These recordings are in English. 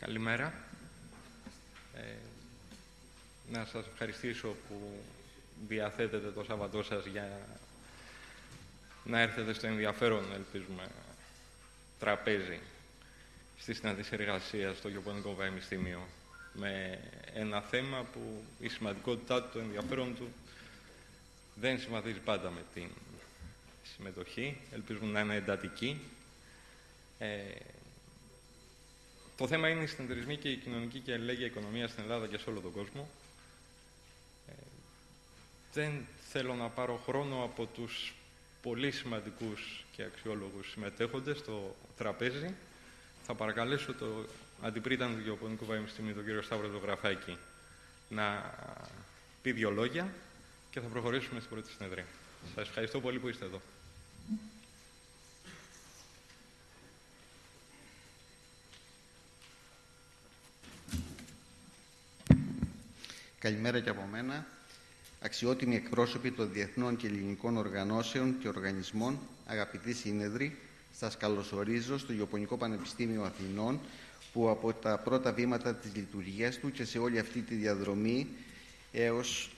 Καλημέρα. Ε, να σας ευχαριστήσω που διαθέτετε το Σάββατό σας για να έρθετε στο ενδιαφέρον, ελπίζουμε, τραπέζι στη συνάντηση εργασίας στο Γεωπονικό Πανεπιστήμιο με ένα θέμα που η σημαντικότητά του, το ενδιαφέρον του δεν συμβαδίζει πάντα με την συμμετοχή. Ελπίζουμε να είναι εντατική. Ε, το θέμα είναι η συνεταιρισμοί και η κοινωνική και αλληλέγγυα οικονομία στην Ελλάδα και σε όλο τον κόσμο. Ε, δεν θέλω να πάρω χρόνο από τους πολύ σημαντικούς και αξιόλογους συμμετέχοντες στο τραπέζι. Θα παρακαλέσω το αντιπρίταν του Γεωπονικού Πανεπιστημίου, τον κύριο Σταύρο Ζωγραφάκη, να πει δύο λόγια και θα προχωρήσουμε στην πρώτη συνεδρία. Σας ευχαριστώ πολύ που είστε εδώ. Καλημέρα και από μένα. Αξιότιμοι εκπρόσωποι των διεθνών και ελληνικών οργανώσεων και οργανισμών, αγαπητοί σύνεδροι, σας καλωσορίζω στο Ιωπωνικό Πανεπιστήμιο Αθηνών, που από τα πρώτα βήματα της λειτουργίας του και σε όλη αυτή τη διαδρομή έως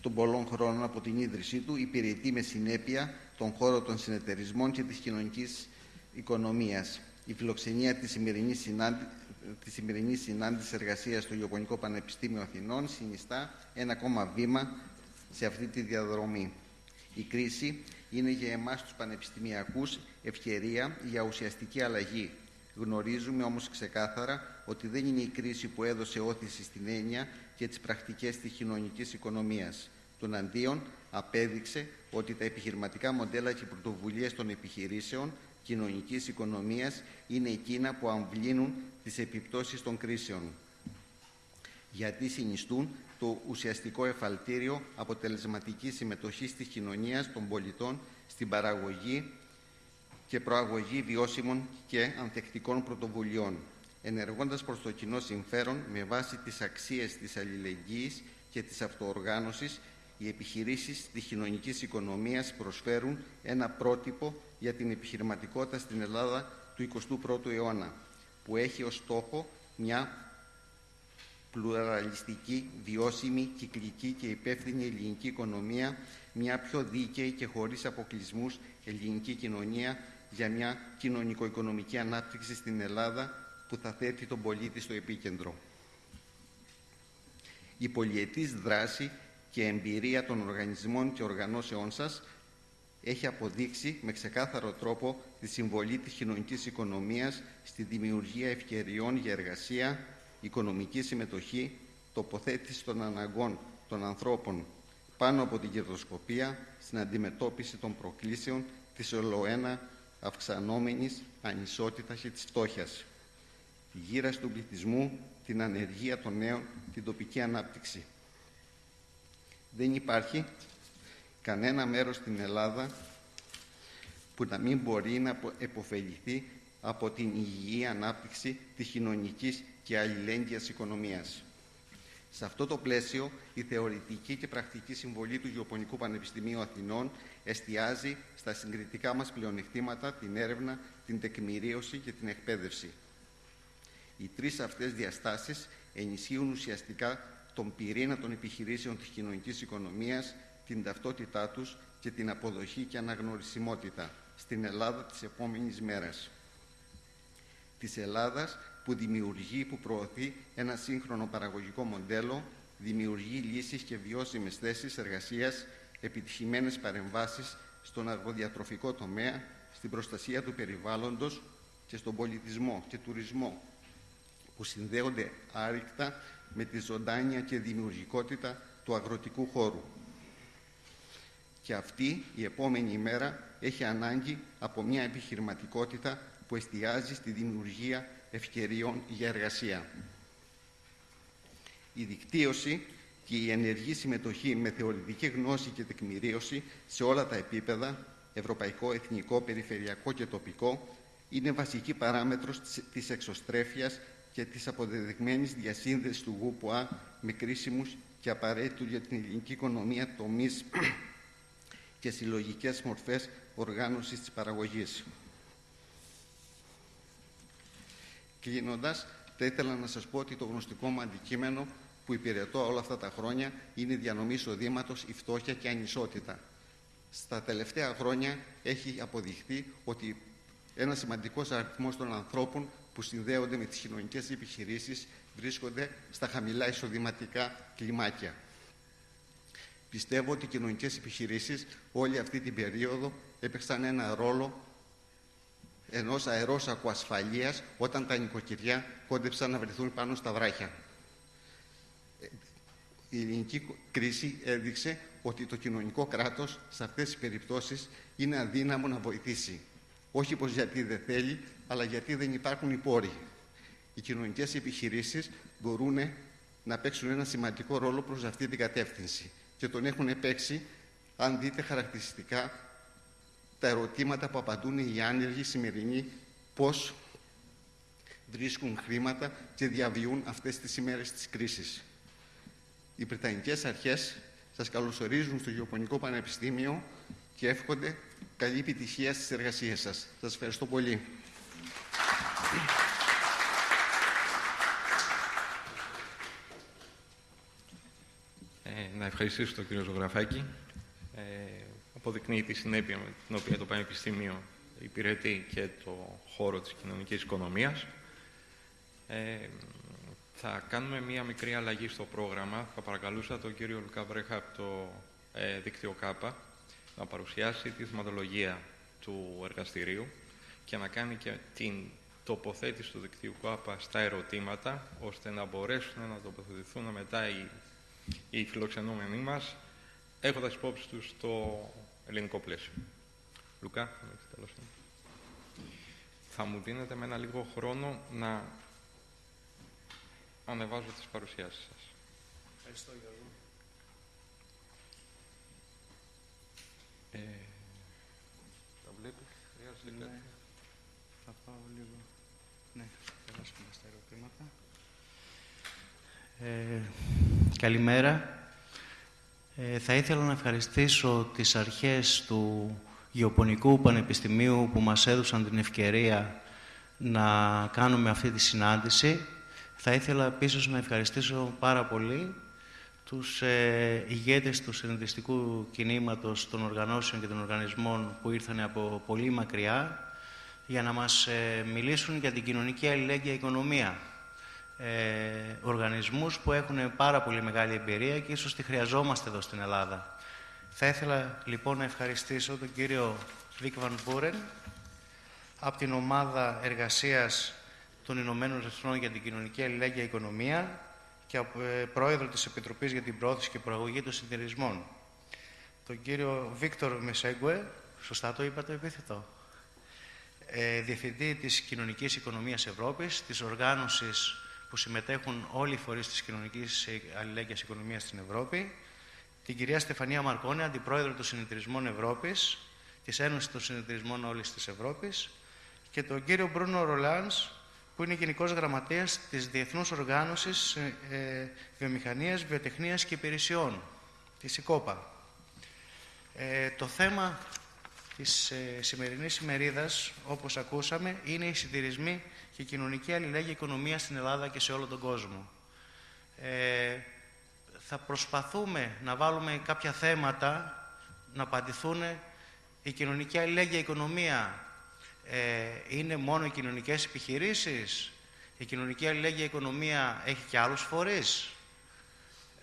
των πολλών χρόνων από την ίδρυσή του υπηρετεί με συνέπεια τον χώρο των συνεταιρισμών και της κοινωνικής οικονομίας. Η φιλοξενία της σημερινής, συνάντη... της σημερινής συνάντησης εργασίας στο Ιωπωνικό Πανεπιστήμιο Αθηνών συνιστά ένα ακόμα βήμα σε αυτή τη διαδρομή. Η κρίση είναι για εμάς τους πανεπιστημιακούς ευκαιρία για ουσιαστική αλλαγή. Γνωρίζουμε όμως ξεκάθαρα ότι δεν είναι η κρίση που έδωσε όθηση στην έννοια και τις πρακτικές της κοινωνικής οικονομίας. Τον αντίον απέδειξε ότι τα επιχειρηματικά μοντέλα και πρωτοβουλίες των επιχειρήσεων κοινωνικής οικονομίας είναι εκείνα που αμβλύνουν τις επιπτώσεις των κρίσεων. Γιατί συνιστούν το ουσιαστικό εφαλτήριο αποτελεσματικής συμμετοχής της κοινωνίας των πολιτών στην παραγωγή και προαγωγή βιώσιμων και ανθεκτικών πρωτοβουλειών, ενεργώντας προς το κοινό συμφέρον με βάση τις αξίες της αλληλεγγύης και της αυτοοργάνωσης, οι επιχειρήσεις της κοινωνικής οικονομίας προσφέρουν ένα πρότυπο για την επιχειρηματικότητα στην Ελλάδα του 21ου αιώνα, που έχει ως στόχο μια πλουραλιστική, βιώσιμη, κυκλική και υπεύθυνη ελληνική οικονομία, μια πιο δίκαιη και χωρίς αποκλεισμούς ελληνική κοινωνία για μια κοινωνικο-οικονομική ανάπτυξη στην Ελλάδα που θα θέτει τον πολίτη στο επίκεντρο. Η πολιετής δράση και εμπειρία των οργανισμών και οργανώσεών σας έχει αποδείξει με ξεκάθαρο τρόπο τη συμβολή της κοινωνικής οικονομίας στη δημιουργία ευκαιριών για εργασία, οικονομική συμμετοχή, τοποθέτηση των αναγκών των ανθρώπων πάνω από την κερδοσκοπία στην αντιμετώπιση των προκλήσεων της ολοένα αυξανόμενης ανισότητας και της φτώχειας, τη γύραση του πληθυσμού, την ανεργία των νέων, την τοπική ανάπτυξη. Δεν υπάρχει κανένα μέρος στην Ελλάδα που να μην μπορεί να επωφεληθεί από την υγιή ανάπτυξη της κοινωνικής και αλληλέγγυας οικονομίας. Σε αυτό το πλαίσιο, η θεωρητική και πρακτική συμβολή του Γεωπονικού Πανεπιστημίου Αθηνών εστιάζει στα συγκριτικά μας πλεονεκτήματα, την έρευνα, την τεκμηρίωση και την εκπαίδευση. Οι τρεις αυτές διαστάσεις ενισχύουν ουσιαστικά τον πυρήνα των επιχειρήσεων της κοινωνικής οικονομίας, την ταυτότητά τους και την αποδοχή και αναγνωρισιμότητα στην Ελλάδα της επόμενης μέρας. Της Ελλάδας που δημιουργεί, που προωθεί ένα σύγχρονο παραγωγικό μοντέλο, δημιουργεί λύσεις και βιώσιμες θέσεις εργασίας, επιτυχημένες παρεμβάσεις στον αργοδιατροφικό τομέα, στην προστασία του περιβάλλοντος και στον πολιτισμό και τουρισμό, που συνδέονται άρρηκτα με τη ζωντάνια και δημιουργικότητα του αγροτικού χώρου. Και αυτή η επόμενη ημέρα έχει ανάγκη από μια επιχειρηματικότητα που εστιάζει στη δημιουργία ευκαιριών για εργασία. Η δικτύωση και η ενεργή συμμετοχή με θεωρητική γνώση και τεκμηρίωση σε όλα τα επίπεδα, ευρωπαϊκό, εθνικό, περιφερειακό και τοπικό, είναι βασική παράμετρος της εξωστρέφειας και της αποδεδειγμένης διασύνδεσης του ΓΟΥΠΟΑ με κρίσιμους και απαραίτητους για την ελληνική οικονομία τομείς και συλλογικές μορφές οργάνωσης της παραγωγής. Κλείνοντας, θα ήθελα να σας πω ότι το γνωστικό μου αντικείμενο που υπηρετώ όλα αυτά τα χρόνια είναι η διανομή εισοδήματος, η φτώχεια και η ανισότητα. Στα τελευταία χρόνια έχει αποδειχθεί ότι ένα σημαντικός αριθμός των ανθρώπων που συνδέονται με τις κοινωνικές επιχειρήσεις βρίσκονται στα χαμηλά εισοδηματικά κλιμάκια. Πιστεύω ότι οι κοινωνικές επιχειρήσεις όλη αυτή την περίοδο έπαιξαν ένα ρόλο ενός αερόσακου ασφαλείας όταν τα νοικοκυριά κόντεψαν να βρεθούν πάνω στα βράχια. Η ελληνική κρίση έδειξε ότι το κοινωνικό κράτος σε αυτές τις περιπτώσεις είναι αδύναμο να βοηθήσει. Όχι πως γιατί δεν θέλει, αλλά γιατί δεν υπάρχουν οι πόροι. Οι κοινωνικές επιχειρήσεις μπορούν να παίξουν ένα σημαντικό ρόλο προς αυτή την κατεύθυνση και τον έχουν παίξει αν δείτε χαρακτηριστικά τα ερωτήματα που απαντούν οι άνεργοι σημερινοί πώς βρίσκουν χρήματα και διαβιούν αυτές τις ημέρες της κρίσης. Οι Βρετανικές αρχές σας καλωσορίζουν στο Γεωπονικό Πανεπιστήμιο και εύχονται καλή επιτυχία στις εργασίες σας. Σας ευχαριστώ πολύ. Ε, να ευχαριστήσω τον κύριο Ζωγραφάκη. Ε, αποδεικνύει τη συνέπεια με την οποία το Πανεπιστήμιο υπηρετεί και το χώρο της κοινωνικής οικονομίας. Ε, θα κάνουμε μία μικρή αλλαγή στο πρόγραμμα. Θα παρακαλούσα τον κύριο Λουκά Βρέχα από το ε, δίκτυο ΚΑΠΑ να παρουσιάσει τη θεματολογία του εργαστηρίου και να κάνει και την τοποθέτηση του δικτύου ΚΑΠΑ στα ερωτήματα, ώστε να μπορέσουν να τοποθετηθούν μετά οι, οι φιλοξενούμενοι μας, έχοντας υπόψη τους το ελληνικό πλαίσιο. Λουκά, τέλος. Θα μου δίνετε με ένα λίγο χρόνο να ανεβάζω τις παρουσιάσεις σας. Ευχαριστώ Γιώργο. Ε, τα βλέπεις, χρειάζεται Ναι. κάτι. Θα πάω λίγο. Ναι, θα περάσουμε στα ερωτήματα. Ε, καλημέρα. Ε, θα ήθελα να ευχαριστήσω τις αρχές του Γεωπονικού Πανεπιστημίου που μας έδωσαν την ευκαιρία να κάνουμε αυτή τη συνάντηση. Θα ήθελα επίσης να ευχαριστήσω πάρα πολύ τους ε, ηγέτες του συνειδητιστικού κινήματος των οργανώσεων και των οργανισμών που ήρθαν από πολύ μακριά για να μας ε, μιλήσουν για την κοινωνική αλληλέγγυα οικονομία. Ε, οργανισμούς που έχουν πάρα πολύ μεγάλη εμπειρία και ίσως τη χρειαζόμαστε εδώ στην Ελλάδα. Θα ήθελα λοιπόν να ευχαριστήσω τον κύριο Βίκ Βαν Μπούρεν από την ομάδα εργασίας των Ηνωμένων Εθνών για την Κοινωνική Αλληλέγγυα Οικονομία και από, ε, πρόεδρο της Επιτροπής για την Πρόθεση και Προαγωγή των Συνεταιρισμών. Τον κύριο Βίκτορ Μεσέγκουε, σωστά το είπα το επίθετο, ε, Διευθυντή της Κοινωνικής Οικονομίας Ευρώπης, της οργάνωσης που συμμετέχουν όλοι οι φορείς της Κοινωνικής Αλληλέγγυας Οικονομίας στην Ευρώπη, την κυρία Στεφανία Μαρκόνη, Αντιπρόεδρο των Συνεταιρισμών Ευρώπης, της Ένωσης των Συνεταιρισμών όλης της Ευρώπης και τον κύριο Μπρούνο Ρολάνς, που είναι Γενικός Γραμματέας της Διεθνούς Οργάνωσης ε, ε, Βιομηχανίας, Βιοτεχνίας και Υπηρεσιών, της ΙΚΟΠΑ. Ε, το θέμα της ε, σημερινής ημερίδας, όπως ακούσαμε, είναι οι συντηρισμοί και η κοινωνική αλληλέγγυα οικονομία στην Ελλάδα και σε όλο τον κόσμο. Ε, θα προσπαθούμε να βάλουμε κάποια θέματα να απαντηθούν η κοινωνική αλληλέγγυα οικονομία ε, είναι μόνο οι κοινωνικές επιχειρήσεις, η κοινωνική αλληλέγγυα οικονομία έχει και άλλους φορείς.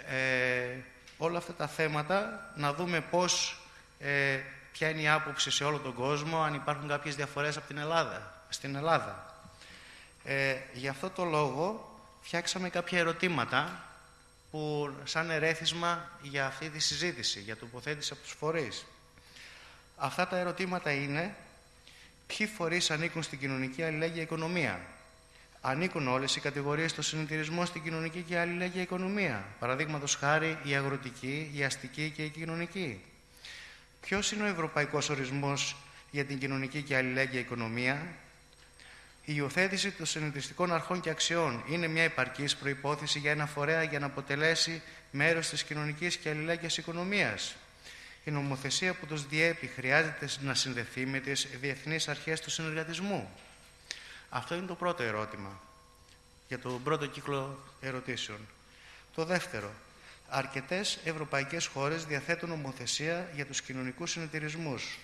Ε, όλα αυτά τα θέματα να δούμε πώς, ε, ποια είναι η άποψη σε όλο τον κόσμο, αν υπάρχουν κάποιες διαφορές από την Ελλάδα, στην Ελλάδα. Ε, γι' αυτό το λόγο φτιάξαμε κάποια ερωτήματα που σαν ερέθισμα για αυτή τη συζήτηση, για τοποθέτηση από τους φορείς. Αυτά τα ερωτήματα είναι ποιοι φορείς ανήκουν στην κοινωνική αλληλέγγυα οικονομία; Ανήκουν όλες οι κατηγορίες στο συνεταιρισμό στην κοινωνική και αλληλέγγυα οικονομία; Παραδείγματος χάρη η αγροτική, η αστική και η κοινωνική. Ποιος είναι ο ευρωπαϊκός ορισμός για την κοινωνική και αλληλέγγυα οικονομία; Η υιοθέτηση των συνεταιριστικών αρχών και αξιών είναι μια επαρκής προϋπόθεση για ένα φορέα για να αποτελέσει μέρος της κοινωνικής και αλληλέγγυας οικονομίας. Η νομοθεσία που τους διέπει χρειάζεται να συνδεθεί με τις διεθνείς αρχές του συνεργατισμού. Αυτό είναι το πρώτο ερώτημα. για τον πρώτο κύκλο ερωτήσεων. Το δεύτερο, αρκετές ευρωπαϊκές χώρες διαθέτουν νομοθεσία για τους κοινωνικούς συνεταιρισμούς.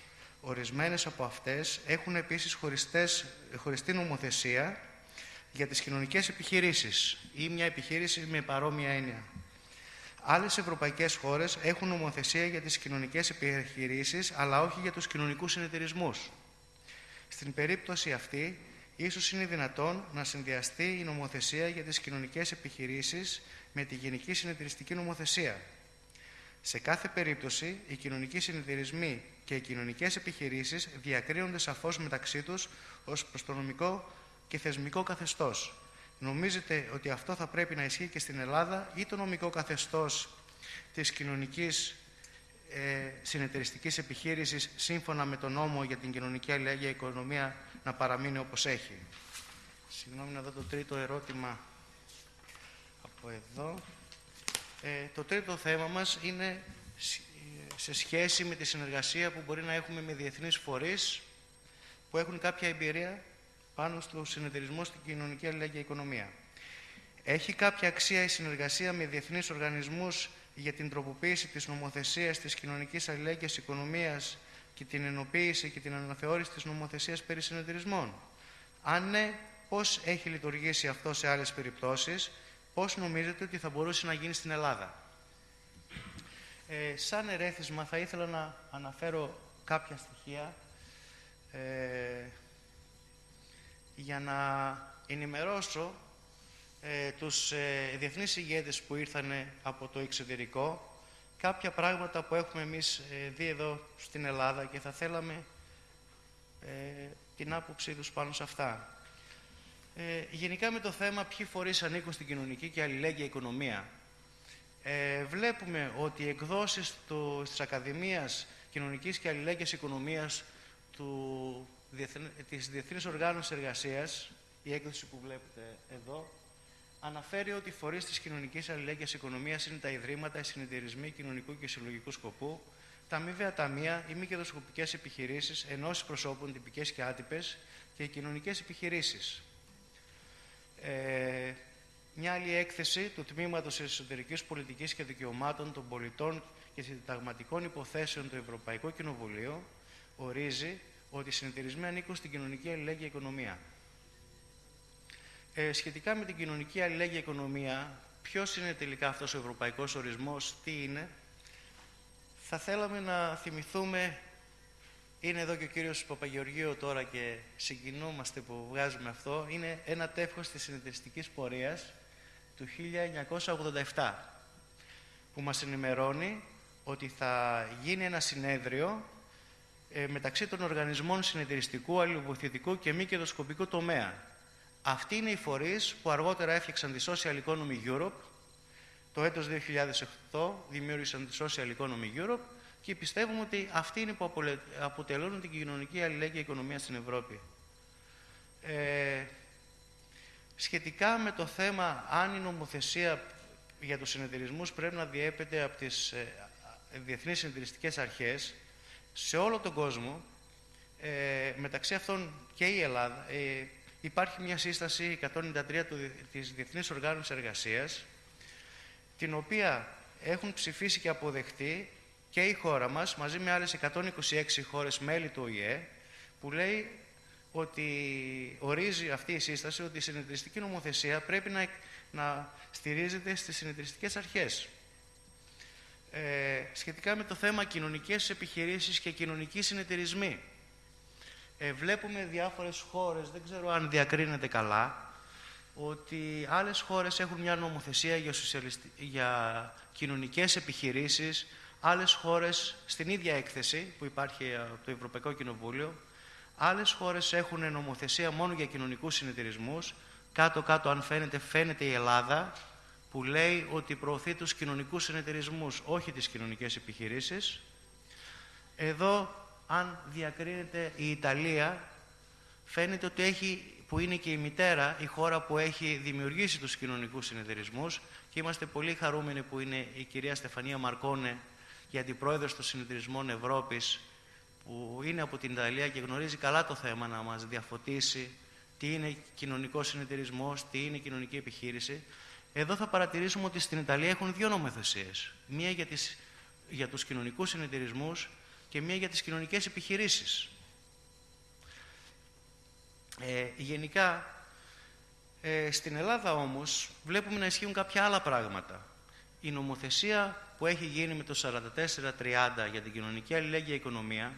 Ορισμένες από αυτές έχουν επίσης χωριστές, χωριστή νομοθεσία για τις κοινωνικές επιχειρήσεις ή μια επιχείρηση με παρόμοια έννοια. Άλλες ευρωπαϊκές χώρες έχουν νομοθεσία για τις κοινωνικές επιχειρήσεις, αλλά όχι για τους κοινωνικούς συνεταιρισμούς. Στην περίπτωση αυτή, ίσως είναι δυνατόν να συνδυαστεί η νομοθεσία για τις κοινωνικές επιχειρήσεις με τη Γενική Συνεταιριστική Νομοθεσία. Σε κάθε περίπτωση, οι κοινωνικοί συνεταιρισμοί και οι κοινωνικές επιχειρήσεις διακρίνονται σαφώς μεταξύ τους ως προς το νομικό και θεσμικό καθεστώς. Νομίζετε ότι αυτό θα πρέπει να ισχύει και στην Ελλάδα ή το νομικό καθεστώς της κοινωνικής ε, συνεταιριστικής επιχείρησης σύμφωνα με τον νόμο για την κοινωνική αλληλέγγυα οικονομία να παραμείνει όπως έχει; Συγγνώμη να δω το τρίτο ερώτημα από εδώ. Ε, το τρίτο θέμα μας είναι σε σχέση με τη συνεργασία που μπορεί να έχουμε με διεθνείς φορείς που έχουν κάποια εμπειρία πάνω στο συνεταιρισμό στην κοινωνική αλληλέγγυα οικονομία. Έχει κάποια αξία η συνεργασία με διεθνείς οργανισμούς για την τροποποίηση της νομοθεσίας της κοινωνικής αλληλέγγυας οικονομίας και την ενοποίηση και την αναθεώρηση της νομοθεσίας περί συνεταιρισμών. Αν ναι, πώς έχει λειτουργήσει αυτό σε άλλες περιπτώσεις, πώς νομίζετε ότι θα μπορούσε να γίνει στην Ελλάδα; Ε, σαν ερέθισμα θα ήθελα να αναφέρω κάποια στοιχεία ε, για να ενημερώσω ε, τους ε, διεθνείς ηγέτες που ήρθαν από το εξωτερικό κάποια πράγματα που έχουμε εμείς ε, δει εδώ στην Ελλάδα και θα θέλαμε ε, την άποψή τους πάνω σε αυτά. Ε, γενικά με το θέμα ποιοι φορείς ανήκουν στην κοινωνική και αλληλέγγυα οικονομία. Ε, βλέπουμε ότι οι εκδόσεις του, της Ακαδημίας Κοινωνικής και Αλληλέγγυας Οικονομίας του, της Διεθνής Οργάνωσης Εργασίας, η έκδοση που βλέπετε εδώ, αναφέρει ότι οι φορείς της κοινωνικής αλληλέγγυας οικονομίας είναι τα ιδρύματα, οι συνεταιρισμοί κοινωνικού και συλλογικού σκοπού, τα αμοιβαία ταμεία, οι μη κερδοσκοπικές επιχειρήσεις, ενώσεις προσώπων τυπικές και άτυπες και οι κοινωνικές επιχειρήσεις. Ε, μια άλλη έκθεση του Τμήματος Εσωτερικής Πολιτικής και Δικαιωμάτων των Πολιτών και Συνταγματικών Υποθέσεων του Ευρωπαϊκού Κοινοβουλίου ορίζει ότι οι συνεταιρισμοί ανήκουν στην κοινωνική αλληλέγγυα οικονομία. Ε, σχετικά με την κοινωνική αλληλέγγυα οικονομία, ποιος είναι τελικά αυτός ο ευρωπαϊκός ορισμός, τι είναι, θα θέλαμε να θυμηθούμε, είναι εδώ και ο κύριος Παπαγεωργίου τώρα και συγκινούμαστε που βγάζουμε αυτό, είναι ένα τεύχος της συνεταιριστικής πορείας του 1987, που μας ενημερώνει ότι θα γίνει ένα συνέδριο ε, μεταξύ των οργανισμών συνεταιριστικού, αλληλοβοηθητικού και μη κερδοσκοπικού τομέα. Αυτοί είναι οι φορείς που αργότερα έφτιαξαν τη Social Economy Europe. Το έτος 2008 δημιούργησαν τη Social Economy Europe και πιστεύουμε ότι αυτοί είναι που αποτελούν την κοινωνική αλληλέγγυα οικονομία στην Ευρώπη. Ε, σχετικά με το θέμα αν η νομοθεσία για τους συνεταιρισμούς πρέπει να διέπεται από τις ε, διεθνείς συνεταιριστικές αρχές, σε όλο τον κόσμο, ε, μεταξύ αυτών και η Ελλάδα, ε, υπάρχει μια σύσταση 193 του, της Διεθνής Οργάνωσης Εργασίας, την οποία έχουν ψηφίσει και αποδεχτεί και η χώρα μας, μαζί με άλλες 126 χώρες μέλη του ΟΗΕ, που λέει ότι ορίζει αυτή η σύσταση ότι η συνεταιριστική νομοθεσία πρέπει να, να στηρίζεται στις συνεταιριστικές αρχές. Ε, σχετικά με το θέμα κοινωνικές επιχειρήσεις και κοινωνικοί συνεταιρισμοί. Ε, βλέπουμε διάφορες χώρες, δεν ξέρω αν διακρίνεται καλά, ότι άλλες χώρες έχουν μια νομοθεσία για, για κοινωνικές επιχειρήσεις, άλλες χώρες στην ίδια έκθεση που υπάρχει από το Ευρωπαϊκό Κοινοβούλιο, άλλες χώρες έχουν νομοθεσία μόνο για κοινωνικούς συνεταιρισμούς, κάτω-κάτω αν φαίνεται, φαίνεται η Ελλάδα, που λέει ότι προωθεί τους κοινωνικούς συνεταιρισμούς, όχι τις κοινωνικές επιχειρήσεις. Εδώ, αν διακρίνεται η Ιταλία, φαίνεται ότι έχει, που είναι και η μητέρα, η χώρα που έχει δημιουργήσει τους κοινωνικούς συνεταιρισμούς και είμαστε πολύ χαρούμενοι που είναι η κυρία Στεφανία Μαρκόνε και αντιπρόεδρος των συνεταιρισμών Ευρώπης που είναι από την Ιταλία και γνωρίζει καλά το θέμα να μας διαφωτίσει τι είναι κοινωνικό συνεταιρισμός, τι είναι κοινωνική επιχείρηση. Εδώ θα παρατηρήσουμε ότι στην Ιταλία έχουν δύο νομοθεσίες. Μία για, τις, για τους κοινωνικούς συνεταιρισμούς και μία για τις κοινωνικές επιχειρήσεις. Ε, γενικά, ε, στην Ελλάδα όμως βλέπουμε να ισχύουν κάποια άλλα πράγματα. Η νομοθεσία που έχει γίνει με το 44-30 για την κοινωνική αλληλέγγυα οικονομία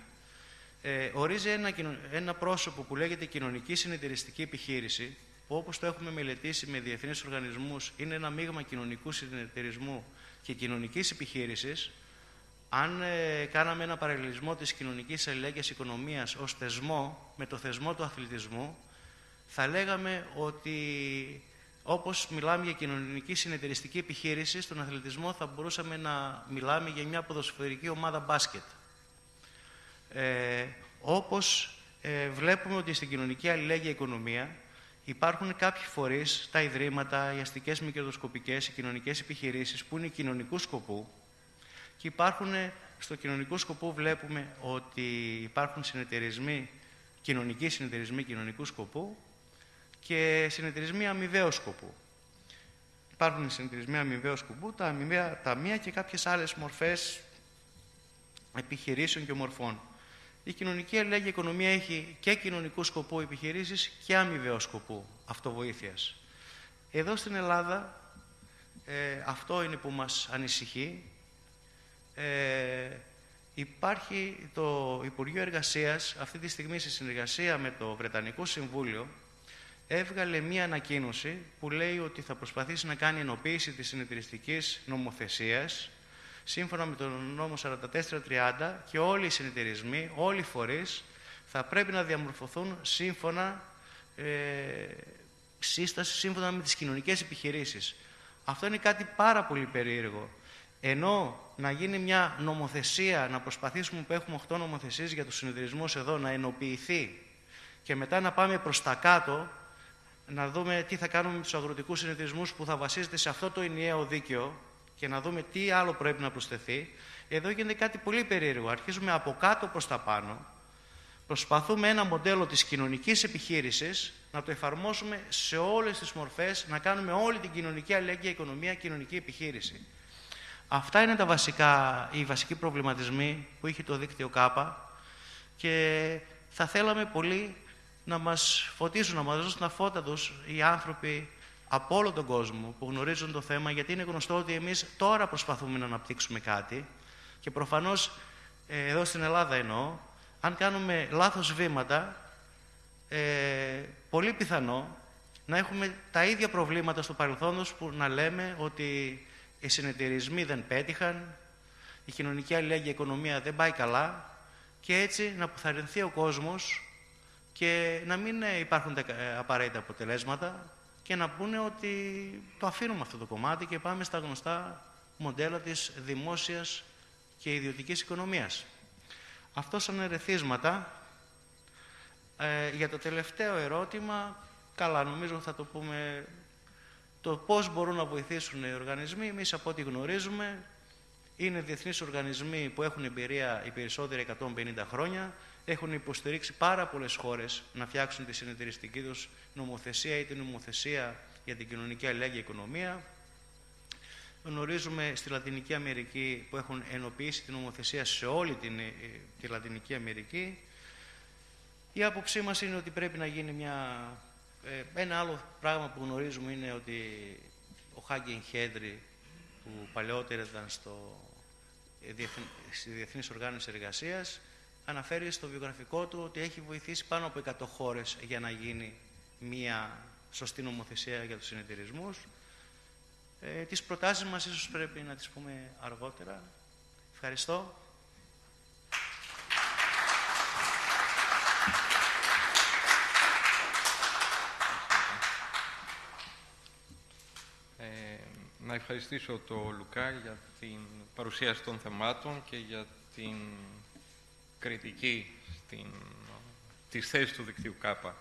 ε, ορίζει ένα, ένα πρόσωπο που λέγεται κοινωνική συνεταιριστική επιχείρηση που όπως το έχουμε μελετήσει με διεθνείς οργανισμούς είναι ένα μείγμα κοινωνικού συνεταιρισμού και κοινωνικής επιχείρησης αν ε, κάναμε ένα παραλληλισμό της κοινωνικής αλληλέγγυας οικονομίας ως θεσμό με το θεσμό του αθλητισμού θα λέγαμε ότι όπως μιλάμε για κοινωνική συνεταιριστική επιχείρηση, στον αθλητισμό θα μπορούσαμε να μιλάμε για μια ποδοσφαιρική ομάδα μπάσκετ. Ε, όπως ε, βλέπουμε ότι στην κοινωνική αλληλέγγυα οικονομία υπάρχουν κάποιοι φορείς, τα ιδρύματα, οι αστικές μη κερδοσκοπικές, οι κοινωνικές επιχειρήσεις που είναι κοινωνικού σκοπού και υπάρχουν στο κοινωνικό σκοπό βλέπουμε ότι υπάρχουν συνεταιρισμοί, κοινωνικοί συνεταιρισμοί κοινωνικού σκοπού και συνεταιρισμοί αμοιβαίου σκοπού. Υπάρχουν συνεταιρισμοί αμοιβαίου σκοπού, τα αμοιβαία ταμεία και κάποιες άλλες μορφές επιχειρήσεων και μορφών. Η κοινωνική αλληλέγγυα οικονομία έχει και κοινωνικού σκοπού επιχειρήσεις και αμοιβαίου σκοπού αυτοβοήθειας. Εδώ στην Ελλάδα ε, αυτό είναι που μας ανησυχεί. Ε, υπάρχει το Υπουργείο Εργασίας αυτή τη στιγμή σε συνεργασία με το Βρετανικό Συμβούλιο έβγαλε μία ανακοίνωση που λέει ότι θα προσπαθήσει να κάνει ενοποίηση της συνεταιριστικής νομοθεσίας σύμφωνα με τον νόμο 4430 και όλοι οι συνεταιρισμοί, όλοι οι φορείς θα πρέπει να διαμορφωθούν σύμφωνα ε, σύσταση σύμφωνα με τις κοινωνικές επιχειρήσεις. Αυτό είναι κάτι πάρα πολύ περίεργο. Ενώ να γίνει μια νομοθεσία, να προσπαθήσουμε που έχουμε 8 νομοθεσίες για τους συνεταιρισμούς εδώ, να ενοποιηθεί και μετά να πάμε προς τα κάτω, να δούμε τι θα κάνουμε με τους αγροτικούς συνεταιρισμούς που θα βασίζεται σε αυτό το ενιαίο δίκαιο και να δούμε τι άλλο πρέπει να προσθεθεί. Εδώ γίνεται κάτι πολύ περίεργο. Αρχίζουμε από κάτω προς τα πάνω. Προσπαθούμε ένα μοντέλο της κοινωνικής επιχείρησης να το εφαρμόσουμε σε όλες τις μορφές, να κάνουμε όλη την κοινωνική αλληλέγγυα οικονομία κοινωνική επιχείρηση. Αυτά είναι τα βασικά, οι βασικοί προβληματισμοί που είχε το δίκτυο ΚΑΠΑ και θα θέλαμε πολύ να μας φωτίσουν, να μας δώσουν τα φώτα τους οι άνθρωποι από όλο τον κόσμο που γνωρίζουν το θέμα, γιατί είναι γνωστό ότι εμείς τώρα προσπαθούμε να αναπτύξουμε κάτι και προφανώς, ε, εδώ στην Ελλάδα εννοώ, αν κάνουμε λάθος βήματα, ε, πολύ πιθανό να έχουμε τα ίδια προβλήματα στο παρελθόν που να λέμε ότι οι συνεταιρισμοί δεν πέτυχαν, η κοινωνική αλληλέγγυα οικονομία δεν πάει καλά και έτσι να αποθαρρυνθεί ο κόσμος και να μην ε, υπάρχουν τα ε, απαραίτητα αποτελέσματα και να πούνε ότι το αφήνουμε αυτό το κομμάτι και πάμε στα γνωστά μοντέλα της δημόσιας και ιδιωτικής οικονομίας. Αυτό σαν ερεθίσματα. Ε, για το τελευταίο ερώτημα, καλά νομίζω θα το πούμε το πώς μπορούν να βοηθήσουν οι οργανισμοί. Εμείς από ό,τι γνωρίζουμε είναι διεθνείς οργανισμοί που έχουν εμπειρία οι περισσότεροι 150 χρόνια έχουν υποστηρίξει πάρα πολλές χώρες να φτιάξουν τη συνεταιριστική τους νομοθεσία ή την νομοθεσία για την κοινωνική αλληλέγγυα οικονομία. Γνωρίζουμε στη Λατινική Αμερική που έχουν ενοποιήσει την νομοθεσία σε όλη την, ε, τη Λατινική Αμερική. Η άποψή μας είναι ότι πρέπει να γίνει μια... Ε, ένα άλλο πράγμα που γνωρίζουμε είναι ότι ο Χάγκεν Χέντρι που παλαιότερα ήταν στο, ε, στη Διεθνής Οργάνωση Εργασίας αναφέρει στο βιογραφικό του ότι έχει βοηθήσει πάνω από 100 χώρες για να γίνει μία σωστή νομοθεσία για τους συνεταιρισμούς. Ε, τις προτάσεις μας ίσως πρέπει να τις πούμε αργότερα. Ευχαριστώ. Ε, να ευχαριστήσω τον Λουκά για την παρουσίαση των θεμάτων και για την κριτική στην, της θέσης του δικτύου ΚΑΠΑ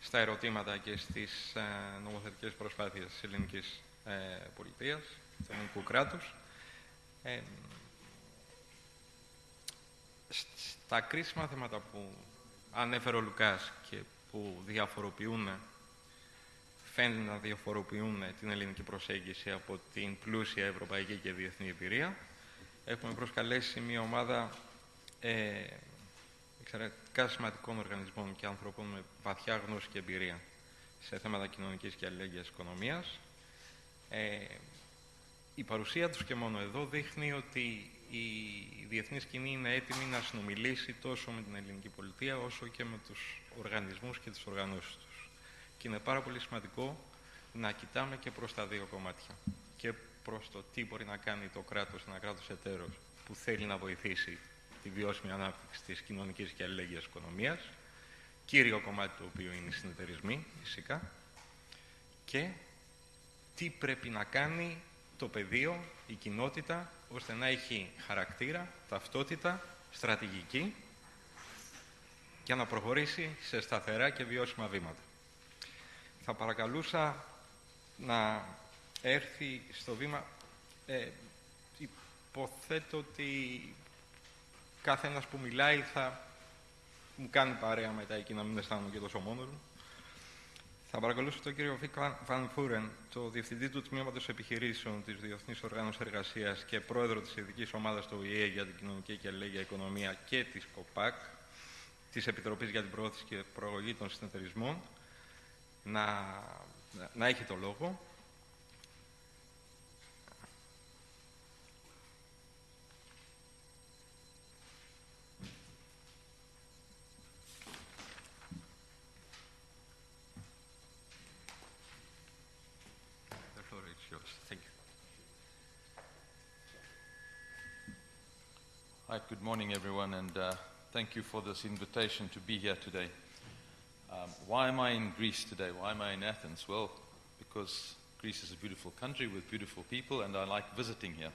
στα ερωτήματα και στις ε, νομοθετικές προσπάθειες της ελληνικής ε, πολιτείας, του ελληνικού κράτους. Ε, στα κρίσιμα θέματα που ανέφερε ο Λουκάς και που διαφοροποιούν, φαίνεται να διαφοροποιούν την ελληνική προσέγγιση από την πλούσια ευρωπαϊκή και διεθνή εμπειρία. Έχουμε προσκαλέσει μια ομάδα ε, εξαιρετικά σημαντικών οργανισμών και ανθρώπων με βαθιά γνώση και εμπειρία σε θέματα κοινωνικής και αλληλέγγυας οικονομίας. Ε, η παρουσία τους και μόνο εδώ δείχνει ότι η διεθνής σκηνή είναι έτοιμη να συνομιλήσει τόσο με την ελληνική πολιτεία όσο και με τους οργανισμούς και τις οργανώσεις τους. Και είναι πάρα πολύ σημαντικό να κοιτάμε και προς τα δύο κομμάτια. Και προς το τι μπορεί να κάνει το κράτος, ένα κράτος εταίρος που θέλει να βοηθήσει τη βιώσιμη ανάπτυξη της κοινωνικής και αλληλέγγυας οικονομίας, κύριο κομμάτι του οποίου είναι οι συνεταιρισμοί, φυσικά, και τι πρέπει να κάνει το πεδίο, η κοινότητα, ώστε να έχει χαρακτήρα, ταυτότητα, στρατηγική και να προχωρήσει σε σταθερά και βιώσιμα βήματα. Θα παρακαλούσα να έρθει στο βήμα... Ε, υποθέτω ότι κάθε ένας που μιλάει θα μου κάνει παρέα μετά εκεί να μην αισθάνομαι και τόσο μόνος μου. Θα παρακολουθήσω τον κύριο Βίκ Βαν Φούρεν, το Διευθυντή του Τμήματος Επιχειρήσεων της Διεθνής Οργάνωσης Εργασίας και Πρόεδρο της Ειδικής Ομάδας του ΟΗΕ για την Κοινωνική και Αλληλέγγυα Οικονομία και της ΚΟΠΑΚ, της Επιτροπής για την Προώθηση και Προογή των Συνεταιρισμών, να, να έχει το λόγο. Hi, good morning, everyone, and uh, thank you for this invitation to be here today. Um, why am I in Greece today? Why am I in Athens? Well, because Greece is a beautiful country with beautiful people, and I like visiting here.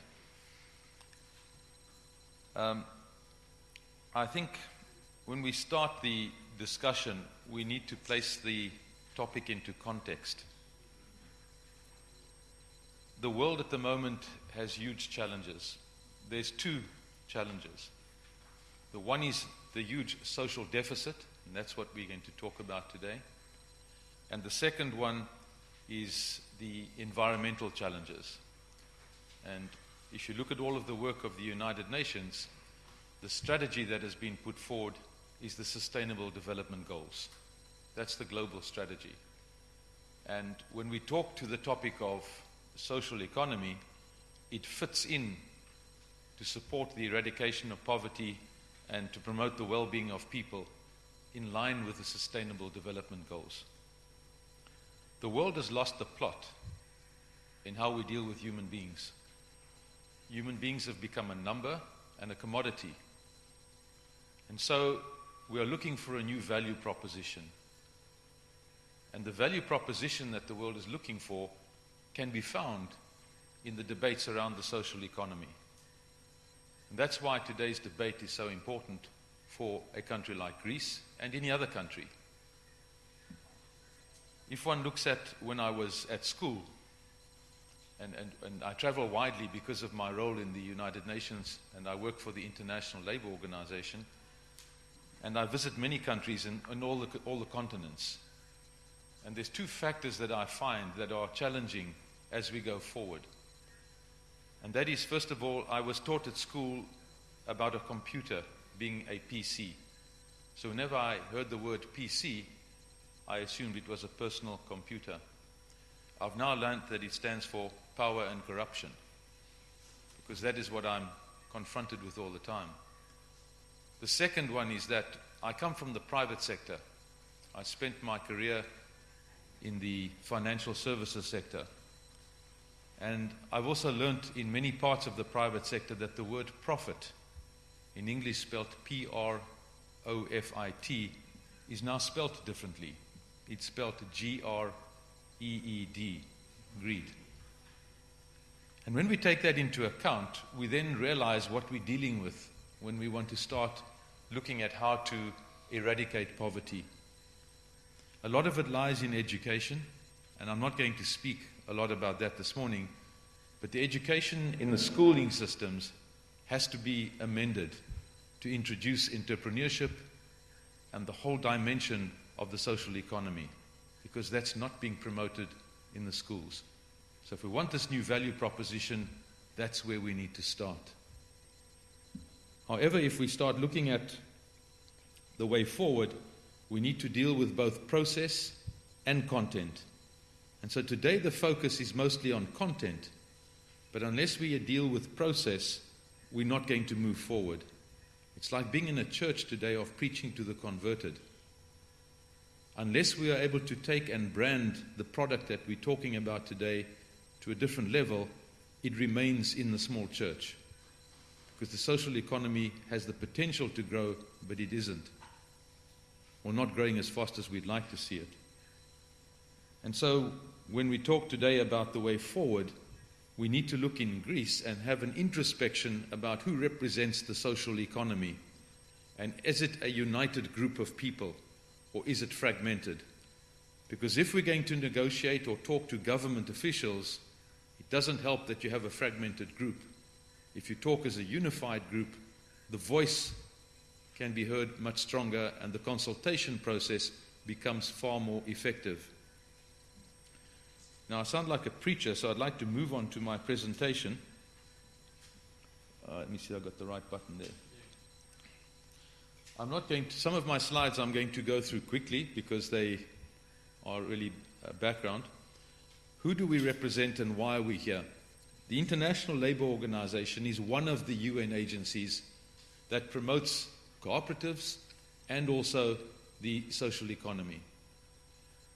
Um, I think when we start the discussion, we need to place the topic into context. The world at the moment has huge challenges. There's two challenges. The one is the huge social deficit, and that's what we're going to talk about today. And the second one is the environmental challenges. And if you look at all of the work of the United Nations, the strategy that has been put forward is the Sustainable Development Goals. That's the global strategy. And when we talk to the topic of social economy, it fits in to support the eradication of poverty and to promote the well being of people in line with the Sustainable Development Goals. The world has lost the plot in how we deal with human beings. Human beings have become a number and a commodity. And so we are looking for a new value proposition. And the value proposition that the world is looking for can be found in the debates around the social economy. And that's why today's debate is so important for a country like Greece and any other country. If one looks at when I was at school, and, and, and I travel widely because of my role in the United Nations, and I work for the International Labour Organization, and I visit many countries in all, the, all the continents. And there's two factors that I find that are challenging as we go forward. And that is, first of all, I was taught at school about a computer being a PC. So whenever I heard the word PC, I assumed it was a personal computer. I've now learned that it stands for power and corruption, because that is what I'm confronted with all the time. The second one is that I come from the private sector. I spent my career in the financial services sector. And I've also learnt in many parts of the private sector that the word profit, in English spelled P R O F I T, is now spelt differently. It's spelled G R E E D, greed. And when we take that into account, we then realize what we're dealing with when we want to start looking at how to eradicate poverty. A lot of it lies in education, and I'm not going to speak a lot about that this morning, but the education in the schooling systems has to be amended to introduce entrepreneurship and the whole dimension of the social economy because that's not being promoted in the schools. So if we want this new value proposition, that's where we need to start. However, if we start looking at the way forward, we need to deal with both process and content. And so today the focus is mostly on content. But unless we deal with process, we're not going to move forward. It's like being in a church today of preaching to the converted. Unless we are able to take and brand the product that we're talking about today to a different level, it remains in the small church. Because the social economy has the potential to grow, but it isn't. Or not growing as fast as we'd like to see it. And so, when we talk today about the way forward, we need to look in Greece and have an introspection about who represents the social economy. And is it a united group of people or is it fragmented? Because if we're going to negotiate or talk to government officials, it doesn't help that you have a fragmented group. If you talk as a unified group, the voice can be heard much stronger and the consultation process becomes far more effective. Now, I sound like a preacher, so I'd like to move on to my presentation. Uh, let me see, I've got the right button there. I'm not going to, some of my slides I'm going to go through quickly because they are really uh, background. Who do we represent and why are we here? The International Labour Organization is one of the UN agencies that promotes cooperatives and also the social economy.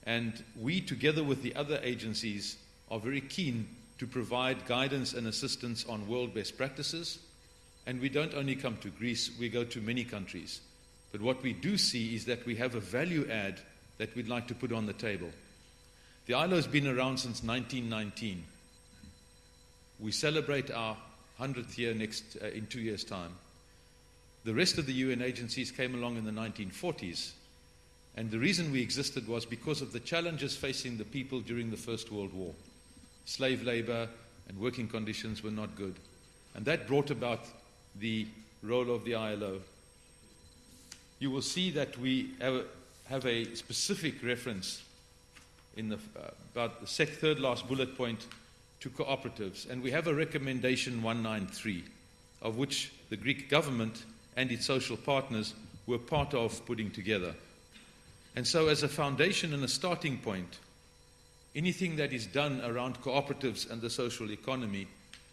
And we, together with the other agencies, are very keen to provide guidance and assistance on world best practices. And we don't only come to Greece, we go to many countries. But what we do see is that we have a value add that we'd like to put on the table. The ILO has been around since 1919. We celebrate our 100th year next, uh, in two years' time. The rest of the UN agencies came along in the 1940s and the reason we existed was because of the challenges facing the people during the First World War. Slave labor and working conditions were not good. And that brought about the role of the ILO. You will see that we have a, specific reference in the, uh, about the third last bullet point to cooperatives. And we have a recommendation 193, of which the Greek government and its social partners were part of putting together. And so, as a foundation and a starting point, anything that is done around cooperatives and the social economy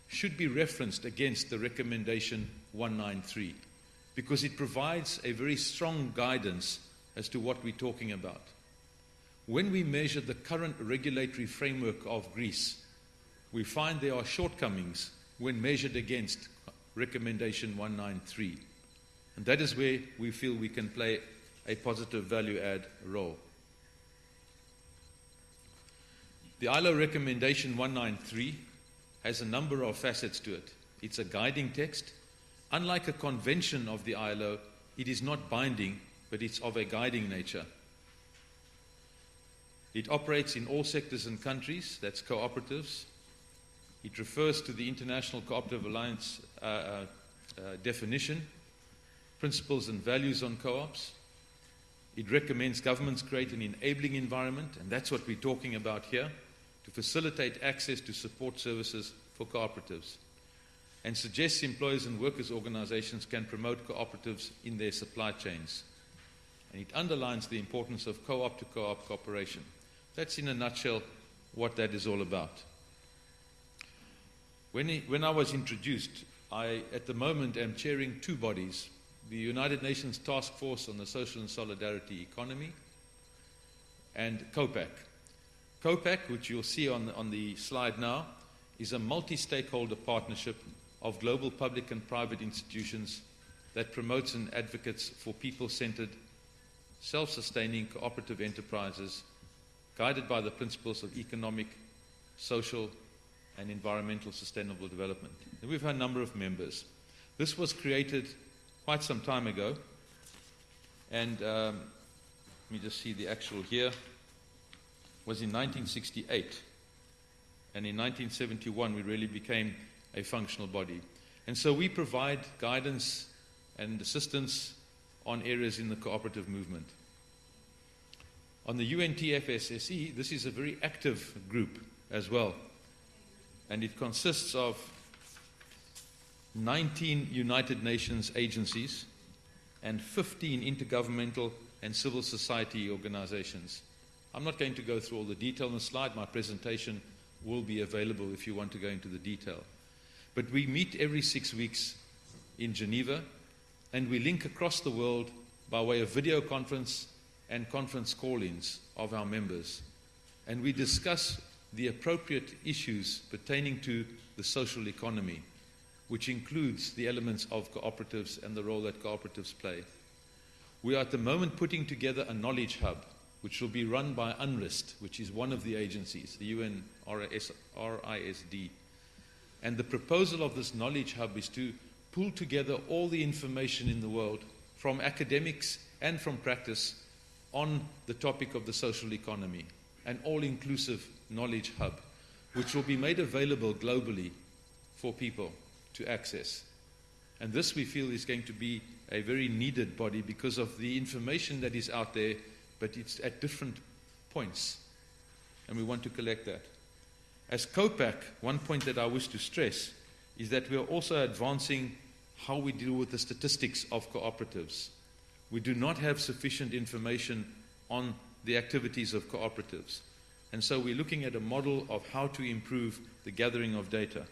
should be referenced against the recommendation 193 because it provides a very strong guidance as to what we're talking about. When we measure the current regulatory framework of Greece, we find there are shortcomings when measured against recommendation 193. And that is where we feel we can play a positive value add role. The ILO recommendation 193 has a number of facets to it. It's a guiding text. Unlike a convention of the ILO, it is not binding, but it's of a guiding nature. It operates in all sectors and countries, that's cooperatives. It refers to the International Cooperative Alliance uh, uh, uh, definition, principles and values on co ops. It recommends governments create an enabling environment, and that's what we're talking about here, to facilitate access to support services for cooperatives, and suggests employers and workers' organizations can promote cooperatives in their supply chains. And it underlines the importance of co op to co op cooperation. That's in a nutshell what that is all about. When, he, when I was introduced, I at the moment am chairing two bodies the United Nations Task Force on the Social and Solidarity Economy, and COPAC. COPAC, which you'll see on, on the slide now, is a multi stakeholder partnership of global public and private institutions that promotes and advocates for people centered, self sustaining cooperative enterprises guided by the principles of economic, social, and environmental sustainable development. And we've had a number of members. This was created quite some time ago. And um, let me just see the actual here. Was in 1968. And in 1971, we really became a functional body. And so we provide guidance and assistance on areas in the cooperative movement. On the UNTFSSE, this is a very active group as well. And it consists of 19 United Nations agencies and 15 intergovernmental and civil society organizations. I'm not going to go through all the detail on the slide. My presentation will be available if you want to go into the detail. But we meet every six weeks in Geneva and we link across the world by way of video conference and conference call ins of our members. And we discuss the appropriate issues pertaining to the social economy, which includes the elements of cooperatives and the role that cooperatives play. We are at the moment putting together a knowledge hub, which will be run by UNRISD, which is one of the agencies, the UN RISD. And the proposal of this knowledge hub is to pull together all the information in the world from academics and from practice on the topic of the social economy, an all inclusive knowledge hub, which will be made available globally for people to access. And this we feel is going to be a very needed body because of the information that is out there, but it's at different points. And we want to collect that. As COPAC, one point that I wish to stress is that we are also advancing how we deal with the statistics of cooperatives. We do not have sufficient information on the activities of cooperatives. And so we're looking at a model of how to improve the gathering of data.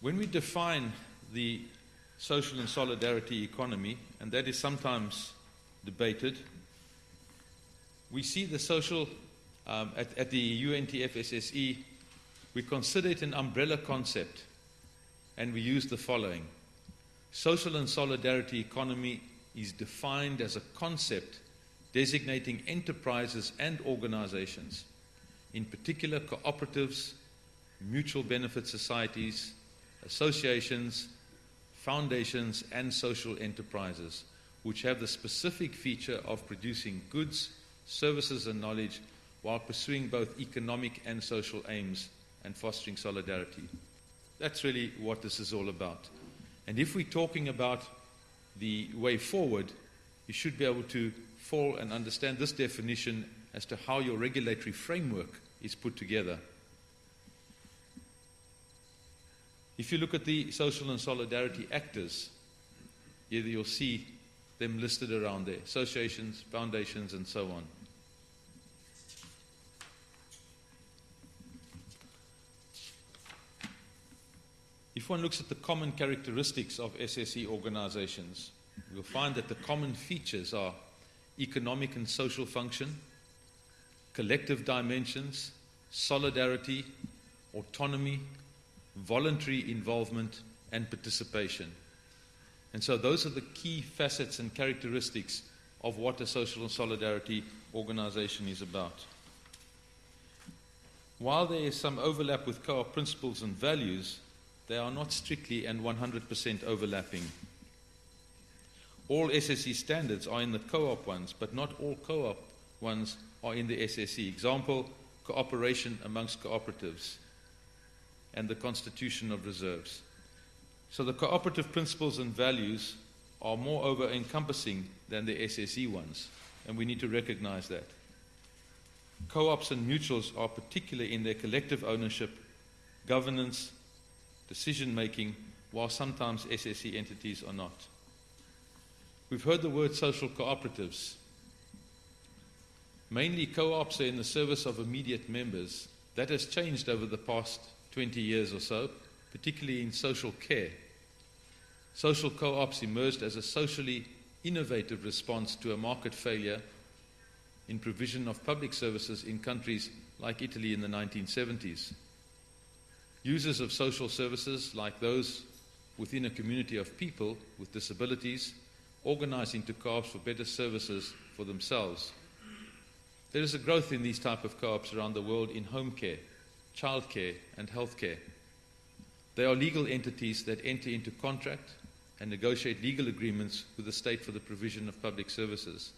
When we define the social and solidarity economy, and that is sometimes debated, we see the social, um, at, at the UNTFSSE, we consider it an umbrella concept, and we use the following. Social and solidarity economy is defined as a concept designating enterprises and organizations, in particular cooperatives, mutual benefit societies, associations, foundations, and social enterprises, which have the specific feature of producing goods, services, and knowledge while pursuing both economic and social aims and fostering solidarity. That's really what this is all about. And if we're talking about the way forward, you should be able to fall and understand this definition as to how your regulatory framework is put together. If you look at the social and solidarity actors, you'll see them listed around there associations, foundations, and so on. If one looks at the common characteristics of SSE organizations, you'll find that the common features are economic and social function, collective dimensions, solidarity, autonomy, voluntary involvement, and participation. And so those are the key facets and characteristics of what a social and solidarity organization is about. While there is some overlap with co op principles and values, they are not strictly and 100% overlapping. All SSE standards are in the co op ones, but not all co op ones are in the SSE. Example cooperation amongst cooperatives and the constitution of reserves. So the cooperative principles and values are moreover encompassing than the SSE ones, and we need to recognize that. Co ops and mutuals are particular in their collective ownership, governance, decision making, while sometimes SSE entities are not. We've heard the word social cooperatives. Mainly co ops are in the service of immediate members. That has changed over the past 20 years or so, particularly in social care. Social co ops emerged as a socially innovative response to a market failure in provision of public services in countries like Italy in the 1970s. Users of social services, like those within a community of people with disabilities, organize into co-ops for better services for themselves. There is a growth in these type of co-ops around the world in home care, childcare, and healthcare. They are legal entities that enter into contract and negotiate legal agreements with the state for the provision of public services.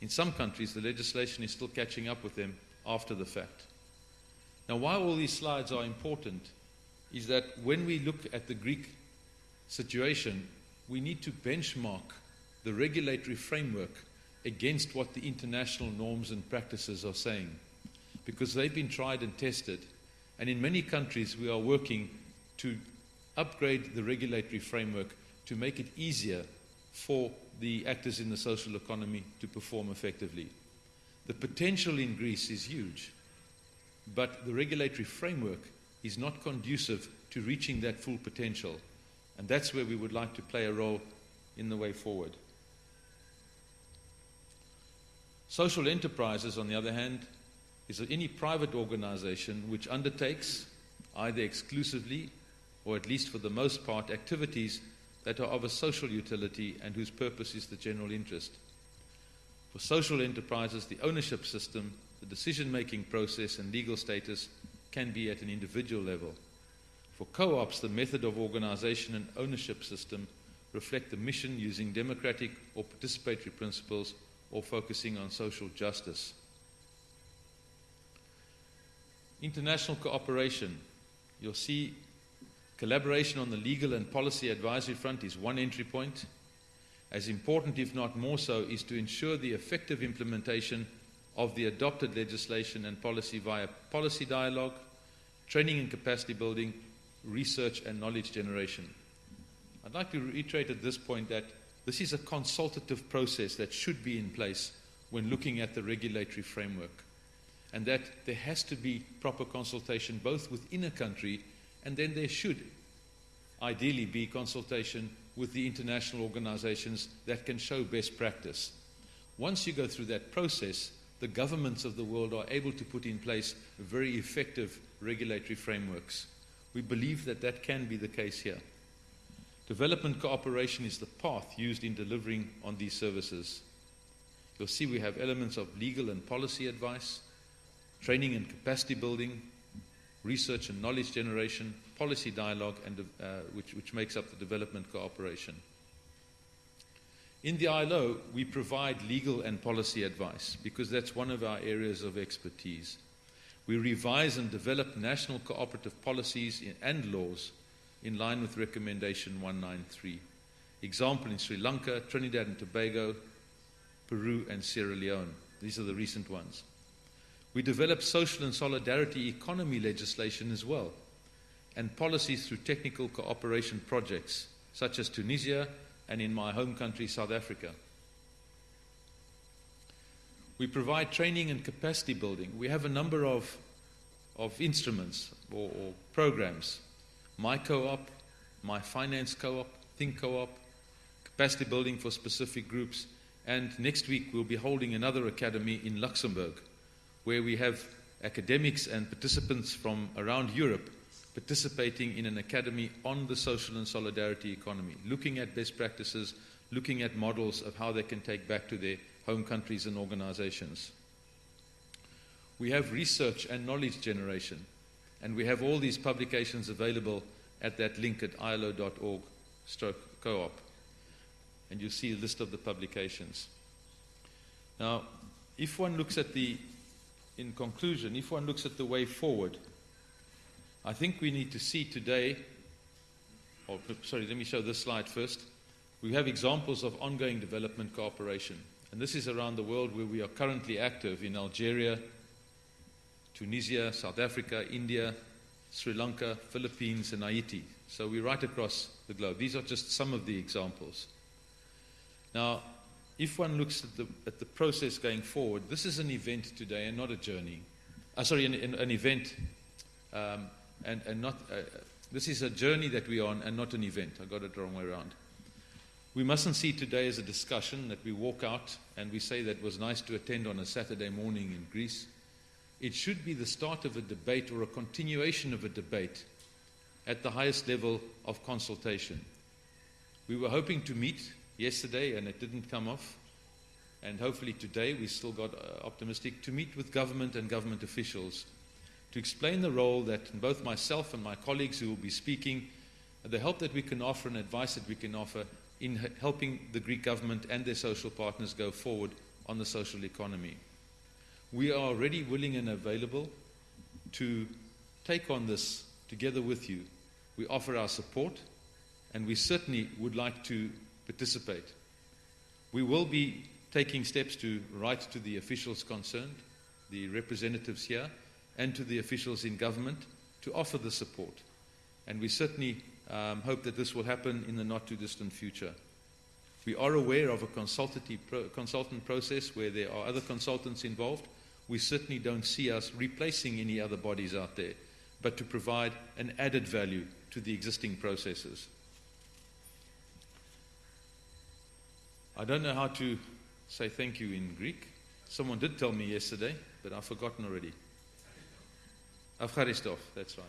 In some countries, the legislation is still catching up with them after the fact. Now, why all these slides are important is that when we look at the Greek situation, we need to benchmark the regulatory framework against what the international norms and practices are saying because they've been tried and tested. And in many countries, we are working to upgrade the regulatory framework to make it easier for the actors in the social economy to perform effectively. The potential in Greece is huge, but the regulatory framework is not conducive to reaching that full potential. And that's where we would like to play a role in the way forward. Social enterprises, on the other hand, is any private organization which undertakes, either exclusively or at least for the most part, activities that are of a social utility and whose purpose is the general interest. For social enterprises, the ownership system, the decision making process, and legal status can be at an individual level. For co ops, the method of organization and ownership system reflect the mission using democratic or participatory principles or focusing on social justice. International cooperation. You'll see collaboration on the legal and policy advisory front is one entry point. As important, if not more so, is to ensure the effective implementation of the adopted legislation and policy via policy dialogue, training and capacity building, research and knowledge generation. I'd like to reiterate at this point that this is a consultative process that should be in place when looking at the regulatory framework, and that there has to be proper consultation both within a country and then there should ideally be consultation with the international organizations that can show best practice. Once you go through that process, the governments of the world are able to put in place very effective regulatory frameworks. We believe that that can be the case here. Development cooperation is the path used in delivering on these services. You'll see we have elements of legal and policy advice, training and capacity building, research and knowledge generation, policy dialogue, and, uh, which, which makes up the development cooperation. In the ILO, we provide legal and policy advice because that's one of our areas of expertise. We revise and develop national cooperative policies and laws in line with Recommendation 193. Example in Sri Lanka, Trinidad and Tobago, Peru, and Sierra Leone. These are the recent ones. We develop social and solidarity economy legislation as well, and policies through technical cooperation projects, such as Tunisia and in my home country, South Africa. We provide training and capacity building. We have a number of, of instruments or, or programs my co op, my finance co op, think co op, capacity building for specific groups. And next week we'll be holding another academy in Luxembourg where we have academics and participants from around Europe participating in an academy on the social and solidarity economy, looking at best practices, looking at models of how they can take back to their home countries and organizations. We have research and knowledge generation. And we have all these publications available at that link at ilo.org stroke co-op. And you see a list of the publications. Now, if one looks at the, in conclusion, if one looks at the way forward, I think we need to see today, or sorry, let me show this slide first. We have examples of ongoing development cooperation. And this is around the world where we are currently active in Algeria, Tunisia, South Africa, India, Sri Lanka, Philippines, and Haiti. So we're right across the globe. These are just some of the examples. Now, if one looks at the, at the process going forward, this is an event today and not a journey. Uh, sorry, an, an, event um, and, and not. Uh, this is a journey that we're on and not an event. I got it the wrong way around. We mustn't see today as a discussion that we walk out and we say that was nice to attend on a Saturday morning in Greece. It should be the start of a debate or a continuation of a debate at the highest level of consultation. We were hoping to meet yesterday and it didn't come off. And hopefully today we still got uh, optimistic to meet with government and government officials to explain the role that both myself and my colleagues who will be speaking, the help that we can offer and advice that we can offer in helping the Greek government and their social partners go forward on the social economy. We are already willing and available to take on this together with you. We offer our support and we certainly would like to participate. We will be taking steps to write to the officials concerned, the representatives here, and to the officials in government to offer the support. And we certainly um, hope that this will happen in the not too distant future. We are aware of a pro- consultant process where there are other consultants involved. We certainly don't see us replacing any other bodies out there, but to provide an added value to the existing processes. I don't know how to say thank you in Greek. Someone did tell me yesterday, but I've forgotten already. Afgharistov, that's right.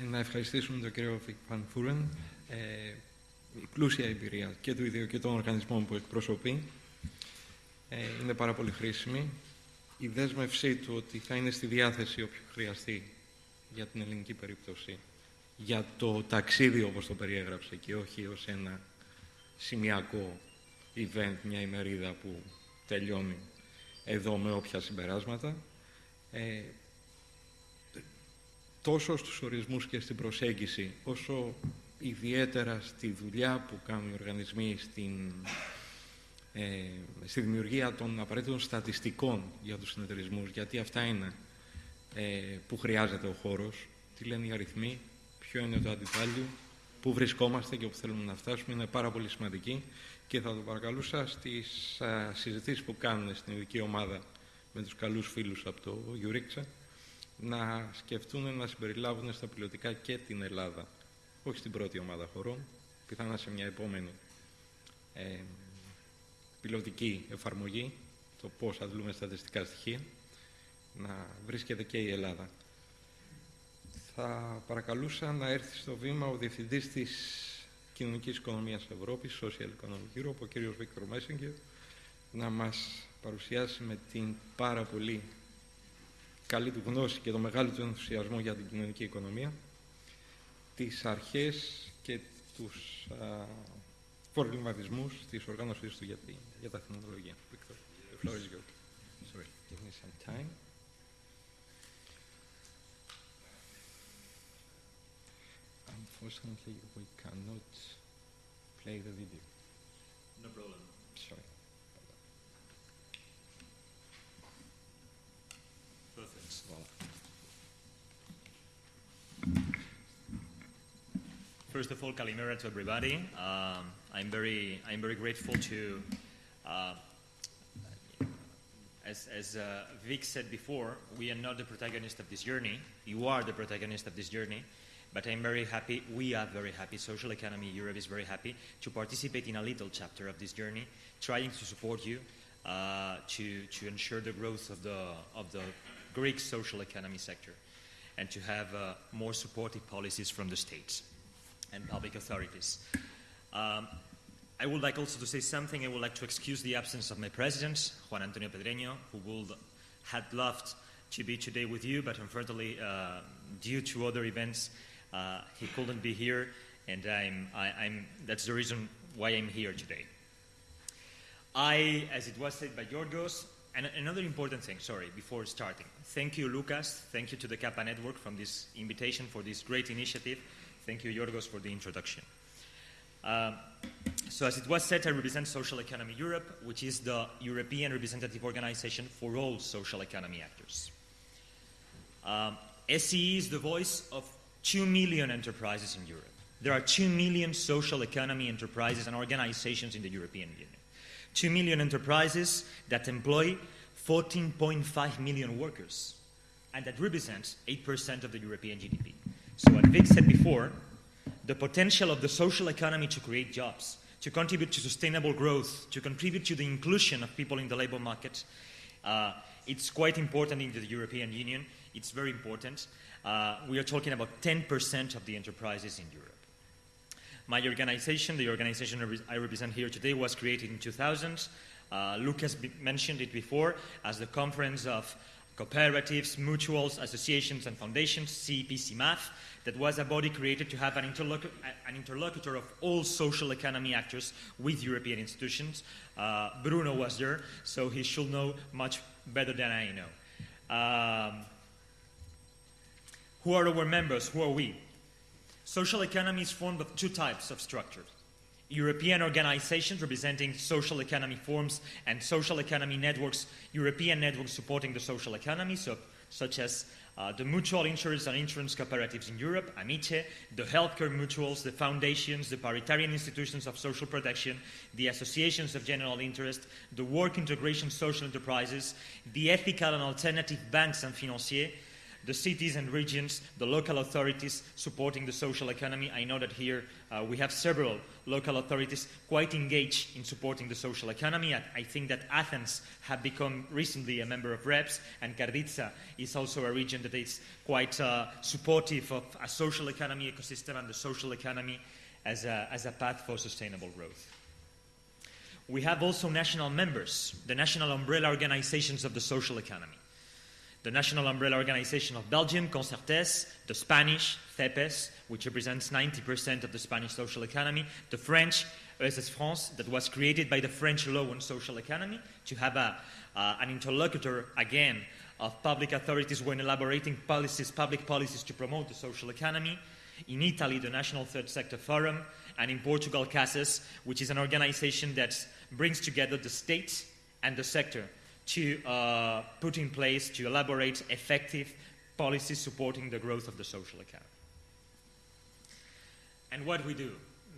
Ε, Να ευχαριστήσουμε τον κύριο Βικ Φούρεν. Ε, η πλούσια εμπειρία και του ίδιου και των οργανισμών που εκπροσωπεί ε, Είναι πάρα πολύ χρήσιμη. Η δέσμευσή του ότι θα είναι στη διάθεση όποιος χρειαστεί για την ελληνική περίπτωση, για το ταξίδι όπως το περιέγραψε και όχι ως ένα σημειακό event, μια ημερίδα που τελειώνει εδώ με όποια συμπεράσματα. Ε, τόσο στους ορισμούς και στην προσέγγιση, όσο ιδιαίτερα στη δουλειά που κάνουν οι οργανισμοί στην, ε, στη δημιουργία των απαραίτητων στατιστικών για τους συνεταιρισμούς, γιατί αυτά είναι ε, που χρειάζεται ο χώρος, τι λένε οι αριθμοί, ποιο είναι το αντιτάλιο, πού βρισκόμαστε και όπου θέλουμε να φτάσουμε, είναι πάρα πολύ σημαντική και θα το παρακαλούσα στις α, συζητήσεις που κάνουν στην ειδική ομάδα με τους καλούς φίλους από το Γιουρίξα, να σκεφτούν να συμπεριλάβουν στα πιλωτικά και την Ελλάδα. Όχι στην πρώτη ομάδα χωρών, πιθανά σε μια επόμενη ε, πιλωτική εφαρμογή, το πώς αντλούμε στατιστικά στοιχεία, να βρίσκεται και η Ελλάδα. Θα παρακαλούσα να έρθει στο βήμα ο Διευθυντής της Κοινωνικής Οικονομίας Ευρώπης, Social Economic Europe, ο κ. Βίκτορ Μέσιγκερ, να μας παρουσιάσει με την πάρα πολύ καλή του γνώση και το μεγάλο του ενθουσιασμό για την κοινωνική οικονομία, τις αρχές και τους α, προβληματισμούς της οργάνωσής του για, Yeah, again. The floor is good. Sorry, give me some time. Unfortunately, we cannot play the video. No problem. Sorry. Perfect. Well. First of all, Kalimera to everybody. Um, I'm very, I'm very grateful to as, as uh, Vic said before, we are not the protagonist of this journey. You are the protagonist of this journey. But I'm very happy, we are very happy, Social Economy Europe is very happy to participate in a little chapter of this journey, trying to support you uh, to, to ensure the growth of the, of the Greek social economy sector and to have uh, more supportive policies from the states and public authorities. Um, I would like also to say something. I would like to excuse the absence of my president, Juan Antonio Pedreño, who would had loved to be today with you, but unfortunately, uh, due to other events, uh, he couldn't be here, and I'm, I, I'm, that's the reason why I'm here today. I, as it was said by Yorgos, and another important thing, sorry, before starting. Thank you, Lucas. Thank you to the Kappa Network for this invitation, for this great initiative. Thank you, Yorgos, for the introduction. Um, so, as it was said, I represent Social Economy Europe, which is the European representative organization for all social economy actors. Um, SCE is the voice of 2 million enterprises in Europe. There are 2 million social economy enterprises and organizations in the European Union. 2 million enterprises that employ 14.5 million workers and that represents 8% of the European GDP. So, as Vic said before, the potential of the social economy to create jobs, to contribute to sustainable growth, to contribute to the inclusion of people in the labor market, uh, it's quite important in the European Union. It's very important. Uh, we are talking about 10% of the enterprises in Europe. My organization, the organization I represent here today, was created in 2000. Uh, Lucas mentioned it before as the Conference of cooperatives, mutuals, associations, and foundations, CEP-CMAF, that was a body created to have an, an interlocutor of all social economy actors with European institutions. Uh, Bruno was there, so he should know much better than I know. Um, who are our members? Who are we? Social economy is formed of two types of structures. European organizations representing social economy forms and social economy networks, European networks supporting the social economy, so, such as uh, the mutual insurance and insurance cooperatives in Europe, Amice, the healthcare mutuals, the foundations, the paritarian institutions of social protection, the associations of general interest, the work integration social enterprises, the ethical and alternative banks and financiers, the cities and regions, the local authorities supporting the social economy. I know that here uh, we have several local authorities quite engaged in supporting the social economy. I, I, think that Athens have become recently a member of REVES, and Karditsa is also a region that is quite uh, supportive of a social economy ecosystem and the social economy as a, as a path for sustainable growth. We have also national members, the national umbrella organizations of the social economy the national umbrella organization of Belgium, Concertes, the Spanish, CEPES, which represents 90% of the Spanish social economy, the French, ESS France, that was created by the French law on social economy to have a, uh, an interlocutor, again, of public authorities when elaborating policies, public policies to promote the social economy. In Italy, the National Third Sector Forum, and in Portugal, CASES, which is an organization that brings together the state and the sector to uh, put in place to elaborate effective policies supporting the growth of the social economy. And what we do?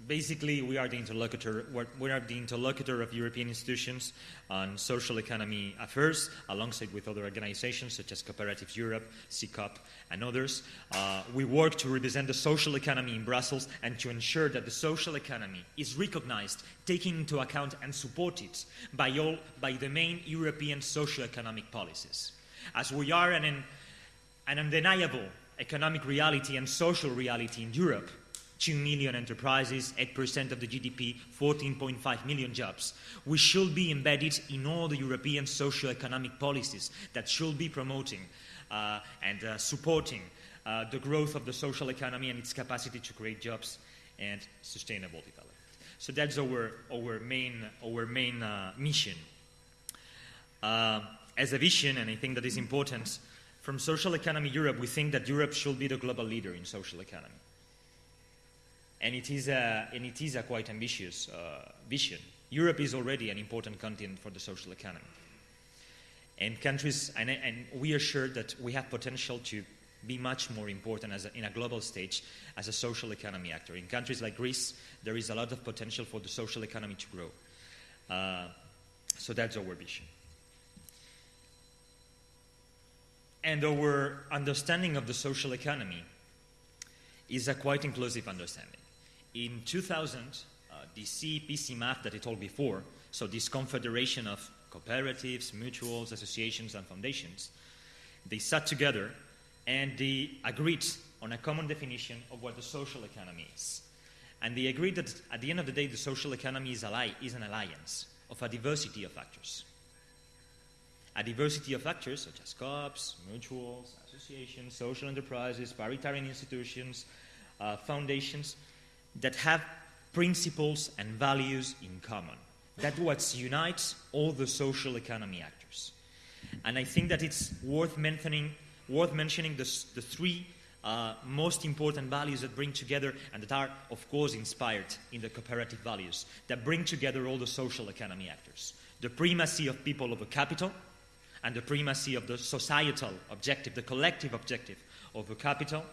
Basically, we are the interlocutor. We are the interlocutor of European institutions on social economy affairs, alongside with other organizations such as Cooperatives Europe, CECOP, and others. Uh, we work to represent the social economy in Brussels and to ensure that the social economy is recognized, taken into account, and supported by all by the main European socio-economic policies. As we are an, an undeniable economic reality and social reality in Europe, 2 million enterprises, 8% of the GDP, 14.5 million jobs. We should be embedded in all the European socio-economic policies that should be promoting uh, and uh, supporting uh, the growth of the social economy and its capacity to create jobs and sustainable development. So that's our, our main, our main uh, mission. Uh, as a vision, and I think that is important, from Social Economy Europe, we think that Europe should be the global leader in social economy and it is a, and it is a quite ambitious uh, vision. Europe is already an important continent for the social economy. And countries, and, and we are sure that we have potential to be much more important a, in a global stage as a social economy actor. In countries like Greece, there is a lot of potential for the social economy to grow. Uh, so that's our vision. And our understanding of the social economy is a quite inclusive understanding. In 2000, uh, the CEP-CMAF that I told before, so this confederation of cooperatives, mutuals, associations, and foundations, they sat together and they agreed on a common definition of what the social economy is. And they agreed that at the end of the day, the social economy is, is an alliance of a diversity of actors. A diversity of actors such as co-ops, mutuals, associations, social enterprises, paritarian institutions, uh, foundations, that have principles and values in common. That's what unites all the social economy actors. And I think that it's worth mentioning, worth mentioning the, the three uh, most important values that bring together and that are, of course, inspired in the cooperative values that bring together all the social economy actors the primacy of people over capital, and the primacy of the societal objective, the collective objective over capital,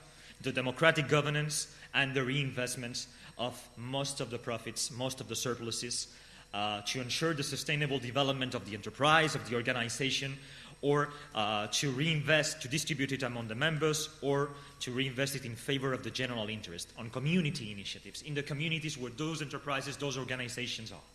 the democratic governance, and the reinvestment of most of the profits, most of the surpluses, uh, to ensure the sustainable development of the enterprise, of the organization, or uh, to reinvest, to distribute it among the members, or to reinvest it in favor of the general interest on community initiatives in the communities where those enterprises, those organizations are.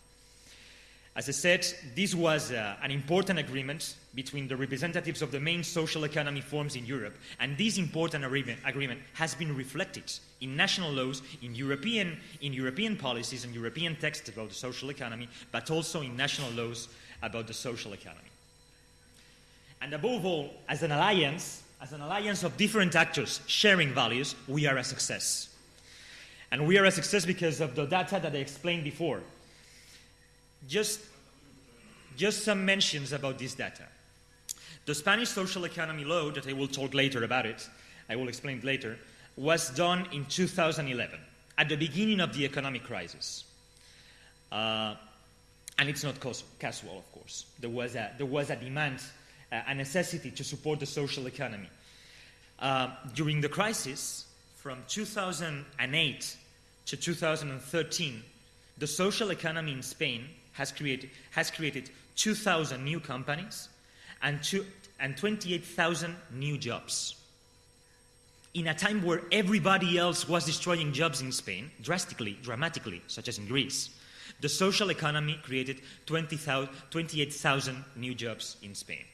As I said, this was uh, an important agreement between the representatives of the main social economy forms in Europe, and this important agreement has been reflected in national laws, in European, in European policies and European texts about the social economy, but also in national laws about the social economy. And above all, as an alliance, as an alliance of different actors sharing values, we are a success. And we are a success because of the data that I explained before. Just, just some mentions about this data. The Spanish social economy law, that I will talk later about it, I will explain later, was done in 2011, at the beginning of the economic crisis. Uh, and it's not casual, of course. There was a, there was a demand, a necessity to support the social economy. Uh, during the crisis, from 2008 to 2013, the social economy in Spain has created, has created 2,000 new companies and, and 28,000 new jobs. In a time where everybody else was destroying jobs in Spain, drastically, dramatically, such as in Greece, the social economy created 28,000 new jobs in Spain.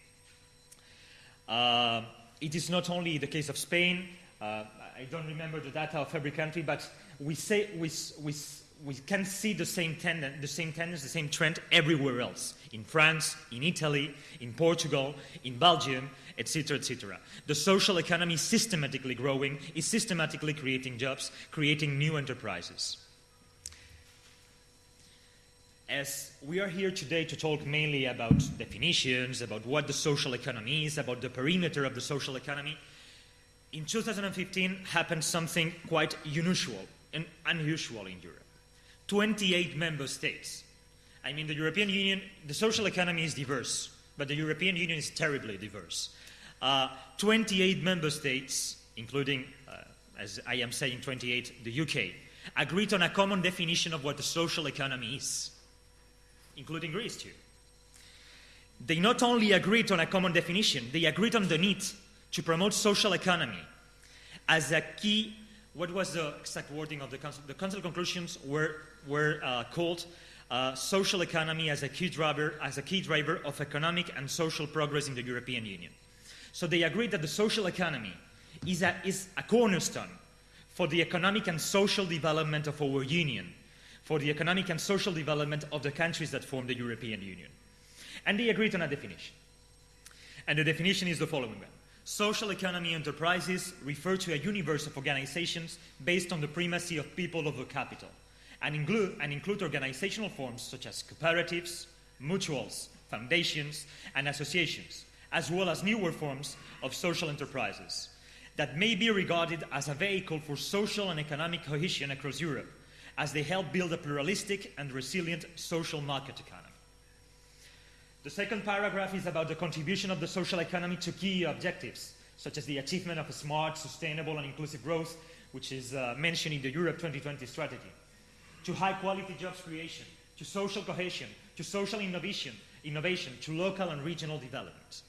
Uh, it is not only the case of Spain, uh, I don't remember the data of every country, but we, say, we, we, we can see the same, tenden- the same tendency, the same trend everywhere else in France, in Italy, in Portugal, in Belgium, etc., etc. The social economy systematically growing, is systematically creating jobs, creating new enterprises. As we are here today to talk mainly about definitions, about what the social economy is, about the perimeter of the social economy, in 2015 happened something quite unusual and unusual in Europe. 28 member states. I mean, the European Union, the social economy is diverse, but the European Union is terribly diverse. Uh, 28 member states, including, uh, as I am saying, 28, the UK, agreed on a common definition of what the social economy is, including Greece too. They not only agreed on a common definition, they agreed on the need to promote social economy as a key what was the exact wording of the council? The council conclusions were, were uh, called uh, social economy as a, key driver, as a key driver of economic and social progress in the European Union. So they agreed that the social economy is a, is a cornerstone for the economic and social development of our union, for the economic and social development of the countries that form the European Union. And they agreed on a definition. And the definition is the following one. Social economy enterprises refer to a universe of organizations based on the primacy of people over capital and include, and include organizational forms such as cooperatives, mutuals, foundations, and associations, as well as newer forms of social enterprises that may be regarded as a vehicle for social and economic cohesion across Europe as they help build a pluralistic and resilient social market economy. The second paragraph is about the contribution of the social economy to key objectives, such as the achievement of a smart, sustainable, and inclusive growth, which is uh, mentioned in the Europe 2020 strategy, to high quality jobs creation, to social cohesion, to social innovation, innovation, to local and regional development.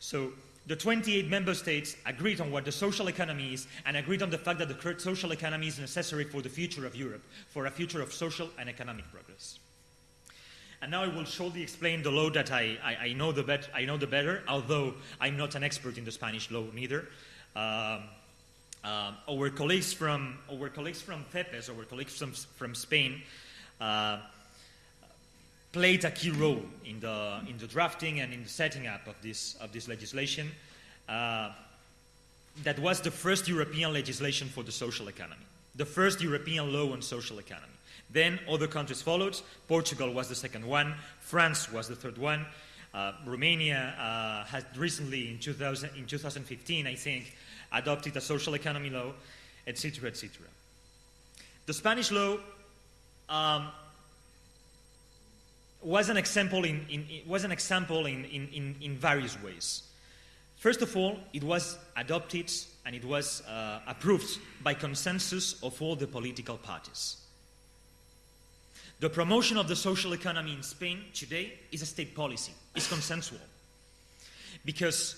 So the 28 member states agreed on what the social economy is and agreed on the fact that the social economy is necessary for the future of Europe, for a future of social and economic progress. And now I will shortly explain the law that I, I, I know, the bet, I know the better, although I'm not an expert in the Spanish law neither. Um, uh, our colleagues from our colleagues from CEPES, our colleagues from, from Spain, uh, played a key role in the in the drafting and in the setting up of this of this legislation. Uh, that was the first European legislation for the social economy, the first European law on social economy. Then other countries followed. Portugal was the second one. France was the third one. Uh, Romania uh, has recently, in, 2000, in 2015, I think, adopted a social economy law, etc., etc. The Spanish law um, was an example in, in, was an example in, in, in, various ways. First of all, it was adopted and it was uh, approved by consensus of all the political parties. The promotion of the social economy in Spain today is a state policy, it's consensual. Because,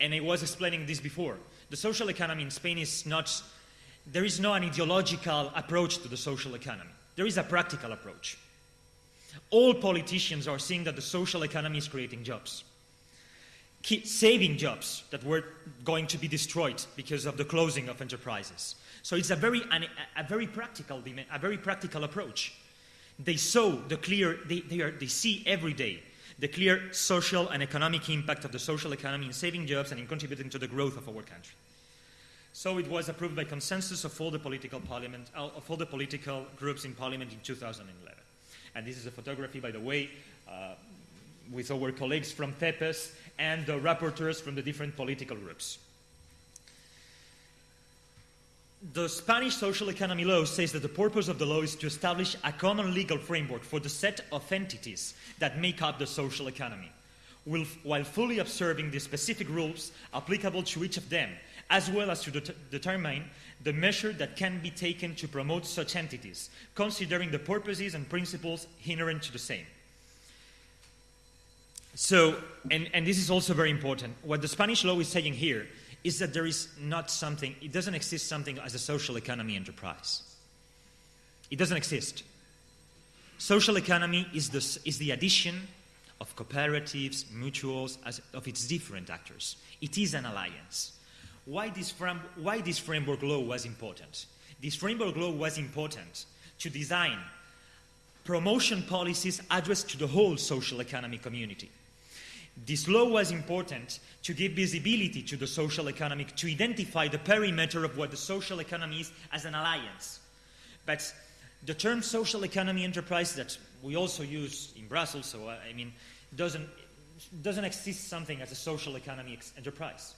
and I was explaining this before, the social economy in Spain is not, there is no an ideological approach to the social economy. There is a practical approach. All politicians are seeing that the social economy is creating jobs, saving jobs that were going to be destroyed because of the closing of enterprises. So it's a very, a very practical, a very practical approach. They saw the clear, they, they, are, they see every day the clear social and economic impact of the social economy in saving jobs and in contributing to the growth of our country. So it was approved by consensus of all the political parliament, uh, of all the political groups in parliament in 2011. And this is a photography, by the way, uh, with our colleagues from CEPES and the rapporteurs from the different political groups. The Spanish social economy law says that the purpose of the law is to establish a common legal framework for the set of entities that make up the social economy, while fully observing the specific rules applicable to each of them, as well as to det determine the measure that can be taken to promote such entities, considering the purposes and principles inherent to the same. So, and, and this is also very important, what the Spanish law is saying here is that there is not something, it doesn't exist something as a social economy enterprise. It doesn't exist. Social economy is the, is the addition of cooperatives, mutuals, as, of its different actors. It is an alliance. Why this, frame, why this framework law was important? This framework law was important to design promotion policies addressed to the whole social economy community. This law was important to give visibility to the social economy, to identify the perimeter of what the social economy is as an alliance. But the term social economy enterprise that we also use in Brussels, so uh, I mean, doesn't, doesn't exist something as a social economy enterprise.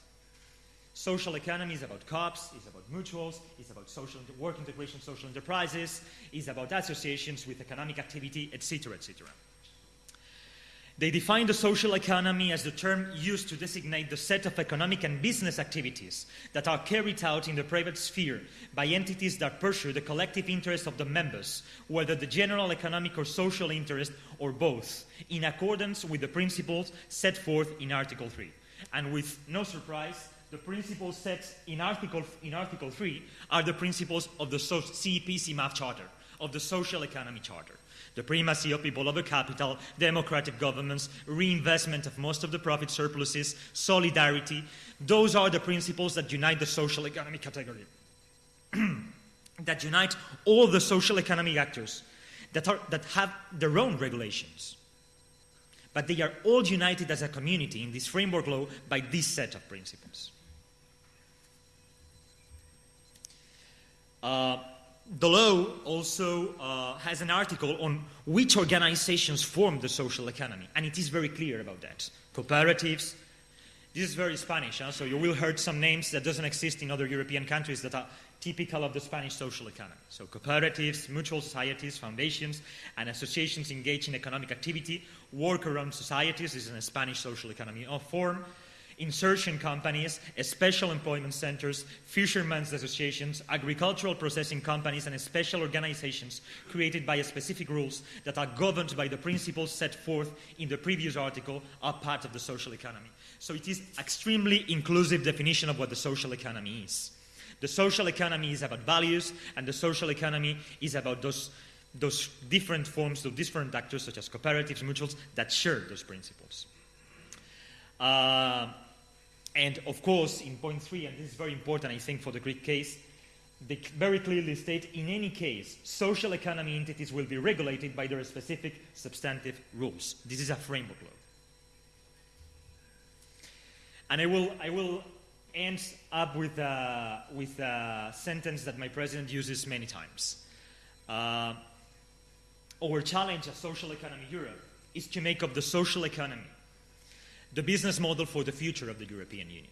Social economy is about COPs, is about mutuals, is about social work integration, social enterprises, is about associations with economic activity, etc., etc. They define the social economy as the term used to designate the set of economic and business activities that are carried out in the private sphere by entities that pursue the collective interest of the members, whether the general economic or social interest or both, in accordance with the principles set forth in Article 3. And with no surprise, the principles set in Article, in Article 3 are the principles of the CEP-CMAF Charter, of the Social Economy Charter the primacy of people over capital, democratic governments, reinvestment of most of the profit surpluses, solidarity. Those are the principles that unite the social economy category, that unite all the social economic actors that, are, that have their own regulations. But they are all united as a community in this framework law by this set of principles. Uh, the law also uh, has an article on which organizations form the social economy, and it is very clear about that. Cooperatives, this is very Spanish, huh? so you will hear some names that doesn't exist in other European countries that are typical of the Spanish social economy. So cooperatives, mutual societies, foundations, and associations engaged in economic activity, work around societies this is a Spanish social economy of form, insertion companies, special employment centers, fishermen's associations, agricultural processing companies, and special organizations created by specific rules that are governed by the principles set forth in the previous article are part of the social economy. So it is extremely inclusive definition of what the social economy is. The social economy is about values, and the social economy is about those, those different forms, those different actors such as cooperatives, mutuals, that share those principles. Uh, and of course, in point three, and this is very important, I think, for the Greek case, they very clearly state in any case, social economy entities will be regulated by their specific substantive rules. This is a framework law. And I will, I will end up with a, with a sentence that my president uses many times. Uh, our challenge as Social Economy Europe is to make of the social economy the business model for the future of the European Union.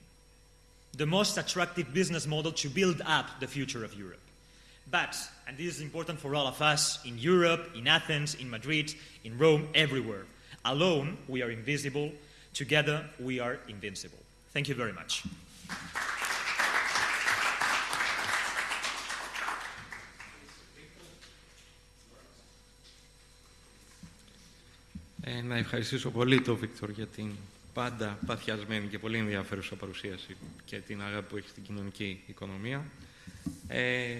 The most attractive business model to build up the future of Europe. But, and this is important for all of us in Europe, in Athens, in Madrid, in Rome, everywhere, alone we are invisible, together we are invincible. Thank you very much. Ε, να ευχαριστήσω πολύ τον Βίκτορ για την πάντα παθιασμένη και πολύ ενδιαφέρουσα παρουσίαση και την αγάπη που έχει στην κοινωνική οικονομία. Ε,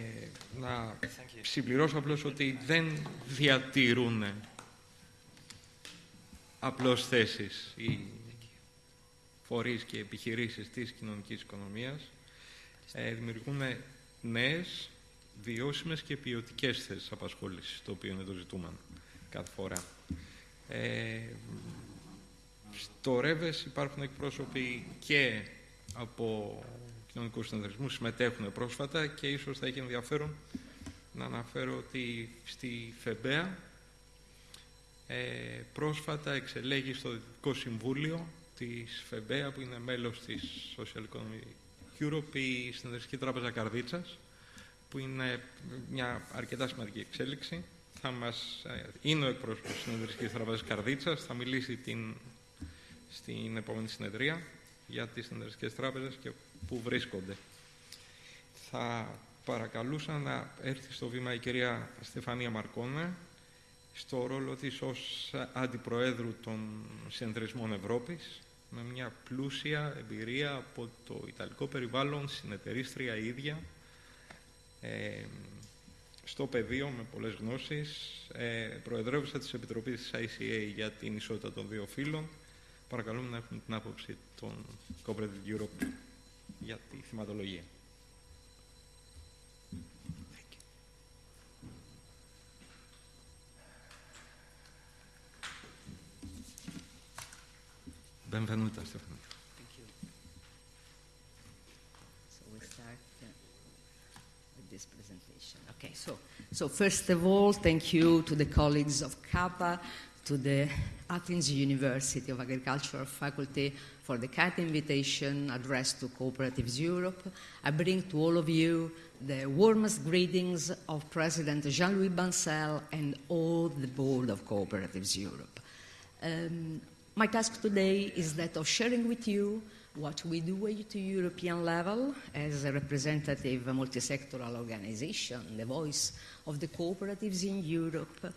να συμπληρώσω απλώς ότι δεν διατηρούν απλώς θέσεις οι φορείς και επιχειρήσεις της κοινωνικής οικονομίας. Ε, δημιουργούν νέες, βιώσιμες και ποιοτικές θέσεις απασχόλησης, το οποίο είναι το ζητούμενο κάθε φορά. Ε, Στο ΡΕΒΕΣ υπάρχουν εκπρόσωποι και από κοινωνικούς συνεταιρισμούς, συμμετέχουν πρόσφατα και ίσως θα έχει ενδιαφέρον να αναφέρω ότι στη ΦΕΜΠΕΑ ε, πρόσφατα εξελέγει στο Δυτικό Συμβούλιο της ΦΕΜΠΕΑ που είναι μέλος της Social Economic Europe η Συνεδριστική Τράπεζα Καρδίτσας που είναι μια αρκετά σημαντική εξέλιξη. Θα μας, ε, είναι ο εκπρόσωπος της Συνεδριστικής Τράπεζας Καρδίτσας, θα μιλήσει την, στην επόμενη συνεδρία για τις συνεδριστικές τράπεζες και πού βρίσκονται. Θα παρακαλούσα να έρθει στο βήμα η κυρία Στεφανία Μαρκόνα στο ρόλο της ως Αντιπροέδρου των Συνεταιρισμών Ευρώπης με μια πλούσια εμπειρία από το Ιταλικό περιβάλλον, συνεταιρίστρια ίδια, ε, στο πεδίο με πολλές γνώσεις, ε, προεδρεύουσα της Επιτροπής της ICA για την ισότητα των δύο φύλων. Παρακαλούμε να έχουμε την άποψη των Cooperative Europe για τη θυματολογία. Benvenuta, Stefano. Thank you. So we start uh, with this presentation. Okay, so, so first of all, thank you to the colleagues of CAPA, to the Athens University of Agricultural Faculty for the kind invitation addressed to Cooperatives Europe. I bring to all of you the warmest greetings of President Jean-Louis Bancel and all the board of Cooperatives Europe. Um, my task today is that of sharing with you what we do at the European level as a representative multi-sectoral organization, the voice of the cooperatives in Europe,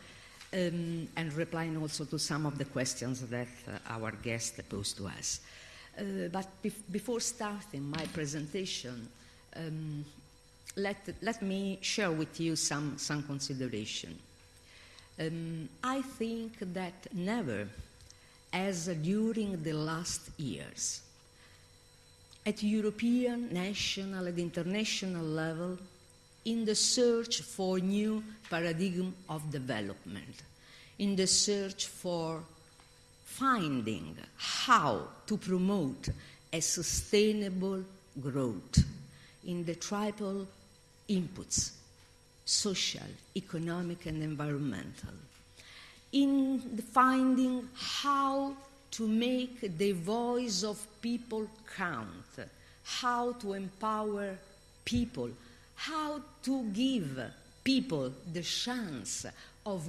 um, and replying also to some of the questions that uh, our guest posed to us. Uh, but bef- before starting my presentation, um, let, let me share with you some, some consideration. Um, I think that never as during the last years. At European, national, and international level, in the search for new paradigm of development, in the search for finding how to promote a sustainable growth in the triple inputs social, economic, and environmental in finding how to make the voice of people count, how to empower people, how to give people the chance of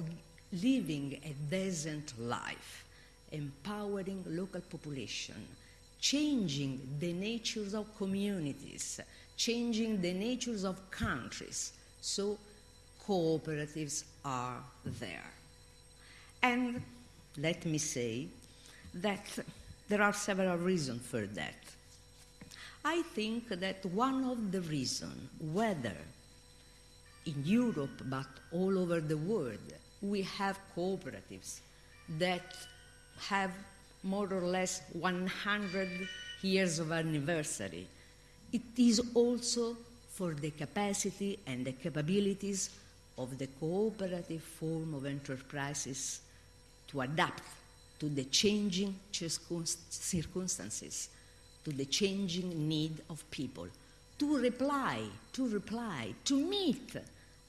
living a decent life, empowering local population, changing the natures of communities, changing the natures of countries. So cooperatives are there. And let me say that there are several reasons for that. I think that one of the reasons, whether in Europe but all over the world, we have cooperatives that have more or less 100 years of anniversary. It is also for the capacity and the capabilities of the cooperative form of enterprises to adapt to the changing circumstances, to the changing need of people, to reply, to reply, to meet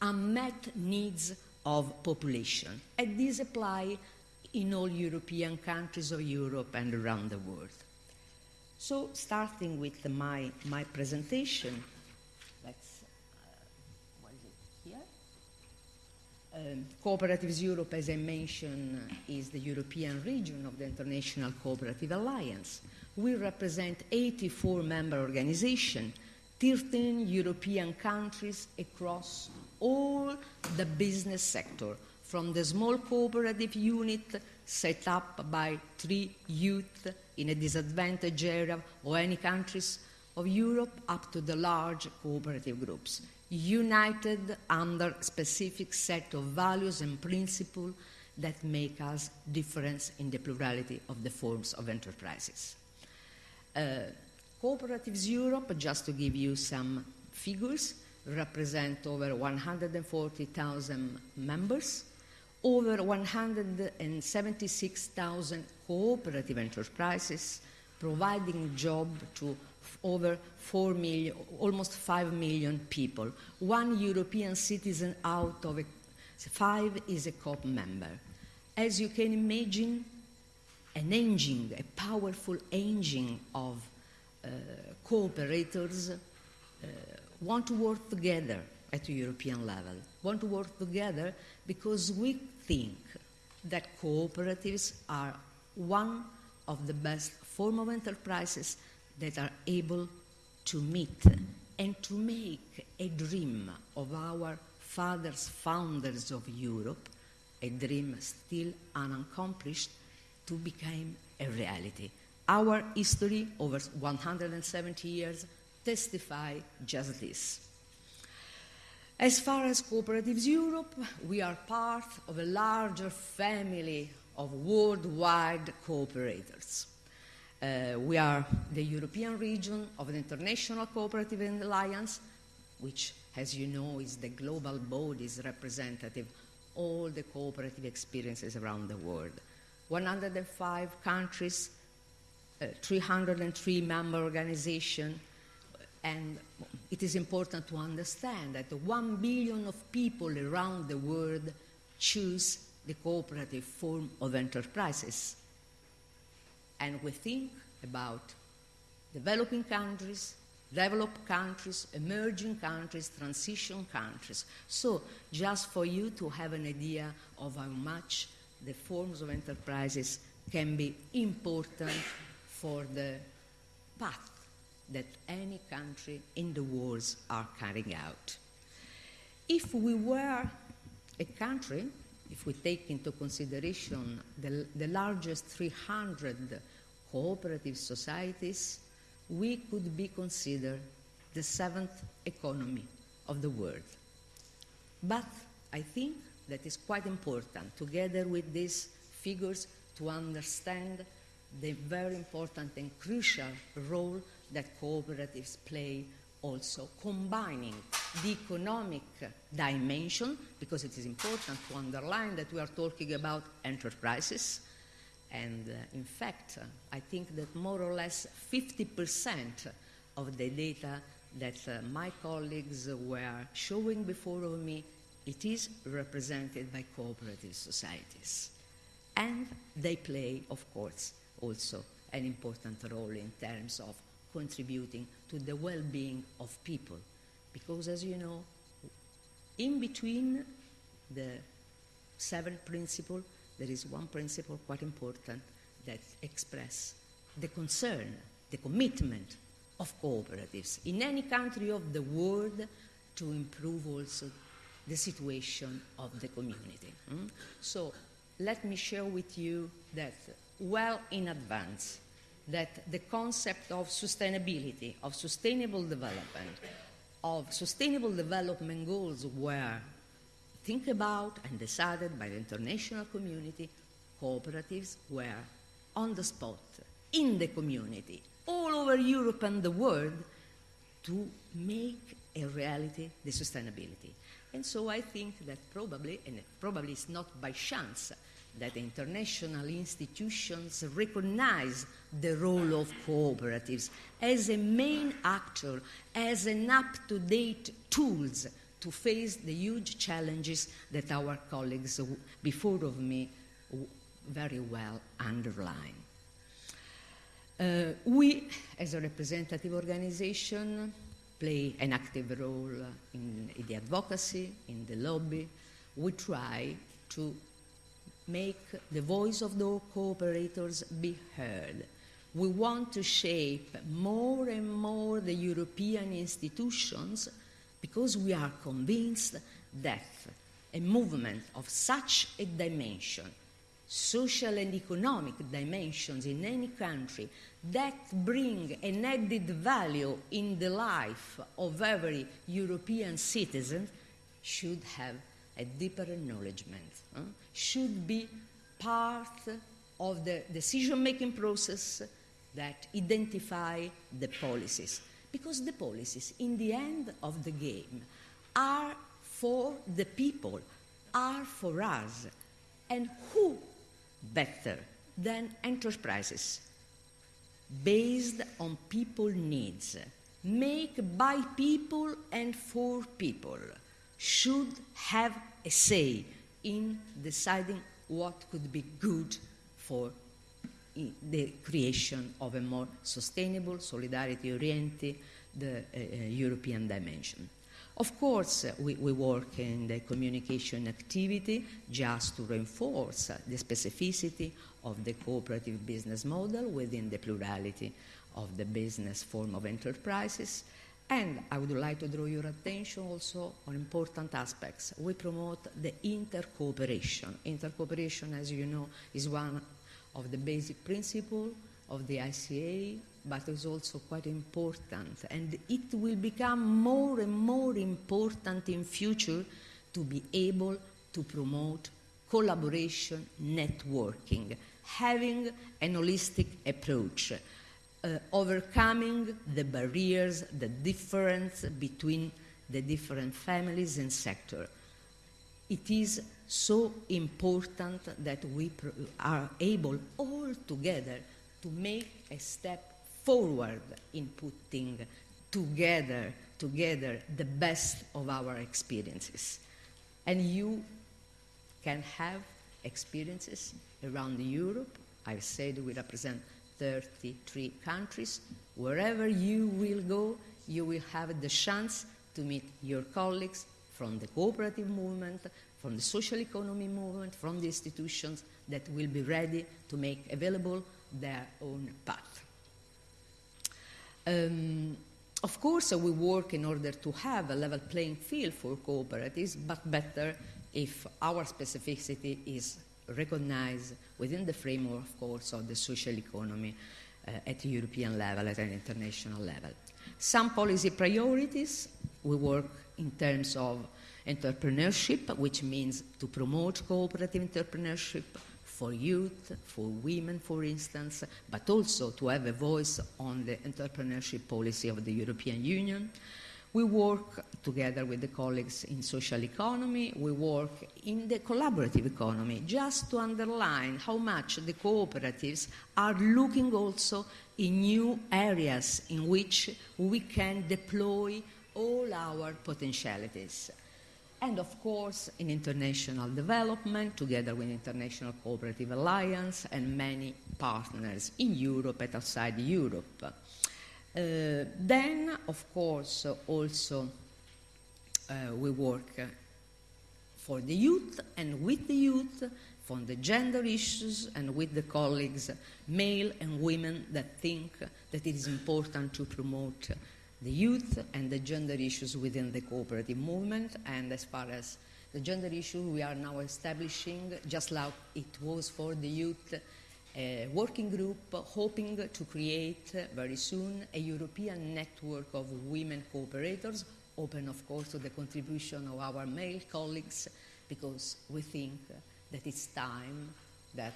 unmet needs of population. And these apply in all European countries of Europe and around the world. So, starting with my, my presentation, let's, uh, what is it here? Um, Cooperatives Europe, as I mentioned, is the European region of the International Cooperative Alliance. We represent 84 member organizations, 13 European countries across all the business sector, from the small cooperative unit set up by three youth in a disadvantaged area or any countries of Europe up to the large cooperative groups united under a specific set of values and principles that make us different in the plurality of the forms of enterprises. Uh, Cooperatives Europe, just to give you some figures, represent over 140,000 members, over 176,000 cooperative enterprises, providing job to over 4 million, almost 5 million people. One European citizen out of a, five is a COP member. As you can imagine, an engine, a powerful engine of uh, cooperators uh, want to work together at European level, want to work together because we think that cooperatives are one of the best form of enterprises that are able to meet and to make a dream of our fathers, founders of Europe, a dream still unaccomplished, to become a reality. Our history over 170 years testify just this. As far as Cooperatives Europe, we are part of a larger family of worldwide cooperators. Uh, we are the European region of the International Cooperative Alliance, which, as you know, is the global body's representative of all the cooperative experiences around the world. 105 countries, uh, 303 member organizations, and it is important to understand that 1 billion of people around the world choose the cooperative form of enterprises. And we think about developing countries, developed countries, emerging countries, transition countries. So, just for you to have an idea of how much the forms of enterprises can be important for the path that any country in the world are carrying out. If we were a country, if we take into consideration the, the largest 300 cooperative societies, we could be considered the seventh economy of the world. But I think that is quite important, together with these figures, to understand the very important and crucial role that cooperatives play also combining the economic dimension, because it is important to underline that we are talking about enterprises. And uh, in fact, uh, I think that more or less 50% of the data that uh, my colleagues were showing before me, it is represented by cooperative societies. And they play, of course, also an important role in terms of contributing to the well being of people. Because, as you know, in between the seven principles, there is one principle quite important that express the concern, the commitment of cooperatives in any country of the world to improve also the situation of the community. Mm? So let me share with you that well in advance that the concept of sustainability, of sustainable development, of sustainable development goals were think about and decided by the international community, cooperatives were on the spot, in the community, all over Europe and the world, to make a reality the sustainability. And so I think that probably, and probably it's not by chance, that international institutions recognize the role of cooperatives as a main actor, as an up-to-date tools to face the huge challenges that our colleagues before of me very well underline. Uh, we, as a representative organization, play an active role in, in the advocacy, in the lobby. We try to make the voice of the cooperators be heard. We want to shape more and more the European institutions because we are convinced that a movement of such a dimension, social and economic dimensions in any country, that bring an added value in the life of every European citizen should have a deeper acknowledgement, huh? should be part of the decision-making process that identify the policies. Because the policies, in the end of the game, are for the people, are for us. And who better than enterprises based on people needs, make by people and for people, should have a say in deciding what could be good for the creation of a more sustainable, solidarity-oriented uh, uh, European dimension. Of course, we, we, work in the communication activity just to reinforce the specificity of the cooperative business model within the plurality of the business form of enterprises. And I would like to draw your attention also on important aspects. We promote the intercooperation. Intercooperation, as you know, is one of the basic principles of the ICA, but is also quite important. And it will become more and more important in future to be able to promote collaboration, networking, having an holistic approach, uh, overcoming the barriers, the difference between the different families and sectors. It is so important that we are able all together to make a step forward in putting together together the best of our experiences and you can have experiences around Europe. I've said we represent 33 countries. Wherever you will go, you will have the chance to meet your colleagues from the cooperative movement, from the social economy movement, from the institutions that will be ready to make available their own path. Um, of course, we work in order to have a level playing field for cooperatives, but better if our specificity is recognized within the framework, of course, of the social economy uh, at European level, at an international level. Some policy priorities, we work in terms of entrepreneurship, which means to promote cooperative entrepreneurship for youth, for women, for instance, but also to have a voice on the entrepreneurship policy of the European Union. We work together with the colleagues in social economy, we work in the collaborative economy, just to underline how much the cooperatives are looking also in new areas in which we can deploy all our potentialities. And of course, in international development, together with International Cooperative Alliance and many partners in Europe and outside Europe. Uh, then, of course, also uh, we work for the youth and with the youth, for the gender issues and with the colleagues, male and women, that think that it is important to promote the youth and the gender issues within the cooperative movement. And as far as the gender issue, we are now establishing, just like it was for the youth, a working group hoping to create very soon a European network of women cooperators, open of course to the contribution of our male colleagues, because we think that it's time that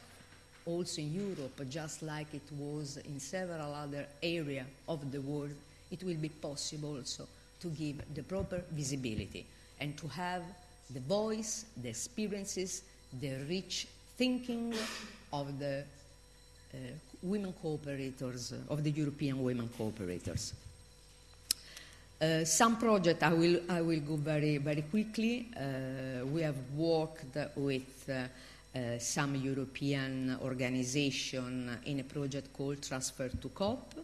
also in Europe, just like it was in several other areas of the world, it will be possible also to give the proper visibility and to have the voice, the experiences, the rich thinking of the uh, women cooperators, uh, of the European women cooperators. Uh, some projects I will, I will go very, very quickly. Uh, we have worked with uh, uh, some European organization in a project called Transfer to COP.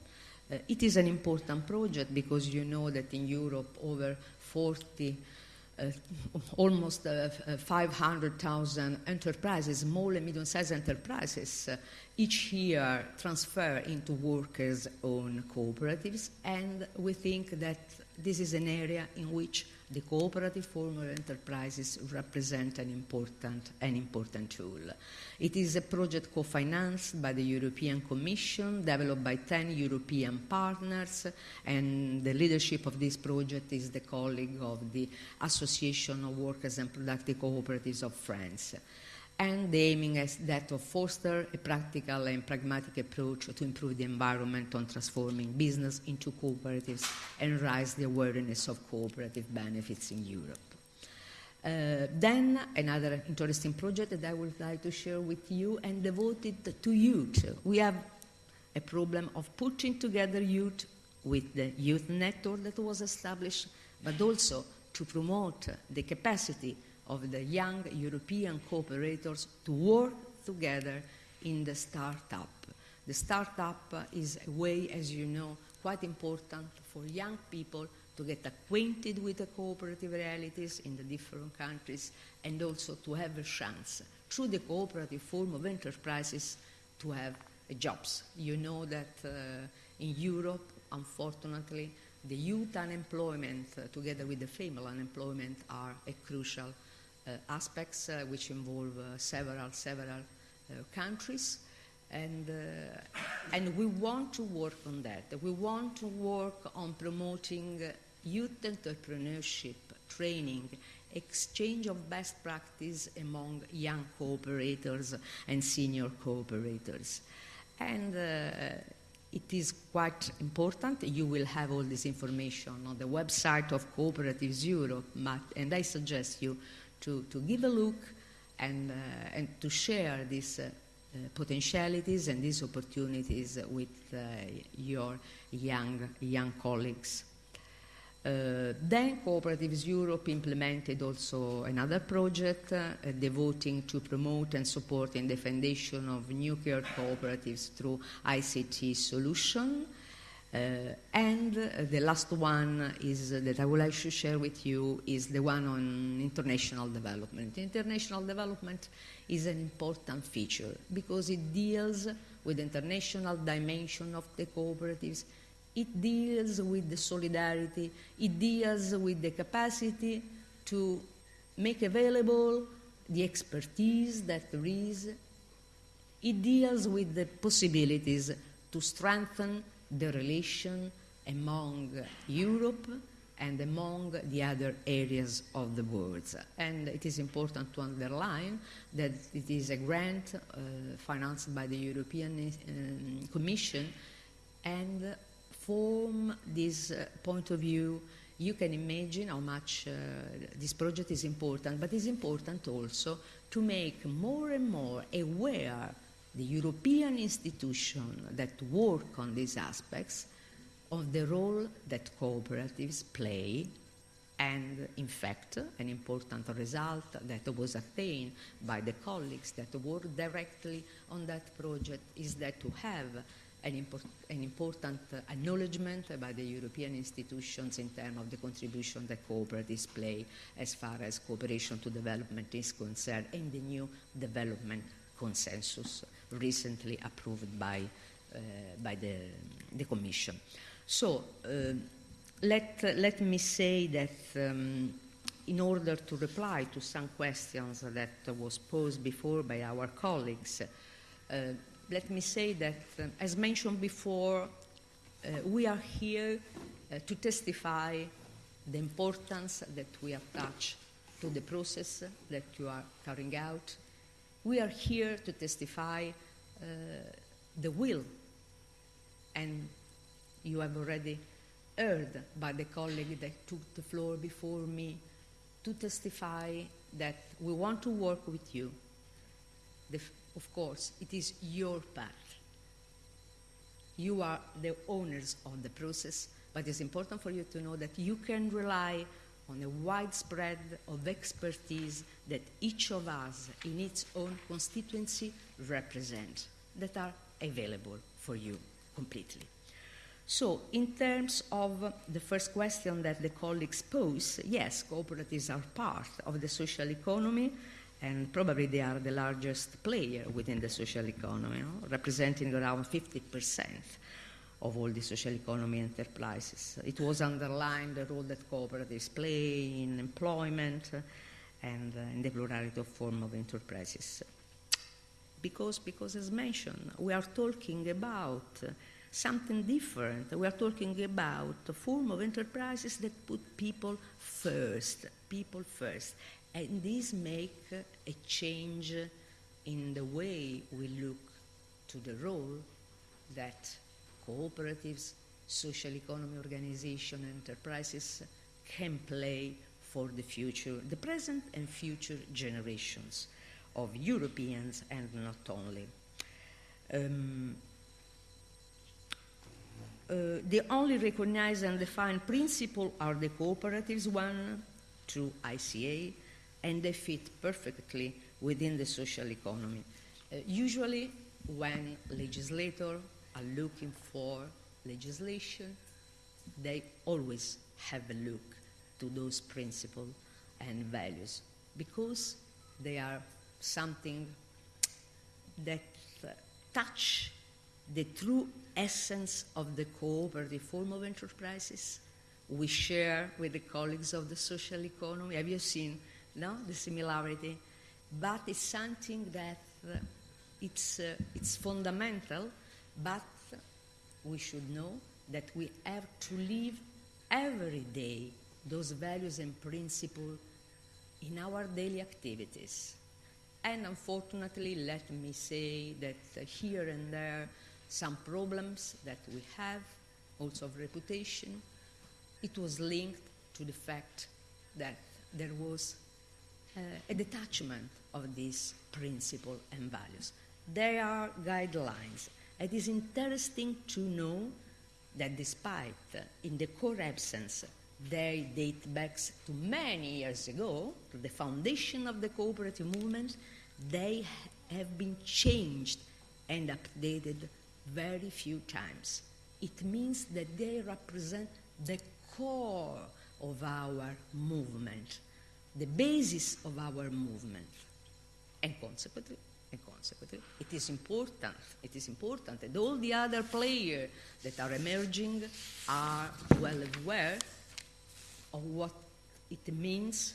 Uh, it is an important project because you know that in Europe over 40 uh, almost uh, uh 500,000 enterprises, small and medium-sized enterprises, each year transfer into workers' own cooperatives, and we think that this is an area in which the cooperative form of enterprises represent an important, an important tool. It is a project co-financed by the European Commission, developed by 10 European partners, and the leadership of this project is the colleague of the Association of Workers and Productive Cooperatives of France and aiming is that of foster a practical and pragmatic approach to improve the environment on transforming business into cooperatives and raise the awareness of cooperative benefits in Europe. Uh, then another interesting project that I would like to share with you and devoted to youth. We have a problem of putting together youth with the youth network that was established, but also to promote the capacity of the young European cooperators to work together in the startup. The startup is a way, as you know, quite important for young people to get acquainted with the cooperative realities in the different countries and also to have a chance through the cooperative form of enterprises to have jobs. You know that uh, in Europe, unfortunately, the youth unemployment uh, together with the female unemployment are a crucial aspects uh, which involve uh, several, several uh, countries. And, and we want to work on that. We want to work on promoting youth entrepreneurship training, exchange of best practice among young cooperators and senior cooperators. And uh, it is quite important. You will have all this information on the website of Cooperatives Europe, and I suggest you to, to give a look and, uh, and to share these uh, uh, potentialities and these opportunities with your young, young colleagues. Uh, then Cooperatives Europe implemented also another project uh, devoting to promote and supporting the foundation of nuclear cooperatives through ICT solution. Uh, and the last one is uh, that I would like to share with you is the one on international development. International development is an important feature because it deals with the international dimension of the cooperatives it deals with the solidarity, it deals with the capacity to make available the expertise that there is. It deals with the possibilities to strengthen the relation among Europe and among the other areas of the world. And it is important to underline that it is a grant uh, financed by the European uh, Commission and from this uh, point of view, you can imagine how much uh, this project is important, but it's important also to make more and more aware the European institutions that work on these aspects of the role that cooperatives play and in fact an important result that was attained by the colleagues that work directly on that project is that to have an, an important acknowledgement by the European institutions in terms of the contribution that cooperatives play as far as cooperation to development is concerned and the new development consensus recently approved by, uh, by the, the Commission. So uh, let, let me say that um, in order to reply to some questions that was posed before by our colleagues, uh, let me say that, uh, as mentioned before, uh, we are here to testify the importance that we attach to the process that you are carrying out. We are here to testify uh, the will, and you have already heard by the colleague that took the floor before me to testify that we want to work with you. The, of course, it is your path. You are the owners of the process, but it's important for you to know that you can rely on a widespread of expertise that each of us in its own constituency represents that are available for you completely. So, in terms of the first question that the colleagues pose, yes, cooperatives are part of the social economy and probably they are the largest player within the social economy, no? representing around 50% of all the social economy enterprises. It was underlined the role that cooperatives play in employment and uh, in the plurality of form of enterprises. Because, because, as mentioned, we are talking about something different. We are talking about a form of enterprises that put people first, people first. And this make a change in the way we look to the role that cooperatives, social economy organizations, enterprises can play for the future, the present and future generations of Europeans and not only. Um, uh, the only recognized and defined principle are the cooperatives one through ICA, and they fit perfectly within the social economy. Uh, usually, when legislators are looking for legislation, they always have a look to those principles and values because they are something that uh, touch the true essence of the cooperative form of enterprises we share with the colleagues of the social economy. Have you seen no, the similarity? But it's something that uh, it's, uh, it's fundamental, but we should know that we have to live every day those values and principles in our daily activities. And unfortunately, let me say that here and there, some problems that we have, also of reputation, it was linked to the fact that there was uh, a detachment of these principles and values. There are guidelines. It is interesting to know that despite, in the core absence, they date back to many years ago, to the foundation of the cooperative movement, they have been changed and updated very few times. It means that they represent the core of our movement, the basis of our movement. And consequently, and consequently, it is important, it is important that all the other players that are emerging are well aware of what it means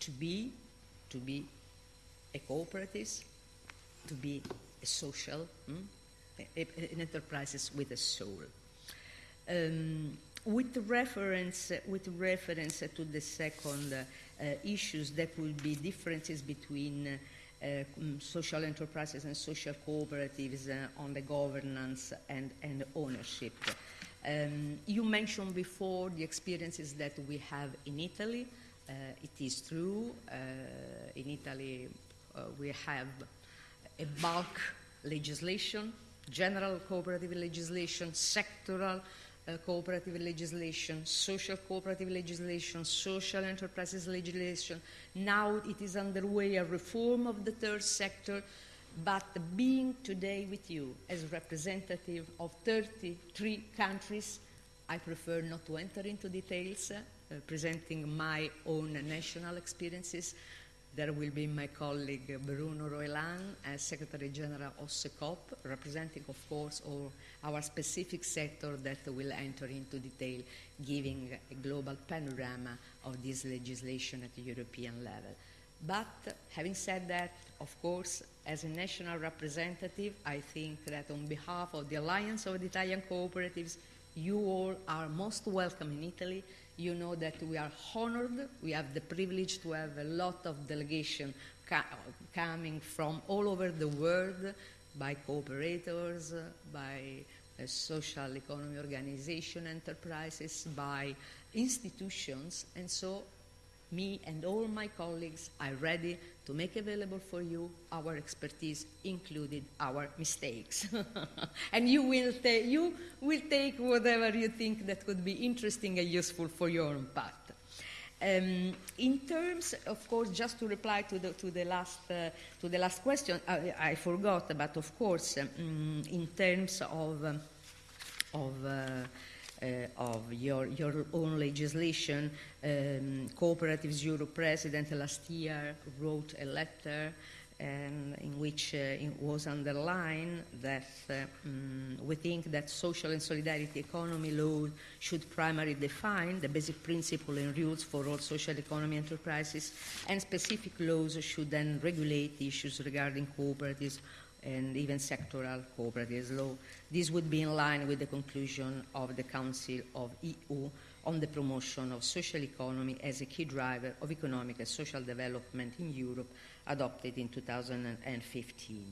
to be, to be a cooperative, to be a social, hmm? an enterprises with a soul. Um, with reference, with reference to the second uh, issues, there will be differences between uh, social enterprises and social cooperatives uh, on the governance and, and ownership. Um, you mentioned before the experiences that we have in Italy. Uh, it is true. Uh, in Italy, uh, we have a bulk legislation, general cooperative legislation, sectoral uh, cooperative legislation, social cooperative legislation, social enterprises legislation. Now it is underway a reform of the third sector, but being today with you as representative of 33 countries, I prefer not to enter into details, uh, presenting my own national experiences. There will be my colleague Bruno Roelants, as Secretary General of CECOP, representing, of course, all our specific sector that will enter into detail, giving a global panorama of this legislation at the European level. But having said that, of course, as a national representative, I think that on behalf of the Alliance of the Italian Cooperatives, you all are most welcome in Italy you know that we are honored. We have the privilege to have a lot of delegation coming from all over the world by cooperators, by social economy organization enterprises, by institutions. And so me and all my colleagues are ready to make available for you our expertise, included our mistakes. and you will, you will take whatever you think that could be interesting and useful for your own path. Um, in terms, of course, just to reply to the, to the, last, uh, to the last question, I, I, forgot, but of course, um, in terms of, um, of uh, of your, your own legislation. Um, Cooperatives Europe president last year wrote a letter and in which uh, it was underlined that uh, um, we think that social and solidarity economy law should primarily define the basic principle and rules for all social economy enterprises, and specific laws should then regulate issues regarding cooperatives and even sectoral cooperatives law. This would be in line with the conclusion of the Council of EU on the promotion of social economy as a key driver of economic and social development in Europe, adopted in 2015.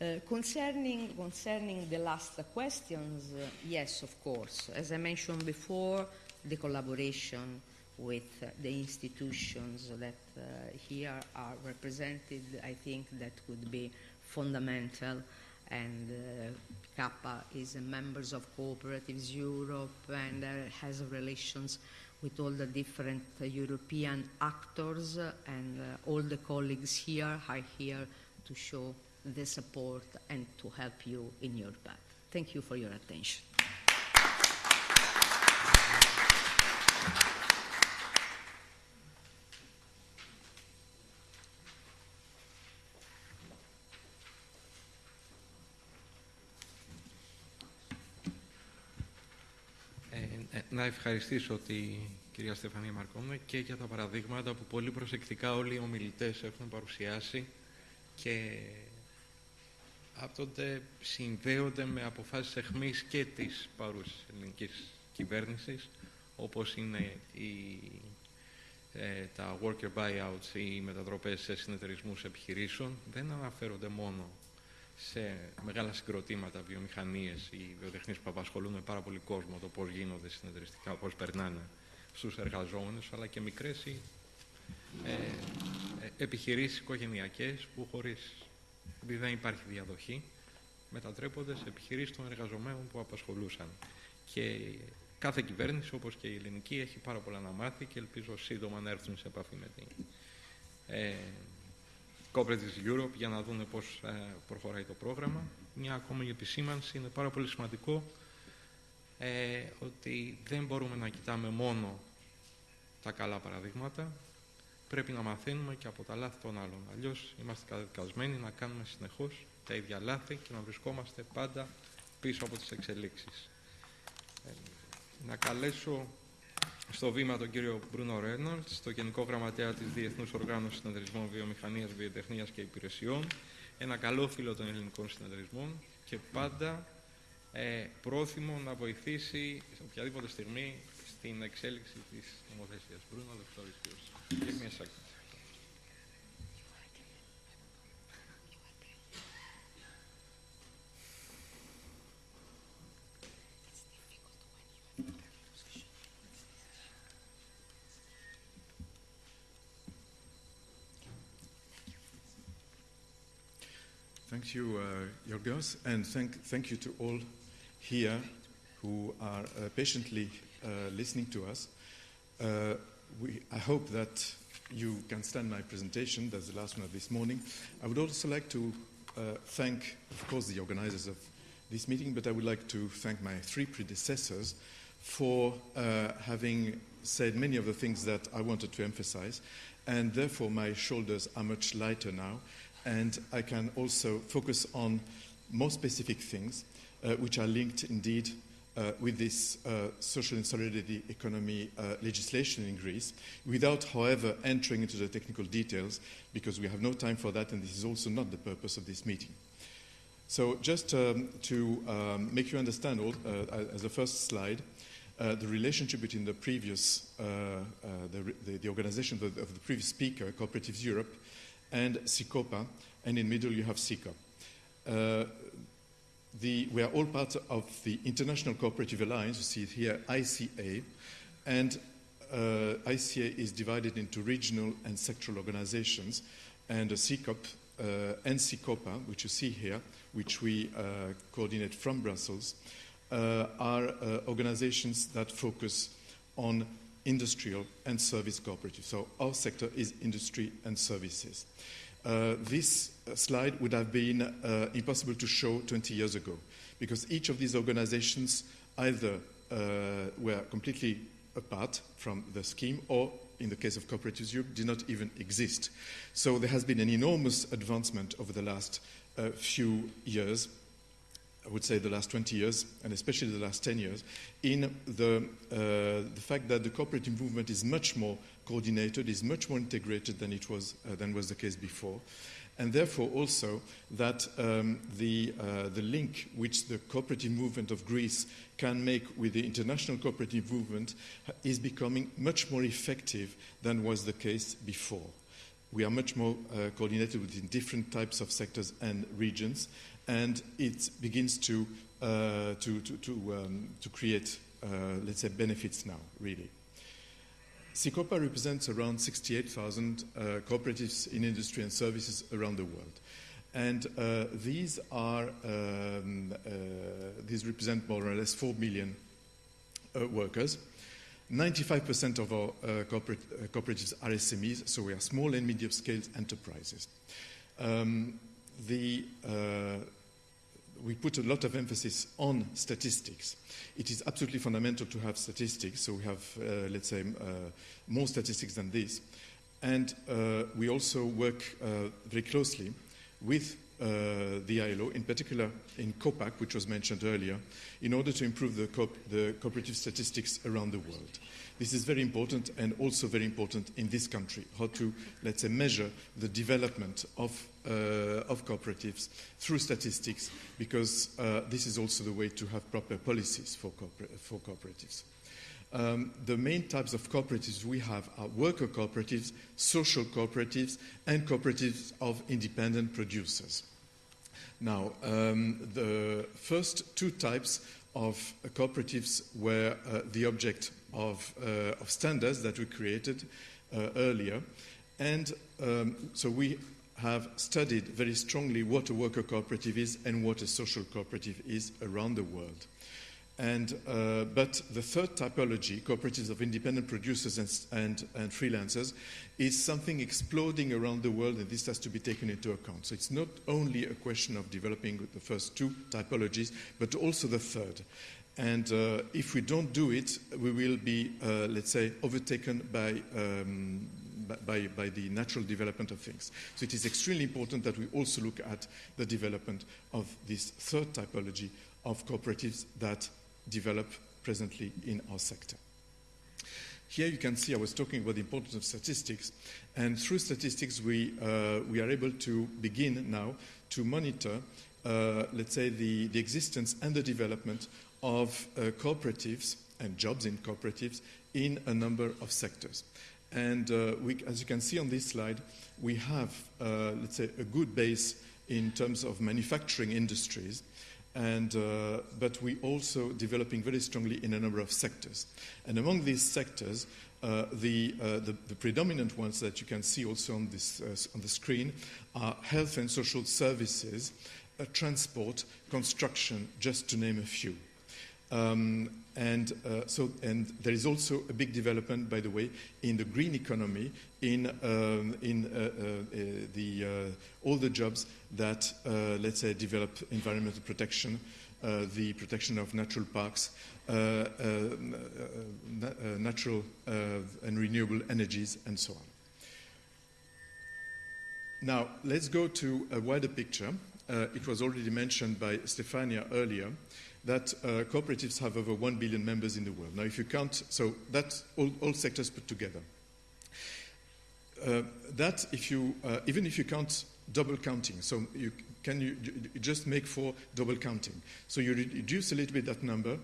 Uh, concerning, concerning the last questions, uh, yes, of course. As I mentioned before, the collaboration with uh, the institutions that uh, here are represented, I think that would be fundamental. And uh, Kappa is a members of Cooperatives Europe and uh, has relations with all the different uh, European actors, and uh, all the colleagues here are here to show the support and to help you in your path. Thank you for your attention. Ευχαριστήσω τη κυρία Στεφανία Μαρκόμνα και για τα παραδείγματα που πολύ προσεκτικά όλοι οι ομιλητές έχουν παρουσιάσει και άπτονται συνδέονται με αποφάσεις εχμής και της παρούσης ελληνικής κυβέρνησης όπως είναι η, ε, τα worker buyouts ή οι μετατροπές σε συνεταιρισμούς επιχειρήσεων. Δεν αναφέρονται μόνο σε μεγάλα συγκροτήματα, βιομηχανίες ή βιοτεχνίες που απασχολούν με πάρα πολύ κόσμο το πώς γίνονται συνεταιριστικά, πώς περνάνε στους εργαζόμενους, αλλά και μικρές ή ε, ε, επιχειρήσεις οικογενειακές που χωρίς, επειδή δεν υπάρχει διαδοχή, μετατρέπονται σε επιχειρήσεις των εργαζομένων που απασχολούσαν. Και κάθε κυβέρνηση, όπως και η ελληνική, έχει πάρα πολλά να μάθει και ελπίζω σύντομα να έρθουν σε επαφή με την ε, Cooperatives Europe για να δούμε πώς ε, προχωράει το πρόγραμμα. Μια ακόμη επισήμανση είναι πάρα πολύ σημαντικό ε, ότι δεν μπορούμε να κοιτάμε μόνο τα καλά παραδείγματα, πρέπει να μαθαίνουμε και από τα λάθη των άλλων. Αλλιώς είμαστε καταδικασμένοι να κάνουμε συνεχώς τα ίδια λάθη και να βρισκόμαστε πάντα πίσω από τις εξελίξεις. Ε, να καλέσω στο βήμα τον κύριο Μπρούνο Ρένολτς, στο Γενικό Γραμματέα της Διεθνούς Οργάνωσης Συνεταιρισμών Βιομηχανίας, Βιοτεχνίας και Υπηρεσιών, ένα καλό φίλο των ελληνικών συνεταιρισμών και πάντα ε, πρόθυμο να βοηθήσει σε οποιαδήποτε στιγμή στην εξέλιξη της νομοθεσίας. Μπρούνο, δευτόριστος. Thank you, uh, Yorgos, and thank, thank you to all here who are uh, patiently uh, listening to us. Uh, we, I hope that you can stand my presentation. That's the last one of this morning. I would also like to uh, thank, of course, the organizers of this meeting, but I would like to thank my three predecessors for uh, having said many of the things that I wanted to emphasize, and therefore my shoulders are much lighter now and I can also focus on more specific things uh, which are linked indeed uh, with this uh, social and solidarity economy uh, legislation in Greece, without, however, entering into the technical details, because we have no time for that, and this is also not the purpose of this meeting. So, just um, to um, make you understand, all, uh, as a first slide, uh, the relationship between the previous, the, the, the, organization of the, of the previous speaker, Cooperatives Europe, and CICOPA, and in the middle you have CECOP. Uh, the, we are all part of the International Cooperative Alliance, you see it here, ICA, and uh, ICA is divided into regional and sectoral organizations, and a CECOP uh, and CICOPA, which you see here, which we uh, coordinate from Brussels, uh, are uh, organizations that focus on industrial and service cooperatives. So our sector is industry and services. Uh, this slide would have been uh, impossible to show 20 years ago because each of these organizations either uh, were completely apart from the scheme or in the case of Cooperatives Europe, did not even exist. So there has been an enormous advancement over the last uh, few years I would say the last 20 years, and especially the last 10 years, in the, uh, the fact that the cooperative movement is much more coordinated, is much more integrated than it was, uh, than was the case before. And therefore, also that um, the, uh, the link which the cooperative movement of Greece can make with the international cooperative movement is becoming much more effective than was the case before. We are much more uh, coordinated within different types of sectors and regions, and it begins to, uh, to, to, to, um, to create, uh, let's say, benefits now, really. CICOPA represents around 68,000 uh, cooperatives in industry and services around the world. And uh, these are um, uh, these represent more or less 4 million uh, workers. 95% of our uh, corporate, uh, cooperatives are SMEs, so we are small and medium scale enterprises. Um, the, uh, we put a lot of emphasis on statistics. It is absolutely fundamental to have statistics, so we have, uh, let's say, uh, more statistics than this. And uh, we also work uh, very closely with uh, the ILO, in particular in COPAC, which was mentioned earlier, in order to improve the, co the cooperative statistics around the world. This is very important and also very important in this country, how to, let's say, measure the development of, uh, of cooperatives through statistics, because uh, this is also the way to have proper policies for, cooper for cooperatives. Um, the main types of cooperatives we have are worker cooperatives, social cooperatives, and cooperatives of independent producers. Now, um, the first two types of cooperatives were uh, the object of, uh, of, standards that we created uh, earlier. And um, so we have studied very strongly what a worker cooperative is and what a social cooperative is around the world. And, uh, but the third typology, cooperatives of independent producers and, and, and, freelancers, is something exploding around the world, and this has to be taken into account. So it's not only a question of developing the first two typologies, but also the third. And uh, if we don't do it, we will be, uh, let's say, overtaken by, um, by, by, the natural development of things. So it is extremely important that we also look at the development of this third typology of cooperatives that develop presently in our sector. Here you can see I was talking about the importance of statistics, and through statistics we, uh, we are able to begin now to monitor, uh, let's say, the, the existence and the development of uh, cooperatives and jobs in cooperatives in a number of sectors. And uh, we, as you can see on this slide, we have, uh, let's say, a good base in terms of manufacturing industries, and, uh, but we also developing very strongly in a number of sectors. And among these sectors, uh, the, uh, the, the, predominant ones that you can see also on, this, uh, on the screen are health and social services, transport, construction, just to name a few. Um, and uh, so, and there is also a big development, by the way, in the green economy, in, um, in uh, uh, uh the, uh, all the jobs that, uh, let's say, develop environmental protection, the protection of natural parks, natural and renewable energies, and so on. Now, let's go to a wider picture. it was already mentioned by Stefania earlier that uh, cooperatives have over 1 billion members in the world. Now, if you count, so that's all, all sectors put together. Uh, that, if you, uh, even if you count double counting, so you can you, you just make for double counting. So you reduce a little bit that number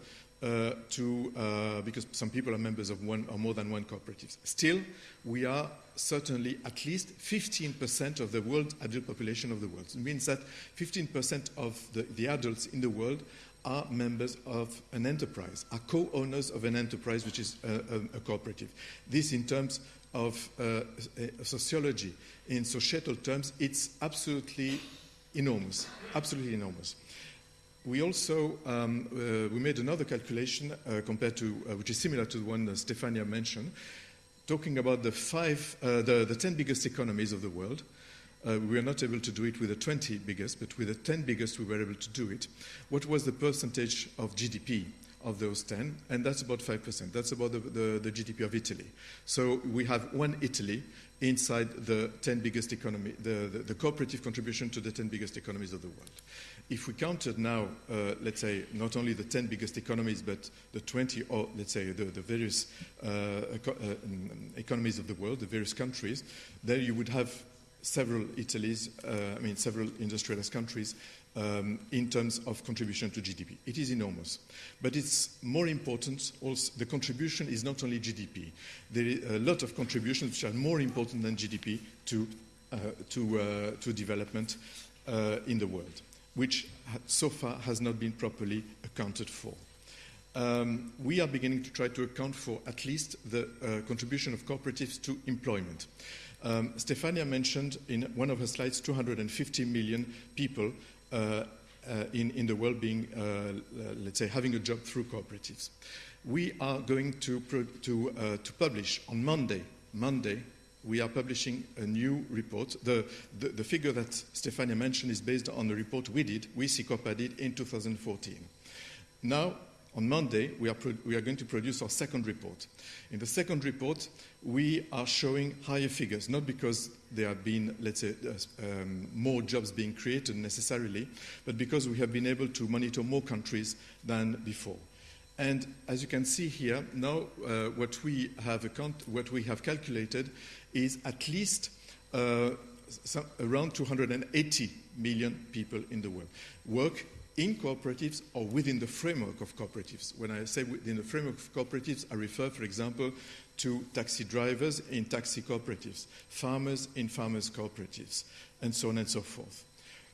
uh, to, uh, because some people are members of one or more than one cooperative. Still, we are certainly at least 15% of the world adult population of the world. It means that 15% of the, the adults in the world are members of an enterprise, are co-owners of an enterprise which is a, a, cooperative. This in terms of uh, sociology, in societal terms, it's absolutely enormous, absolutely enormous. We also um, uh, we made another calculation uh, compared to uh, which is similar to the one that Stefania mentioned, talking about the five, uh, the, the ten biggest economies of the world. Uh, we were not able to do it with the 20 biggest, but with the 10 biggest, we were able to do it. What was the percentage of GDP of those 10? And that's about 5%. That's about the, the, the GDP of Italy. So we have one Italy inside the 10 biggest economy, the, the, the, cooperative contribution to the 10 biggest economies of the world. If we counted now, uh, let's say, not only the 10 biggest economies, but the 20, or let's say the, the various uh, eco uh, economies of the world, the various countries, then you would have several Italy's, uh, I mean, several industrialized countries um, in terms of contribution to GDP. It is enormous. But it's more important, also, the contribution is not only GDP. There are a lot of contributions which are more important than GDP to, uh, to, uh, to development uh, in the world, which so far has not been properly accounted for. um, we are beginning to try to account for at least the uh, contribution of cooperatives to employment. Um, Stefania mentioned in one of her slides 250 million people uh, uh, in, in the world being, uh, let's say, having a job through cooperatives. We are going to, to, uh, to publish on Monday, Monday, we are publishing a new report. The, the, the, figure that Stefania mentioned is based on the report we did, we, CICOPA, did in 2014. Now, on Monday, we are, we are going to produce our second report. In the second report, we are showing higher figures, not because there have been, let's say, uh, um, more jobs being created necessarily, but because we have been able to monitor more countries than before. And as you can see here, now uh, what, we what we have calculated is at least uh, around 280 million people in the world work in cooperatives or within the framework of cooperatives. When I say within the framework of cooperatives, I refer, for example, to taxi drivers in taxi cooperatives, farmers in farmers cooperatives, and so on and so forth.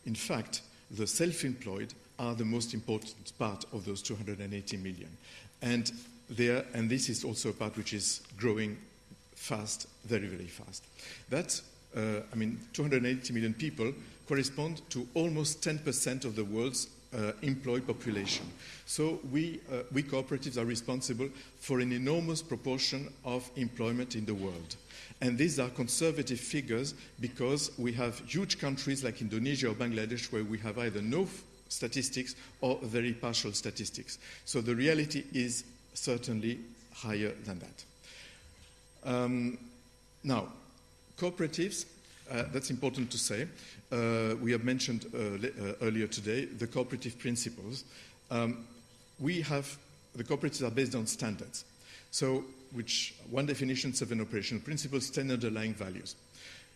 In fact, the self employed are the most important part of those 280 million. And, there, and this is also a part which is growing fast, very, very fast. That, uh, I mean, 280 million people correspond to almost 10% of the world's uh, employed population. So we, uh, we cooperatives are responsible for an enormous proportion of employment in the world. And these are conservative figures because we have huge countries like Indonesia or Bangladesh where we have either no statistics or very partial statistics. So the reality is certainly higher than that. Um, now, cooperatives, uh, that's important to say. Uh, we have mentioned uh, le- earlier today the cooperative principles. Um, we have, the cooperatives are based on standards. So, which one definition, seven operational principles, ten underlying values.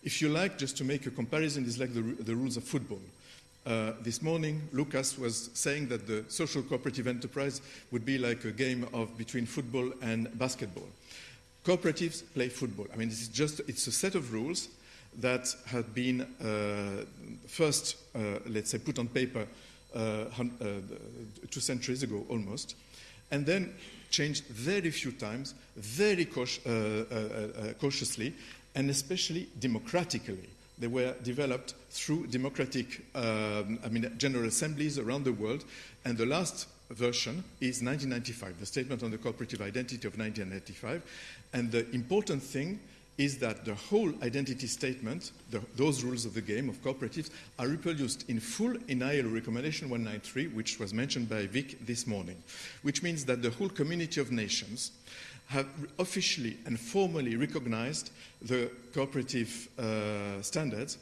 If you like, just to make a comparison, is like the, the rules of football. Uh, this morning, Lucas was saying that the social cooperative enterprise would be like a game of between football and basketball. Cooperatives play football. I mean, it's just it's a set of rules that had been uh, first, uh, let's say, put on paper uh, two centuries ago almost, and then changed very few times, very cautiously, and especially democratically. They were developed through democratic, um, I mean, general assemblies around the world, and the last version is 1995, the Statement on the Cooperative Identity of 1995. And the important thing is that the whole identity statement, the, those rules of the game of cooperatives, are reproduced in full in ILO Recommendation 193, which was mentioned by Vic this morning, which means that the whole community of nations have officially and formally recognized the cooperative uh, standards,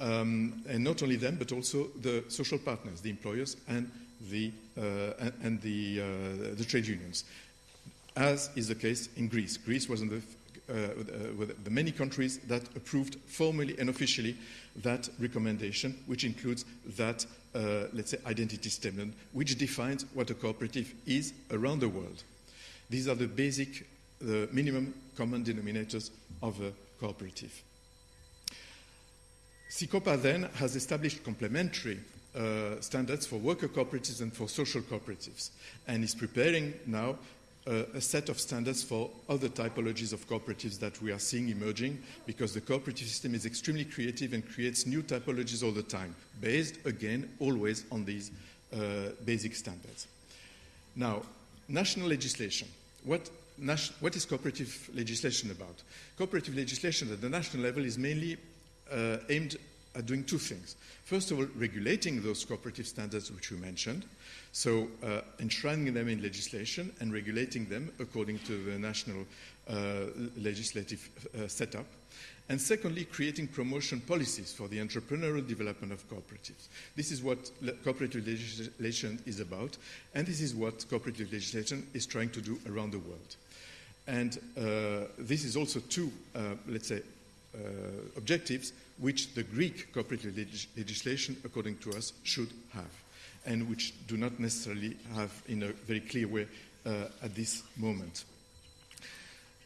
um, and not only them, but also the social partners, the employers, and the, uh, and, the, uh, the trade unions, as is the case in Greece. Greece was in the with the many countries that approved formally and officially that recommendation, which includes that, uh, let's say, identity statement, which defines what a cooperative is around the world. These are the basic, the minimum common denominators of a cooperative. CICOPA then has established complementary uh, standards for worker cooperatives and for social cooperatives, and is preparing now uh, a set of standards for other typologies of cooperatives that we are seeing emerging because the cooperative system is extremely creative and creates new typologies all the time, based again always on these uh, basic standards. Now, national legislation. What, nas- what is cooperative legislation about? Cooperative legislation at the national level is mainly uh, aimed at doing two things. First of all, regulating those cooperative standards which we mentioned, so uh, enshrining them in legislation and regulating them according to the national uh, legislative uh, setup. And secondly, creating promotion policies for the entrepreneurial development of cooperatives. This is what le- cooperative legislation is about, and this is what cooperative legislation is trying to do around the world. And uh, this is also two, uh, let's say, uh, objectives which the Greek cooperative leg- legislation, according to us, should have, and which do not necessarily have in a very clear way uh, at this moment.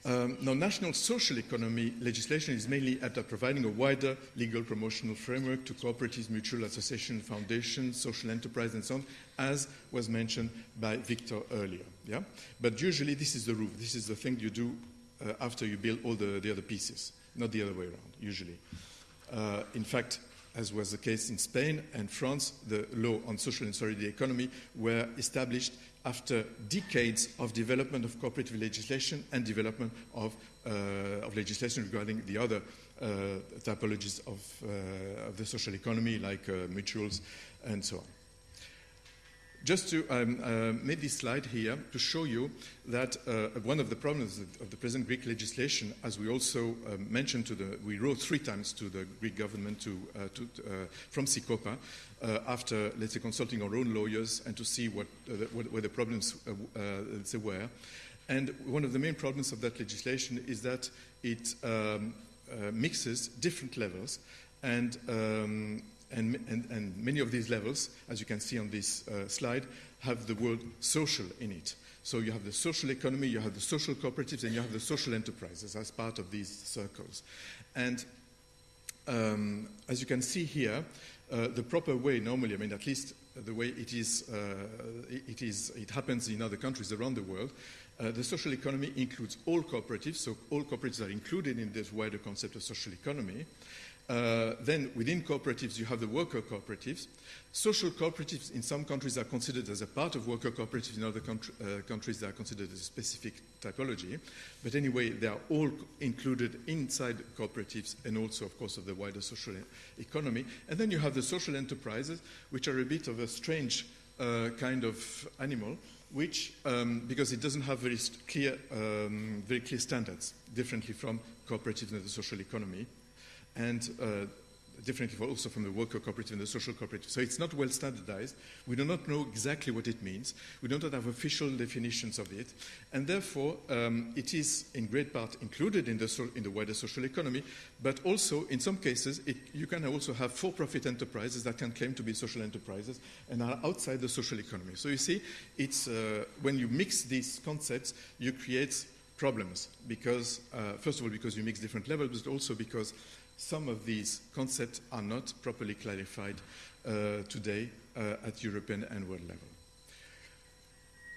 Um, now, national social economy legislation is mainly at uh, providing a wider legal promotional framework to cooperatives, mutual association, foundations, social enterprise, and so on, as was mentioned by Victor earlier. Yeah? But usually, this is the roof. This is the thing you do uh, after you build all the, the other pieces, not the other way around, usually. Uh, in fact, as was the case in Spain and France, the law on social and solidarity economy were established after decades of development of cooperative legislation and development of, uh, of legislation regarding the other uh, typologies of, uh, of, the social economy, like uh, mutuals and so on. Just to um, uh, make this slide here to show you that uh, one of the problems of the present Greek legislation, as we also uh, mentioned to the, we wrote three times to the Greek government to, uh, to, uh, from CICOPA uh, after, let's say, consulting our own lawyers and to see what, the, what, the problems say, were. And one of the main problems of that legislation is that it um, mixes different levels and um, and, and, and, many of these levels, as you can see on this uh, slide, have the word social in it. So you have the social economy, you have the social cooperatives, and you have the social enterprises as part of these circles. And um, as you can see here, uh, the proper way normally, I mean, at least the way it is, uh, it, is, it happens in other countries around the world, uh, the social economy includes all cooperatives, so all cooperatives are included in this wider concept of social economy. Uh, then within cooperatives, you have the worker cooperatives. Social cooperatives in some countries are considered as a part of worker cooperatives, in other country, uh, countries they are considered as a specific typology. But anyway, they are all included inside cooperatives and also, of course, of the wider social economy. And then you have the social enterprises, which are a bit of a strange uh, kind of animal, which, um, because it doesn't have very clear, um, very clear standards, differently from cooperatives and the social economy and uh, differently also from the worker cooperative and the social cooperative. So it's not well standardized. We do not know exactly what it means. We do not have official definitions of it. And therefore, um, it is in great part included in the, so, in the wider social economy, but also in some cases, it, you can also have for-profit enterprises that can claim to be social enterprises and are outside the social economy. So you see, it's, uh, when you mix these concepts, you create problems because, uh, first of all, because you mix different levels, but also because some of these concepts are not properly clarified uh, today uh, at European and world level.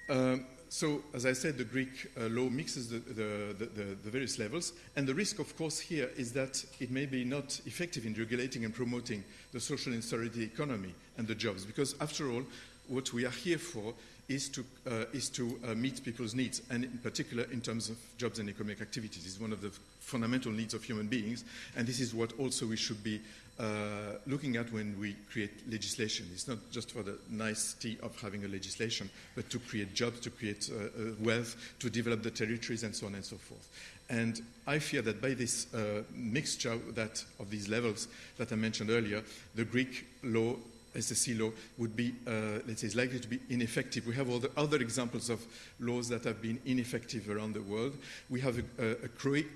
Um, so, as I said, the Greek uh, law mixes the, the, the, the, various levels, and the risk, of course, here is that it may be not effective in regulating and promoting the social and solidarity economy and the jobs, because after all, what we are here for is to, uh, is to uh, meet people's needs, and in particular in terms of jobs and economic activities. It's one of the fundamental needs of human beings, and this is what also we should be uh, looking at when we create legislation. It's not just for the nicety of having a legislation, but to create jobs, to create uh, uh, wealth, to develop the territories, and so on and so forth. And I fear that by this uh, mixture that, of these levels that I mentioned earlier, the Greek law SSE law would be, uh, let's say, is likely to be ineffective. We have all the other examples of laws that have been ineffective around the world. We have a, a, a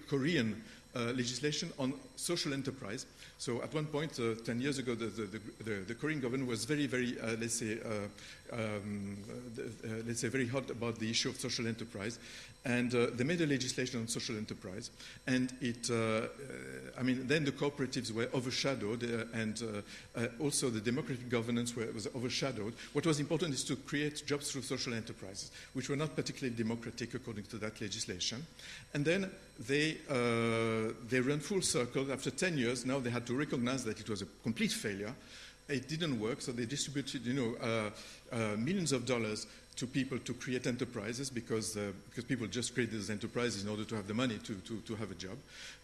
Korean uh, legislation on social enterprise. So at one point, uh, 10 years ago, the, the, the, the, Korean government was very, very, uh, let's say, uh, um, uh, let's say, very hot about the issue of social enterprise. And uh, they made a legislation on social enterprise. And it, uh, uh I mean, then the cooperatives were overshadowed, uh, and uh, also the democratic governance were, was overshadowed. What was important is to create jobs through social enterprises, which were not particularly democratic according to that legislation. And then they, they ran full circle. After 10 years, now they had to recognize that it was a complete failure. It didn't work, so they distributed, you know, millions of dollars to people to create enterprises because, uh, because people just create these enterprises in order to have the money to, to, to have a job.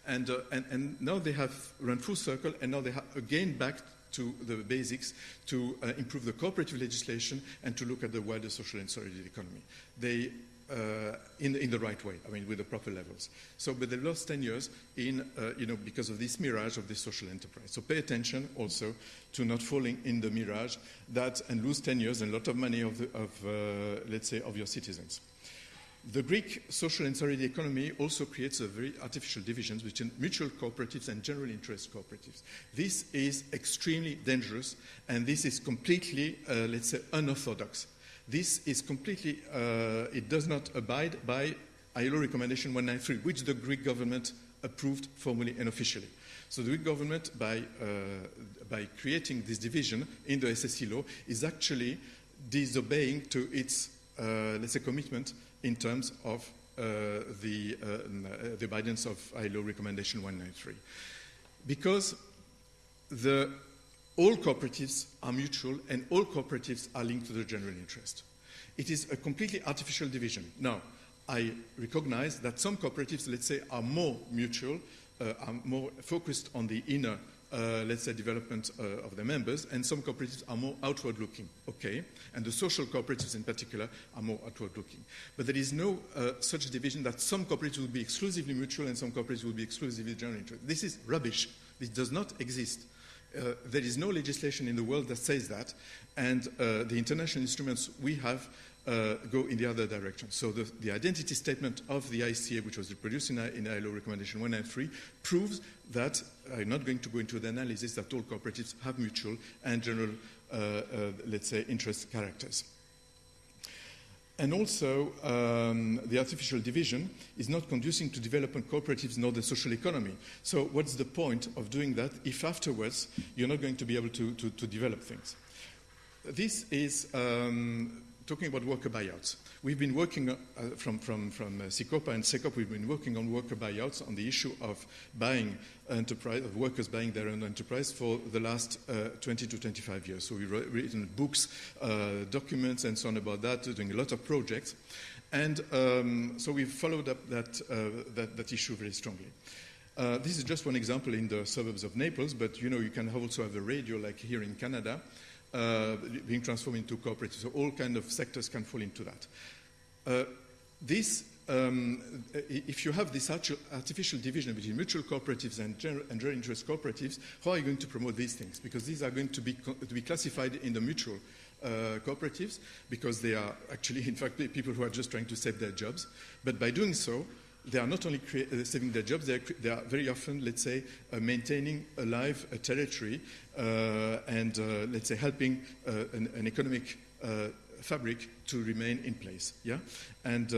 And, uh, and, and now they have run full circle and now they have again back to the basics to uh, improve the cooperative legislation and to look at the wider social and solidarity economy. They uh, in, in, the right way, I mean, with the proper levels. So, but they lost 10 years in, uh, you know, because of this mirage of this social enterprise. So pay attention also to not falling in the mirage that and lose 10 years and a lot of money of, the, of uh, let's say, of your citizens. The Greek social and solidarity economy also creates a very artificial divisions between mutual cooperatives and general interest cooperatives. This is extremely dangerous and this is completely, uh, let's say, unorthodox this is completely, uh, it does not abide by ILO Recommendation 193, which the Greek government approved formally and officially. So the Greek government, by, uh, by creating this division in the SSE law, is actually disobeying to its, uh, let's say, commitment in terms of uh, the, uh, the abidance of ILO Recommendation 193. Because the, all cooperatives are mutual and all cooperatives are linked to the general interest. It is a completely artificial division. Now, I recognize that some cooperatives, let's say, are more mutual, uh, are more focused on the inner, uh, let's say, development uh, of their members, and some cooperatives are more outward looking. Okay, and the social cooperatives in particular are more outward looking. But there is no uh, such division that some cooperatives will be exclusively mutual and some cooperatives will be exclusively general interest. This is rubbish. This does not exist. Uh, there is no legislation in the world that says that, and uh, the international instruments we have uh, go in the other direction. So the, the, identity statement of the ICA, which was reproduced in, in ILO Recommendation 193, proves that, I'm not going to go into the analysis, that all cooperatives have mutual and general, uh, uh, let's say, interest characters. And also, um, the artificial division is not conducing to development cooperatives nor the social economy. So what's the point of doing that if afterwards you're not going to be able to, to, to develop things? This is um, talking about worker buyouts. We've been working uh, from, from, from uh, CICOPA and CECOP, we've been working on worker buyouts on the issue of buying enterprise, of workers buying their own enterprise for the last uh, 20 to 25 years. So we've written books, uh, documents, and so on about that, doing a lot of projects. And um, so we've followed up that, uh, that, that, issue very strongly. Uh, this is just one example in the suburbs of Naples, but you know you can also have a radio like here in Canada, uh, being transformed into cooperatives. So all kind of sectors can fall into that. Uh, this, um, if you have this artificial division between mutual cooperatives and general, and general, interest cooperatives, how are you going to promote these things? Because these are going to be, to be classified in the mutual uh, cooperatives because they are actually, in fact, people who are just trying to save their jobs. But by doing so, they are not only uh, saving their jobs, they are, they are, very often, let's say, uh, maintaining alive a territory and, uh, let's say, helping uh, an, an, economic uh, fabric to remain in place. Yeah? And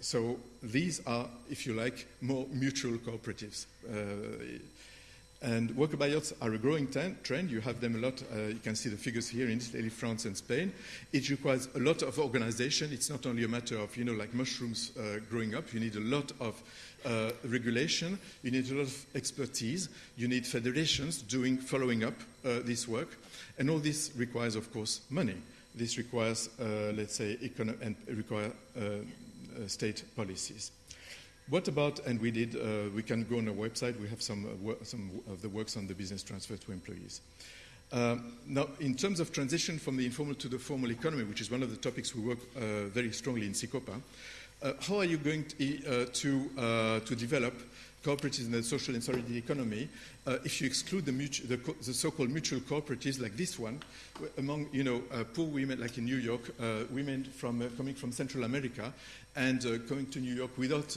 so these are, if you like, more mutual cooperatives. And worker buyouts are a growing trend. You have them a lot. Uh, you can see the figures here in Italy, France, and Spain. It requires a lot of organization. It's not only a matter of, you know, like mushrooms uh, growing up. You need a lot of uh, regulation. You need a lot of expertise. You need federations doing, following up uh, this work. And all this requires, of course, money. This requires, uh, let's say, econo- and require uh, state policies. What about, and we did, uh, we can go on our website, we have some, uh, some of the works on the business transfer to employees. Um, now, in terms of transition from the informal to the formal economy, which is one of the topics we work uh, very strongly in CICOPA, uh, how are you going to, uh, to, uh, to develop cooperatives in the social and solidarity economy, uh, if you exclude the, the, the, so-called mutual cooperatives like this one, among you know uh, poor women like in New York, uh, women from coming from Central America, and going to New York without,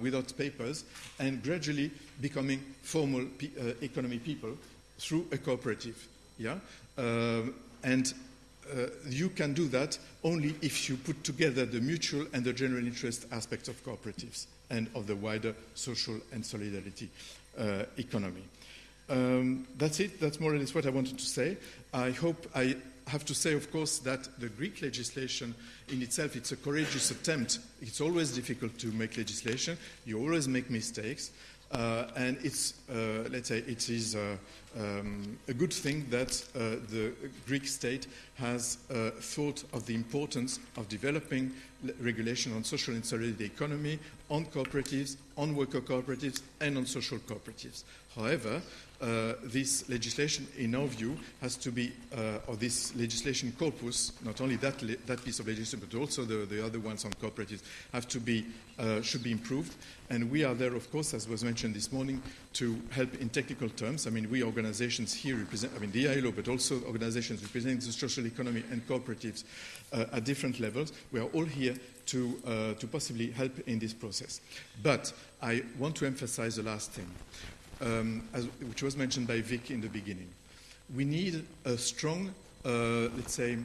without papers and gradually becoming formal pe- economy people through a cooperative. Yeah? Um, and uh, you can do that only if you put together the mutual and the general interest aspects of cooperatives and of the wider social and solidarity uh, economy. Um, that's it. That's more or less what I wanted to say. I hope I have to say, of course, that the Greek legislation in itself, it's a courageous attempt. It's always difficult to make legislation. You always make mistakes. Uh, and it's, uh, let's say, it is uh, um, a good thing that uh, the Greek state has uh, thought of the importance of developing regulation on social and solidarity economy, on cooperatives, on worker cooperatives, and on social cooperatives. However, uh, this legislation, in our view, has to be, uh, or this legislation corpus, not only that, that piece of legislation, but also the, the other ones on cooperatives, have to be, uh, should be improved. And we are there, of course, as was mentioned this morning, to help in technical terms. I mean, we organizations here represent, I mean, the ILO, but also organizations representing the social economy and cooperatives uh, at different levels. We are all here to, uh, to possibly help in this process. But I want to emphasize the last thing um, as, which was mentioned by Vic in the beginning. We need a strong, uh, let's say,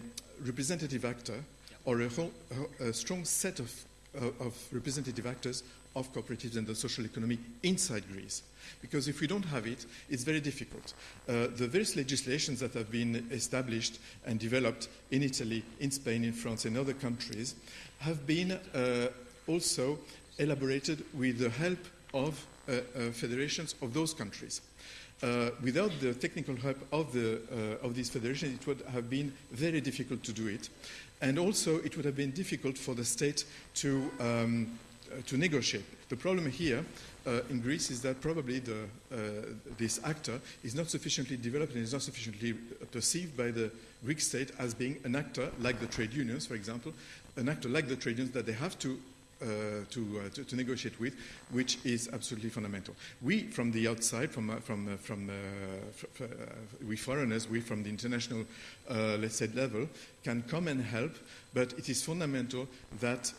representative actor or a, whole, a strong set of uh, of representative actors of cooperatives and the social economy inside Greece. Because if we don't have it, it's very difficult. Uh, the various legislations that have been established and developed in Italy, in Spain, in France, and other countries have been uh, also elaborated with the help of federations of those countries. Uh, without the technical help of, the, uh, of these federations, it would have been very difficult to do it. And also, it would have been difficult for the state to, um, uh, to negotiate. The problem here uh, in Greece is that probably the, uh, this actor is not sufficiently developed and is not sufficiently perceived by the Greek state as being an actor like the trade unions, for example, an actor like the trade unions that they have to uh, to, uh, to, to, negotiate with, which is absolutely fundamental. We, from the outside, from, uh, from, uh, from uh, uh, we foreigners, we from the international, let's say, level, can come and help, but it is fundamental that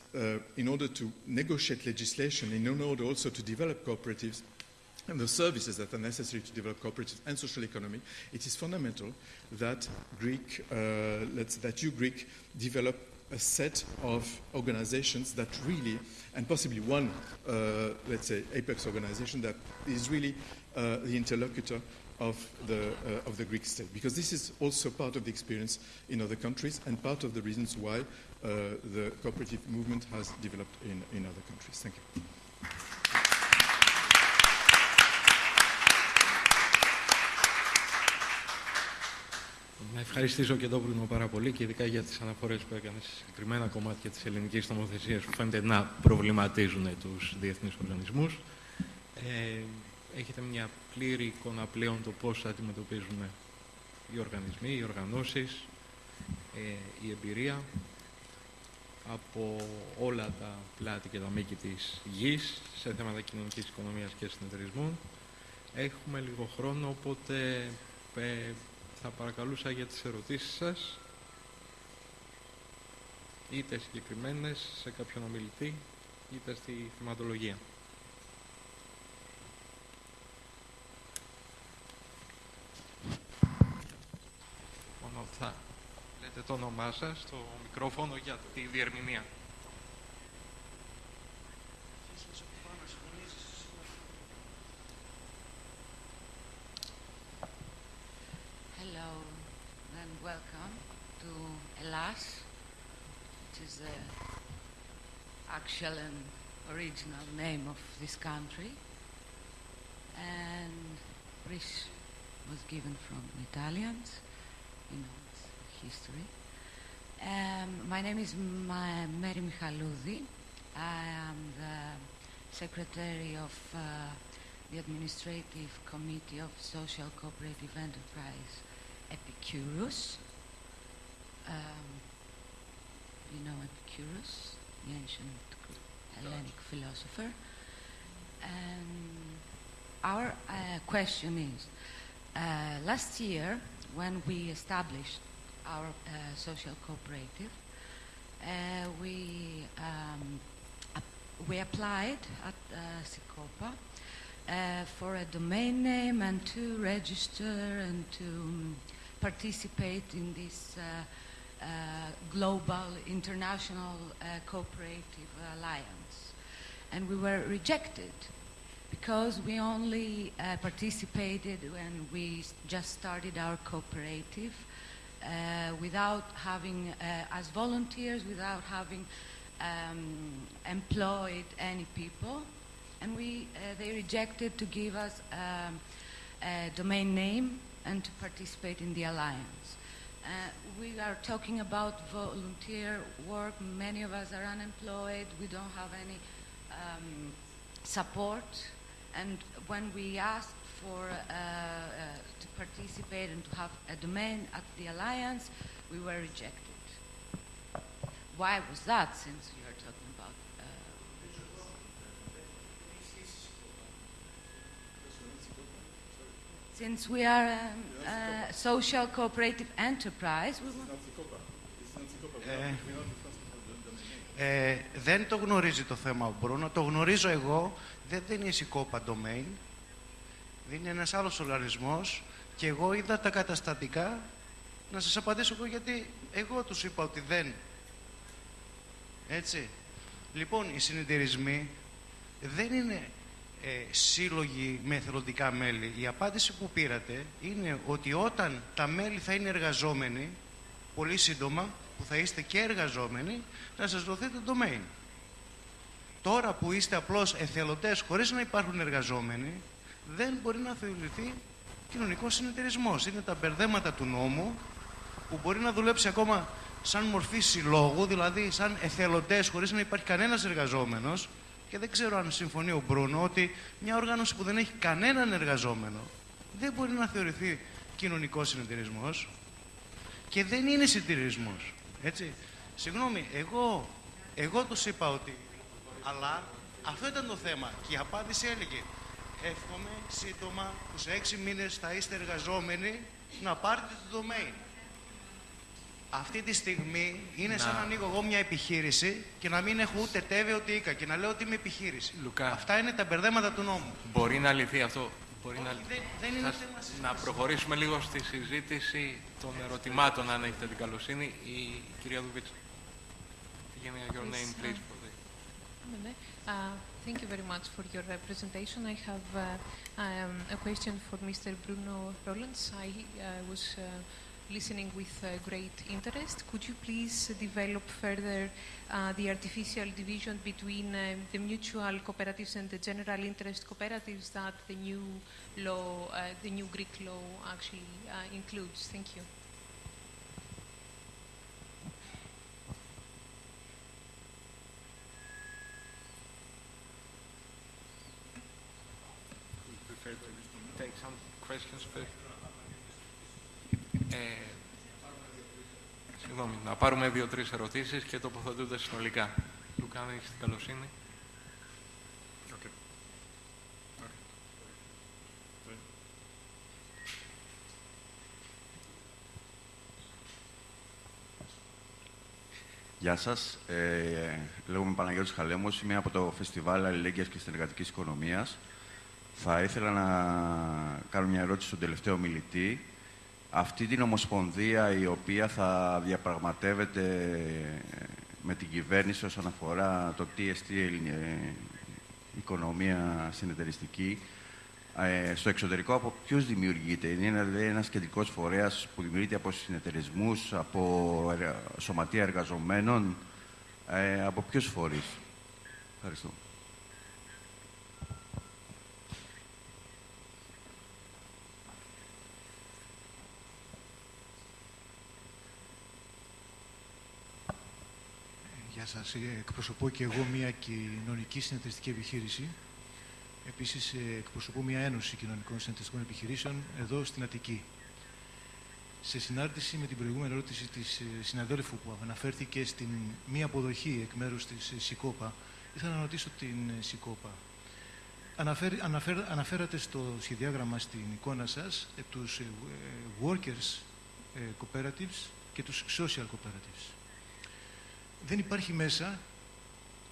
in order to negotiate legislation, in order also to develop cooperatives, and the services that are necessary to develop cooperatives and social economy, it is fundamental that Greek, that you Greek develop a set of organizations that really, and possibly one, uh, let's say, apex organization that is really uh, the interlocutor of the, uh, of the Greek state. Because this is also part of the experience in other countries and part of the reasons why uh, the cooperative movement has developed in, in other countries. Thank you. Να ευχαριστήσω και τον Μπρουνο πάρα πολύ και ειδικά για τις αναφορές που έκανε σε συγκεκριμένα κομμάτια της ελληνικής νομοθεσίας που φαίνεται να προβληματίζουν τους διεθνείς οργανισμούς. Ε, έχετε μια πλήρη εικόνα πλέον το πώς αντιμετωπίζουν οι οργανισμοί, οι οργανώσεις, ε, η εμπειρία από όλα τα πλάτη και τα μήκη της γης σε θέματα κοινωνικής οικονομίας και συνεταιρισμών. Έχουμε λίγο χρόνο, οπότε ε, θα παρακαλούσα για τις ερωτήσεις σας, είτε συγκεκριμένες σε κάποιον ομιλητή, είτε στη θεματολογία. Μόνο θα λέτε το όνομά σας στο μικρόφωνο για τη διερμηνία. Welcome to Elas, which is the actual and original name of this country. And Greece was given from Italians, you know, it's history. Um, my name is Ma- Mary Michaloudi. I am the secretary of uh, the Administrative Committee of Social Cooperative Enterprise Epicurus. Um, you know Epicurus, the ancient Hellenic philosopher. And our uh, question is, uh, last year when we established our uh, social cooperative, uh, we um, we applied at uh, CICOPA uh, for a domain name and to register and to um, participate in this uh, uh, global international uh, cooperative alliance. And we were rejected because we only uh, participated when we just started our cooperative uh, without having, as volunteers, without having um, employed any people. And we, they rejected to give us um, a domain name and to participate in the alliance. Uh, we are talking about volunteer work. Many of us are unemployed. We don't have any um, support. And when we asked for uh, uh, to participate and to have a domain at the alliance, we were rejected. Why was that? Since Since we are a, a social cooperative enterprise, we ε, ε, δεν το γνωρίζει το θέμα ο Μπρούνο, το γνωρίζω εγώ, δεν, δεν είναι η Σικόπα Domain, δεν είναι ένας άλλος οργανισμός και εγώ είδα τα καταστατικά, να σας απαντήσω εγώ γιατί εγώ τους είπα ότι δεν. Έτσι. Λοιπόν, οι συνεταιρισμοί δεν είναι ε, σύλλογοι με εθελοντικά μέλη. Η απάντηση που πήρατε είναι ότι όταν τα μέλη θα είναι εργαζόμενοι, πολύ σύντομα, που θα είστε και εργαζόμενοι, να σας δοθεί το domain. Τώρα που είστε απλώς εθελοντές χωρίς να υπάρχουν εργαζόμενοι, δεν μπορεί να θεωρηθεί κοινωνικός συνεταιρισμός. Είναι τα μπερδέματα του νόμου που μπορεί να δουλέψει ακόμα σαν μορφή συλλόγου, δηλαδή σαν εθελοντές, χωρίς να υπάρχει κανένας εργαζόμενος. Και δεν ξέρω αν συμφωνεί ο Μπρούνο ότι μια οργάνωση που δεν έχει κανέναν εργαζόμενο δεν μπορεί να θεωρηθεί κοινωνικός συνεταιρισμός και δεν είναι συνεταιρισμό. Έτσι. Συγγνώμη, εγώ, εγώ τους είπα ότι. Αλλά αυτό ήταν το θέμα. Και η απάντηση έλεγε εύχομαι σύντομα που σε έξι μήνες θα είστε εργαζόμενοι να πάρετε το domain. Αυτή τη στιγμή είναι να... σαν να ανοίγω εγώ μια επιχείρηση και να μην έχω ούτε τέβε ούτε οίκα και να λέω ότι είμαι επιχείρηση. Λουκά, Αυτά είναι τα μπερδέματα του νόμου. Μπορεί να λυθεί αυτό. Μπορεί Όχι, να... δεν, δεν είναι Θα- θέμα συζήτησης. Να προχωρήσουμε λίγο στη συζήτηση των ερωτημάτων, αν έχετε την καλοσύνη. Η κυρία Δουβίτσα. Give me your Yes, name, uh, please. for the- Uh, thank you very much for your uh, presentation. I have uh, um, a question for Mr. Bruno Rollins. I uh, was uh, listening with uh, great interest. Could you please develop further uh, the artificial division between um, the mutual cooperatives and the general interest cooperatives that the new law, uh, the new Greek law actually uh, includes? Thank you. prefer to take some questions first. Ε, συγγνώμη, να πάρουμε δύο-τρεις ερωτήσεις και τοποθετούνται συνολικά. Λουκά, αν έχεις την καλοσύνη. Γεια σας. Ε, λέγομαι Παναγιώτης Χαλέμος. Είμαι από το Φεστιβάλ Αλληλέγγυας και Συνεργατικής Οικονομίας. Θα ήθελα να κάνω μια ερώτηση στον τελευταίο μιλητή. Αυτή την ομοσπονδία η οποία θα διαπραγματεύεται με την κυβέρνηση όσον αφορά το TST ες, οικονομία συνεταιριστική, ε, στο εξωτερικό από ποιους δημιουργείται. Είναι δηλαδή ένας κεντρικός φορέας που δημιουργείται από συνεταιρισμούς, από εργα- σωματεία εργαζομένων, ε, από ποιους φορείς. Ευχαριστώ. Γεια σας. Ε, Εκπροσωπώ και εγώ μια κοινωνική συνεταιριστική επιχείρηση. Επίσης, ε, εκπροσωπώ μια ένωση κοινωνικών συνεταιριστικών επιχειρήσεων εδώ στην Αττική. Σε συνάρτηση με την προηγούμενη ερώτηση της ε, συναδέλφου που αναφέρθηκε στην μία αποδοχή εκ μέρους της ε, ΣΥΚΟΠΑ, ήθελα να ρωτήσω την ε, ΣΥΚΟΠΑ. Αναφέρ, αναφέρ, αναφέρατε στο σχεδιάγραμμα στην εικόνα σας ε, τους ε, ε, workers ε, cooperatives και τους social cooperatives δεν υπάρχει μέσα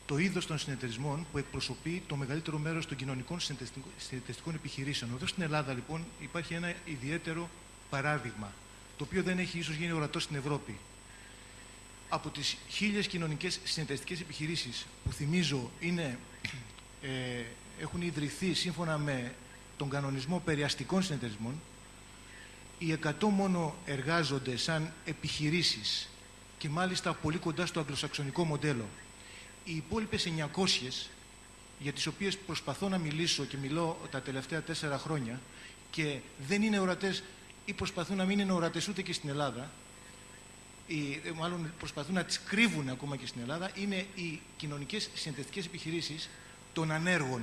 το είδος των συνεταιρισμών που εκπροσωπεί το μεγαλύτερο μέρος των κοινωνικών συνεταιριστικών- συνεταιριστικών επιχειρήσεων. Εδώ στην Ελλάδα, λοιπόν, υπάρχει ένα ιδιαίτερο παράδειγμα, το οποίο δεν έχει ίσως γίνει ορατό στην Ευρώπη. Από τις χίλιες κοινωνικές συνεταιριστικές επιχειρήσεις που θυμίζω είναι, ε, έχουν ιδρυθεί σύμφωνα με τον κανονισμό περιαστικών συνεταιρισμών, οι 100 μόνο εργάζονται σαν επιχειρήσεις και μάλιστα πολύ κοντά στο αγγλοσαξονικό μοντέλο. Οι υπόλοιπες 900, για τις οποίες προσπαθώ να μιλήσω και μιλώ τα τελευταία τέσσερα χρόνια και δεν είναι ορατές ή προσπαθούν να μην είναι ορατές ούτε και στην Ελλάδα, ή, ε, μάλλον προσπαθούν να τις κρύβουν ακόμα και στην Ελλάδα, είναι οι κοινωνικές συνεταιριστικές επιχειρήσεις των ανέργων.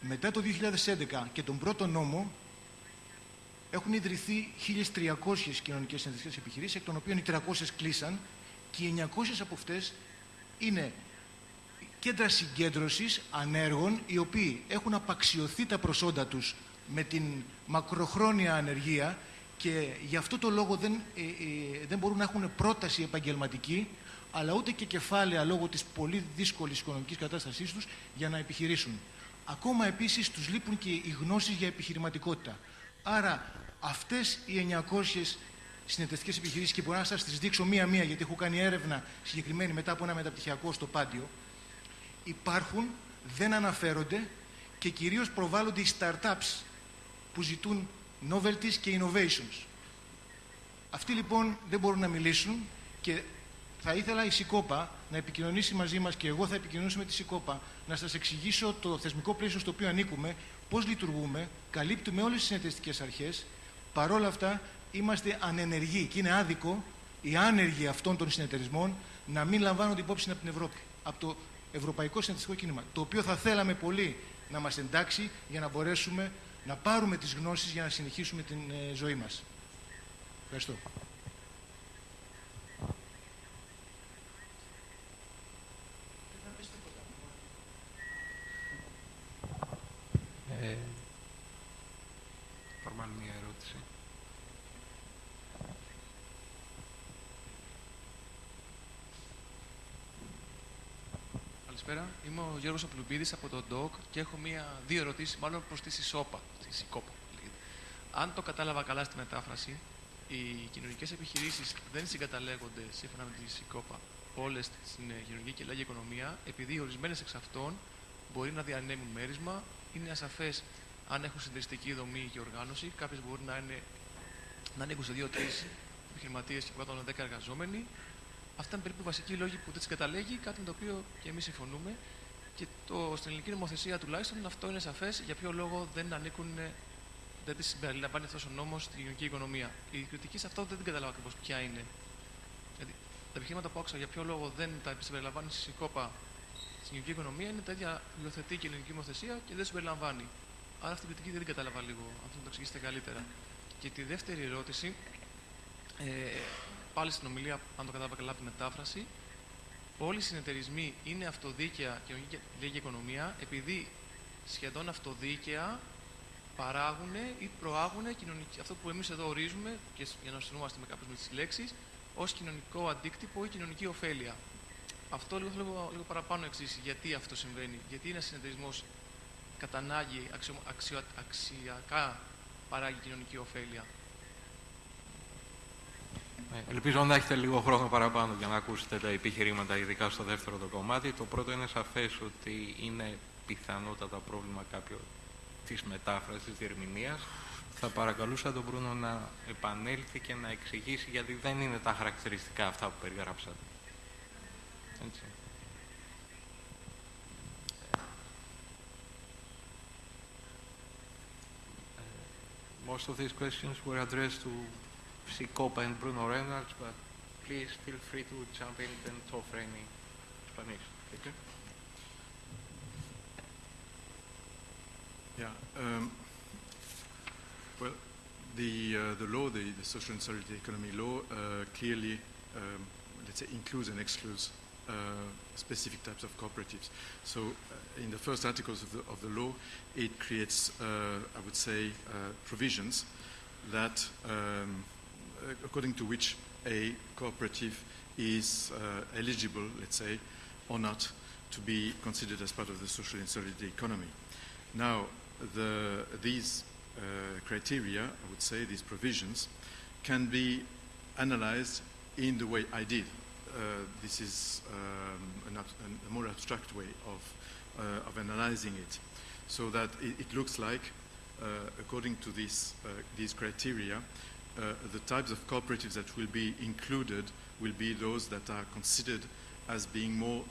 Μετά το 2011 και τον πρώτο νόμο έχουν ιδρυθεί 1.300 κοινωνικές συνεταιριστικέ επιχειρήσεις, εκ των οποίων οι 300 κλείσαν και οι 900 από αυτές είναι κέντρα συγκέντρωσης ανέργων, οι οποίοι έχουν απαξιωθεί τα προσόντα τους με την μακροχρόνια ανεργία και γι' αυτό το λόγο δεν, ε, ε, δεν μπορούν να έχουν πρόταση επαγγελματική, αλλά ούτε και κεφάλαια λόγω της πολύ δύσκολης οικονομικής κατάστασής τους για να επιχειρήσουν. Ακόμα επίσης τους λείπουν και οι γνώσεις για επιχειρηματικότητα. Άρα αυτές οι 900 συνεταιριστικές επιχειρήσεις και μπορώ να σας τις δείξω μία-μία γιατί έχω κάνει έρευνα συγκεκριμένη μετά από ένα μεταπτυχιακό στο Πάντιο υπάρχουν, δεν αναφέρονται και κυρίως προβάλλονται οι startups που ζητούν novelties και innovations. Αυτοί λοιπόν δεν μπορούν να μιλήσουν και θα ήθελα η ΣΥΚΟΠΑ να επικοινωνήσει μαζί μας και εγώ θα επικοινωνήσω με τη ΣΥΚΟΠΑ να σας εξηγήσω το θεσμικό πλαίσιο στο οποίο ανήκουμε, πώς λειτουργούμε, καλύπτουμε όλες τις συνεταιριστικές αρχές, παρόλα αυτά είμαστε ανενεργοί και είναι άδικο οι άνεργοι αυτών των συνεταιρισμών να μην λαμβάνονται υπόψη από την Ευρώπη, από το Ευρωπαϊκό Συνεταιριστικό Κίνημα, το οποίο θα θέλαμε πολύ να μας εντάξει για να μπορέσουμε να πάρουμε τις γνώσεις για να συνεχίσουμε την ε, ζωή μας. Ευχαριστώ. Ε, πάρουμε άλλη μια ερώτηση. Καλησπέρα. Είμαι ο Γιώργος Απλουμπίδης από το ΔΟΚ και έχω μία, δύο ερωτήσεις μάλλον προς τη ΣΥΣΟΠΑ. Τη ΣΥΚΟΠΑ, λέγεται. Αν το κατάλαβα καλά στη μετάφραση, οι κοινωνικές επιχειρήσεις δεν συγκαταλέγονται σύμφωνα με τη ΣΥΚΟΠΑ όλες στην κοινωνική και λάγια οικονομία, επειδή ορισμένες εξ αυτών μπορεί να διανέμουν μέρισμα, είναι ασαφές αν έχουν συντηρητική δομή και οργάνωση. Κάποιες μπορεί να, είναι, να ανήκουν σε δύο-τρεις επιχειρηματίες και 110 εργαζόμενοι. Αυτά είναι περίπου βασικοί λόγοι που δεν τις καταλέγει, κάτι με το οποίο και εμείς συμφωνούμε. Και το, στην ελληνική νομοθεσία τουλάχιστον αυτό είναι σαφές για ποιο λόγο δεν ανήκουν, δεν τις συμπεριλαμβάνει αυτός ο νόμος στην κοινωνική οικονομία. Η κριτική σε αυτό δεν την καταλάβω ακριβώς ποια είναι. Δηλαδή, τα επιχειρήματα που άκουσα για ποιο λόγο δεν τα συμπεριλαμβάνει στη ΣΥΚΟΠΑ στην κοινωνική οικονομία είναι τα ίδια υιοθετεί και η ελληνική νομοθεσία και δεν συμπεριλαμβάνει. Άρα αυτή την κριτική δεν την καταλαβα λίγο, αν θα το εξηγήσετε καλύτερα. Και τη δεύτερη ερώτηση, ε, πάλι στην ομιλία, αν το κατάλαβα καλά από τη μετάφραση, όλοι οι συνεταιρισμοί είναι αυτοδίκαια και λίγη οικονομία, επειδή σχεδόν αυτοδίκαια παράγουν ή προάγουν αυτό που εμείς εδώ ορίζουμε, και για να συνομαστε με κάποιες με τις λέξεις, ως κοινωνικό αντίκτυπο ή κοινωνική ωφέλεια. Αυτό λίγο θέλω λίγο παραπάνω εξήσει γιατί αυτό συμβαίνει. Γιατί ένας συνεταιρισμός κατά ανάγκη αξιο, αξιο, αξιακά παράγει κοινωνική ωφέλεια; Ε, ελπίζω να έχετε λίγο χρόνο παραπάνω για να ακούσετε τα επιχειρήματα, ειδικά στο δεύτερο το κομμάτι. Το πρώτο είναι σαφές ότι είναι πιθανότατα πρόβλημα κάποιο της μετάφρασης, της διερμηνίας. Θα παρακαλούσα τον Μπρούνο να επανέλθει και να εξηγήσει γιατί δεν είναι τα χαρακτηριστικά αυτά που περιγράψατε. Uh, most of these questions were addressed to C. And Bruno Roelants, but please feel free to jump in and talk for any explanation. Thank you. Yeah. Um, well, the uh, the law, the, the social and solidarity economy law, uh, clearly, um, let's say, includes and excludes uh, specific types of cooperatives. So, uh, in the first articles of the, of the law, it creates, uh, I would say, provisions that, um, according to which a cooperative is eligible, let's say, or not, to be considered as part of the social and solidarity economy. Now, the, these uh, criteria, I would say, these provisions, can be analyzed in the way I did. Uh, this is um, an, a more abstract way of, uh, of analyzing it. So that it, it looks like, uh, according to this, these criteria, the types of cooperatives that will be included will be those that are considered as being more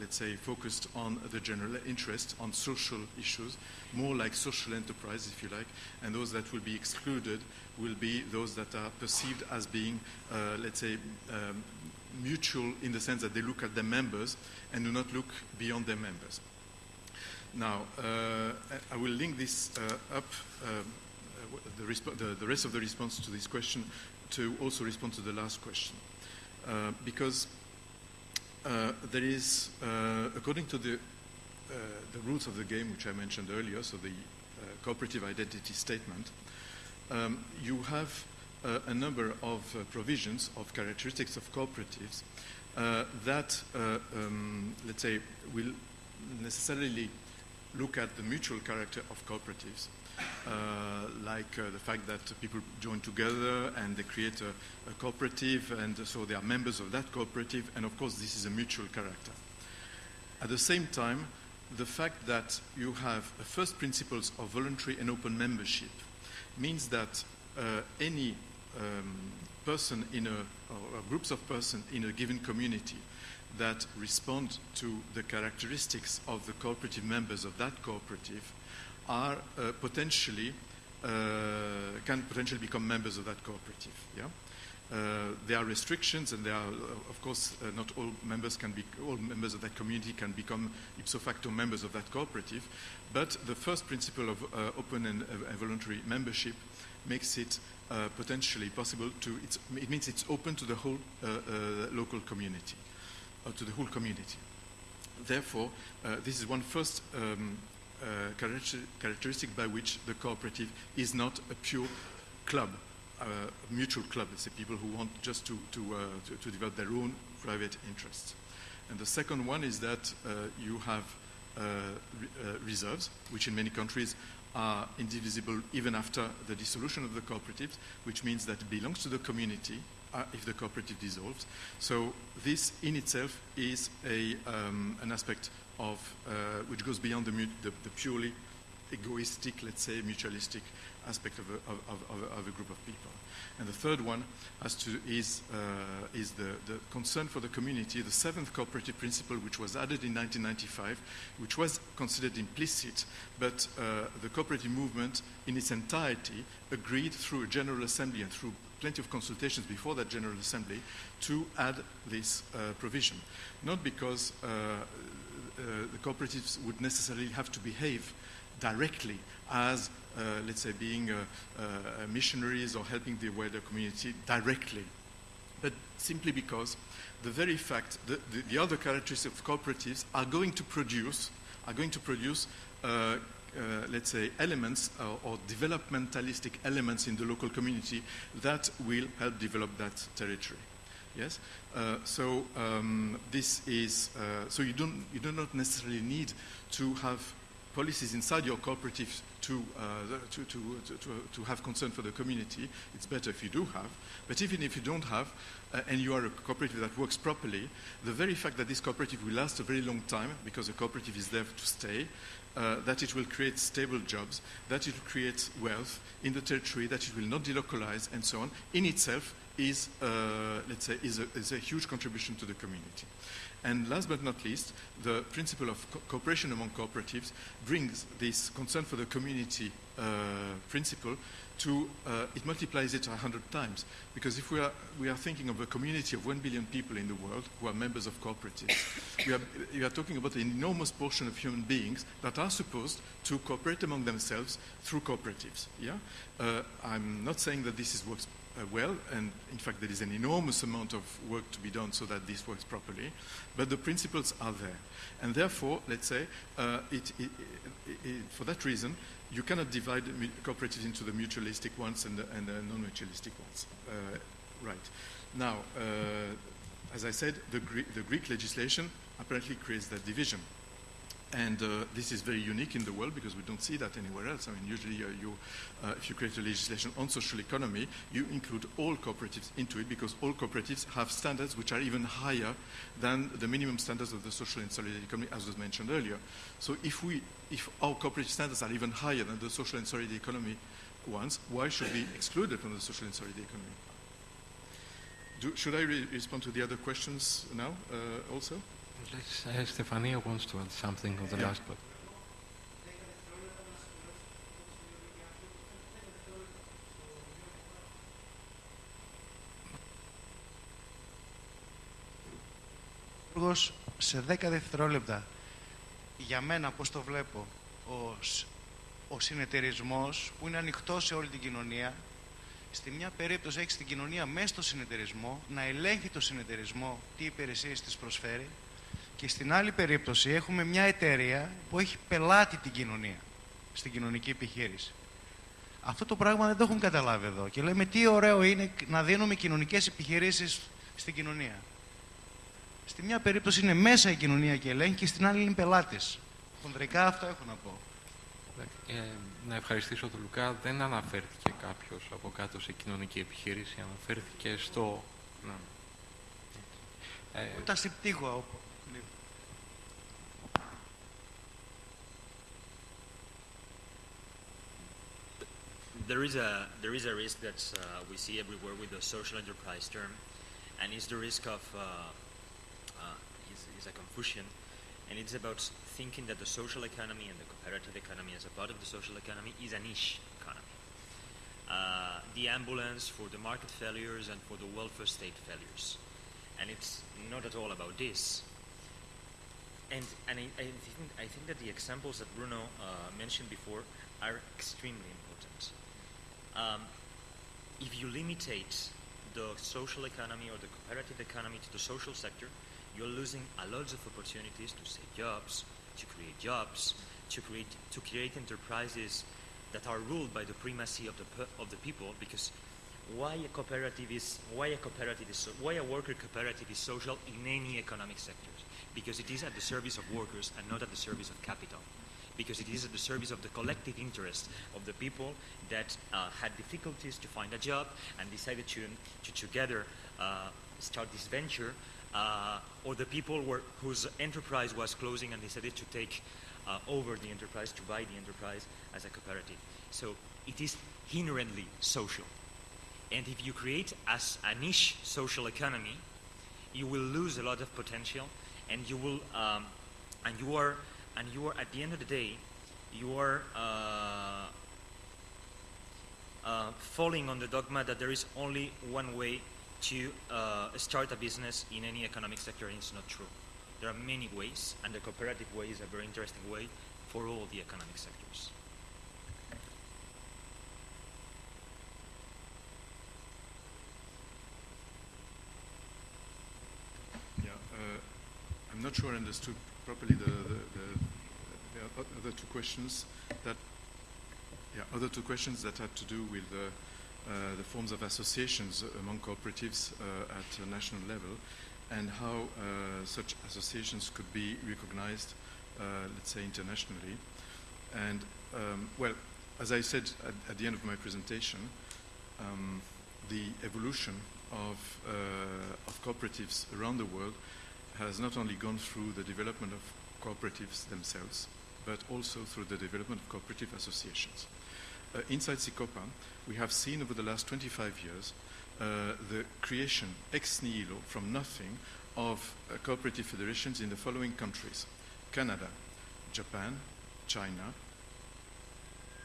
let's say, focused on the general interest, on social issues, more like social enterprise, if you like, and those that will be excluded will be those that are perceived as being, uh, let's say, um, mutual in the sense that they look at their members and do not look beyond their members. Now, uh, I will link this uh, up, uh, the, the, the, rest of the response to this question, to also respond to the last question. Uh, because uh, there is, uh, according to the, the rules of the game, which I mentioned earlier, so the cooperative identity statement, um, you have uh, a number of uh, provisions of characteristics of cooperatives uh, that, um, let's say, will necessarily look at the mutual character of cooperatives, uh, like uh, the fact that people join together and they create a, a, cooperative, and so they are members of that cooperative, and of course, this is a mutual character. At the same time, the fact that you have first principles of voluntary and open membership means that uh, any um, person in a, or groups of persons in a given community that respond to the characteristics of the cooperative members of that cooperative are uh, potentially uh, can potentially become members of that cooperative. Yeah. Uh, there are restrictions, and there are, uh, of course, uh, not all members can be, all members of that community can become ipso facto members of that cooperative. But the first principle of uh, open and uh, voluntary membership makes it uh, potentially possible to. it means it's open to the whole local community, to the whole community. Therefore, this is one first um, characteristic by which the cooperative is not a pure club uh, mutual club, let's say people who want just to, to, uh, to, to, develop their own private interests. And the second one is that uh, you have re reserves, which in many countries are indivisible even after the dissolution of the cooperatives, which means that it belongs to the community uh, if the cooperative dissolves. So this in itself is a, um, an aspect of uh, which goes beyond the, the, the, purely egoistic, let's say, mutualistic aspect of a, of, of, of a group of people. And the third one has to, is, uh, is the, the, concern for the community, the seventh cooperative principle, which was added in 1995, which was considered implicit, but uh, the cooperative movement in its entirety agreed through a General Assembly and through plenty of consultations before that General Assembly to add this uh, provision. Not because uh, the cooperatives would necessarily have to behave directly as uh, let's say, being uh, uh, missionaries or helping the wider community directly, but simply because the very fact that the, the other characteristics of cooperatives are going to produce, are going to produce uh, let's say, elements uh, or developmentalistic elements in the local community that will help develop that territory. Yes. Uh, so um, this is so you don't you do not necessarily need to have policies inside your cooperative to, uh, to, to, to, to, have concern for the community, it's better if you do have. But even if you don't have, uh, and you are a cooperative that works properly, the very fact that this cooperative will last a very long time, because the cooperative is there to stay, uh, that it will create stable jobs, that it will create wealth in the territory, that it will not delocalize, and so on, in itself is, uh, let's say, is a, is a huge contribution to the community. And last but not least, the principle of co cooperation among cooperatives brings this concern for the community uh, principle to, uh, it multiplies it a hundred times. Because if we are, we are thinking of a community of one billion people in the world who are members of cooperatives, we are, we are talking about an enormous portion of human beings that are supposed to cooperate among themselves through cooperatives. Yeah? Uh, I'm not saying that this is works uh, well, and in fact there is an enormous amount of work to be done so that this works properly, but the principles are there. And therefore, let's say, uh, it, it, it, for that reason, you cannot divide cooperatives into the mutualistic ones and the, and the non-mutualistic ones. Uh, right. Now, uh, as I said, the, Greek, the Greek legislation apparently creates that division. And uh, this is very unique in the world because we don't see that anywhere else. I mean, usually uh, you, uh, if you create a legislation on social economy, you include all cooperatives into it because all cooperatives have standards which are even higher than the minimum standards of the social and solidarity economy, as was mentioned earlier. So if, we, if our cooperative standards are even higher than the social and solidarity economy ones, why should we exclude it from the social and solidarity economy? Do, should I re respond to the other questions now uh, also? Let's, uh, Stefania wants to add something on the yeah. last part. σε 10 δευτερόλεπτα για μένα πώς το βλέπω ο, ο συνεταιρισμός που είναι ανοιχτό σε όλη την κοινωνία στη μια περίπτωση έχει την κοινωνία μέσα στο συνεταιρισμό να ελέγχει το συνεταιρισμό τι υπηρεσίες της προσφέρει και στην άλλη περίπτωση έχουμε μια εταιρεία που έχει πελάτη την κοινωνία, στην κοινωνική επιχείρηση. Αυτό το πράγμα δεν το έχουν καταλάβει εδώ. Και λέμε τι ωραίο είναι να δίνουμε κοινωνικές επιχειρήσεις στην κοινωνία. Στη μια περίπτωση είναι μέσα η κοινωνία και ελέγχει και στην άλλη είναι πελάτης. Χοντρικά αυτό έχω να πω. Ε, να ευχαριστήσω τον Λουκά. Δεν αναφέρθηκε κάποιος από κάτω σε κοινωνική επιχείρηση. Αναφέρθηκε στο... Να. Ε, Ούτε στην πτύχο there is a there is a risk that uh, we see everywhere with the social enterprise term, and it's the risk of uh, uh, is, is a confusion, and it's about thinking that the social economy and the cooperative economy as a part of the social economy is a niche economy. Uh, the ambulance for the market failures and for the welfare state failures, and it's not at all about this. And, and I, I, think, I think that the examples that Bruno uh, mentioned before are extremely important. Um, if you limitate the social economy or the cooperative economy to the social sector, you're losing a lot of opportunities to save jobs, to create jobs, to create, to create enterprises that are ruled by the primacy of the, of the people because why a cooperative is why a cooperative is so, why a worker cooperative is social in any economic sector because it is at the service of workers and not at the service of capital. Because it is at the service of the collective interest of the people that uh, had difficulties to find a job and decided to, to together uh, start this venture, uh, or the people were, whose enterprise was closing and decided to take uh, over the enterprise, to buy the enterprise as a cooperative. So it is inherently social. And if you create as a niche social economy, you will lose a lot of potential and you will um, and you are and you are at the end of the day you are uh, uh, falling on the dogma that there is only one way to uh, start a business in any economic sector and it's not true. There are many ways and the cooperative way is a very interesting way for all the economic sectors. Yeah, I'm not sure I understood properly the, the, the, the, other two questions that yeah, other two questions that had to do with the, uh, forms of associations among cooperatives uh, at national level and how uh, such associations could be recognized, let's say, internationally. And, um, well, as I said at, at, the end of my presentation, um, the evolution of, uh, of cooperatives around the world has not only gone through the development of cooperatives themselves, but also through the development of cooperative associations. Uh, inside CICOPA, we have seen over the last 25 years uh, the creation ex nihilo, from nothing, of uh, cooperative federations in the following countries Canada, Japan, China,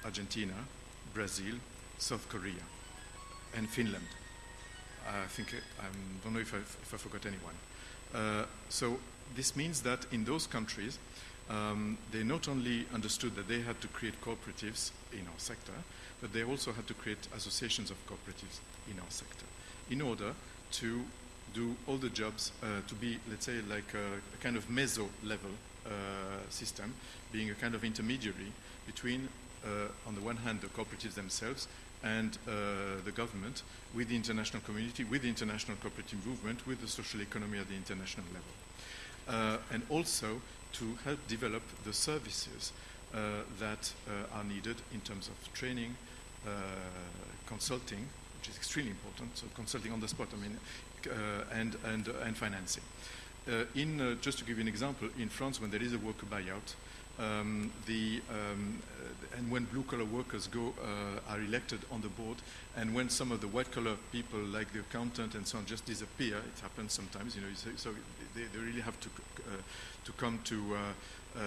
Argentina, Brazil, South Korea, and Finland. I think I don't know if I, if I forgot anyone. Uh, so this means that in those countries, um, they not only understood that they had to create cooperatives in our sector, but they also had to create associations of cooperatives in our sector in order to do all the jobs uh, to be, let's say, like a, a kind of meso level uh, system, being a kind of intermediary between, uh, on the one hand, the cooperatives themselves and uh, the government, with the international community, with the international cooperative movement, with the social economy at the international level. Uh, and also to help develop the services uh, that uh, are needed in terms of training, uh, consulting, which is extremely important, so consulting on the spot, I mean, uh, and, and, and financing. in, just to give you an example, in France, when there is a worker buyout, um, the, um, and when blue collar workers go uh, are elected on the board, and when some of the white collar people, like the accountant and so on, just disappear, it happens sometimes. You know, so, they, they, really have to uh, to come to, uh, uh